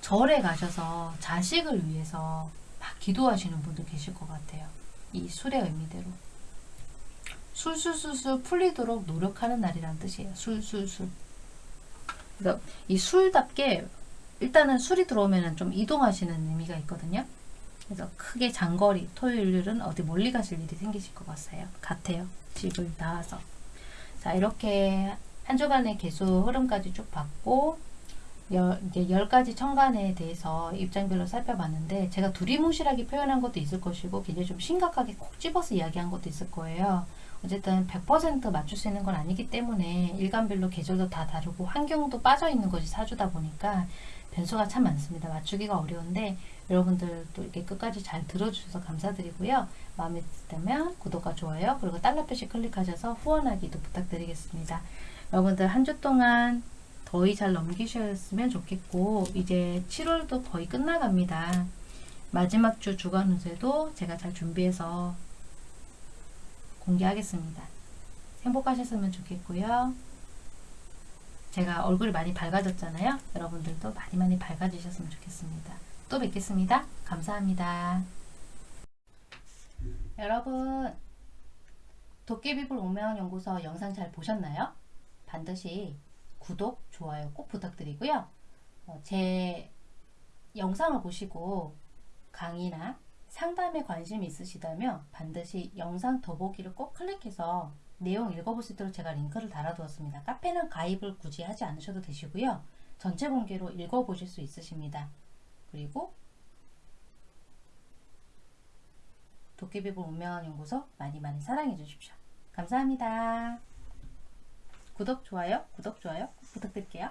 절에 가셔서 자식을 위해서 막 기도하시는 분도 계실 것 같아요. 이 술의 의미대로. 술술술술 풀리도록 노력하는 날이란 뜻이에요. 술술술. 그래서 이 술답게 일단은 술이 들어오면 좀 이동하시는 의미가 있거든요. 그래서 크게 장거리 토요일은 어디 멀리 가실 일이 생기실 것 같아요. 같아요. 집을 나와서. 자 이렇게 한 주간의 개수 흐름까지 쭉 봤고 열, 이제 10가지 천간에 대해서 입장별로 살펴봤는데 제가 두리뭉실하게 표현한 것도 있을 것이고 굉장히 좀 심각하게 콕 집어서 이야기한 것도 있을 거예요. 어쨌든 100% 맞출 수 있는 건 아니기 때문에 일간별로 계절도 다 다르고 환경도 빠져 있는 것이 사주다 보니까 변수가 참 많습니다. 맞추기가 어려운데 여러분들 또 이렇게 끝까지 잘 들어주셔서 감사드리고요. 마음에 드시다면 구독과 좋아요 그리고 달러 표시 클릭하셔서 후원하기도 부탁드리겠습니다. 여러분들 한 주 동안 더위 잘 넘기셨으면 좋겠고 이제 7월도 거의 끝나갑니다. 마지막 주 주간 운세도 제가 잘 준비해서 공개하겠습니다. 행복하셨으면 좋겠고요. 제가 얼굴이 많이 밝아졌잖아요. 여러분들도 많이 많이 밝아지셨으면 좋겠습니다. 또 뵙겠습니다. 감사합니다. 여러분 도깨비불 오명연구소 영상 잘 보셨나요? 반드시 구독, 좋아요 꼭 부탁드리고요. 어, 제 영상을 보시고 강의나 상담에 관심이 있으시다면 반드시 영상 더보기를 꼭 클릭해서 내용 읽어볼 수 있도록 제가 링크를 달아두었습니다. 카페는 가입을 굳이 하지 않으셔도 되시고요. 전체 공개로 읽어보실 수 있으십니다. 그리고 도깨비불 운명한 연구소 많이 많이 사랑해 주십시오. 감사합니다. 구독, 좋아요, 구독, 좋아요 꼭 부탁드릴게요.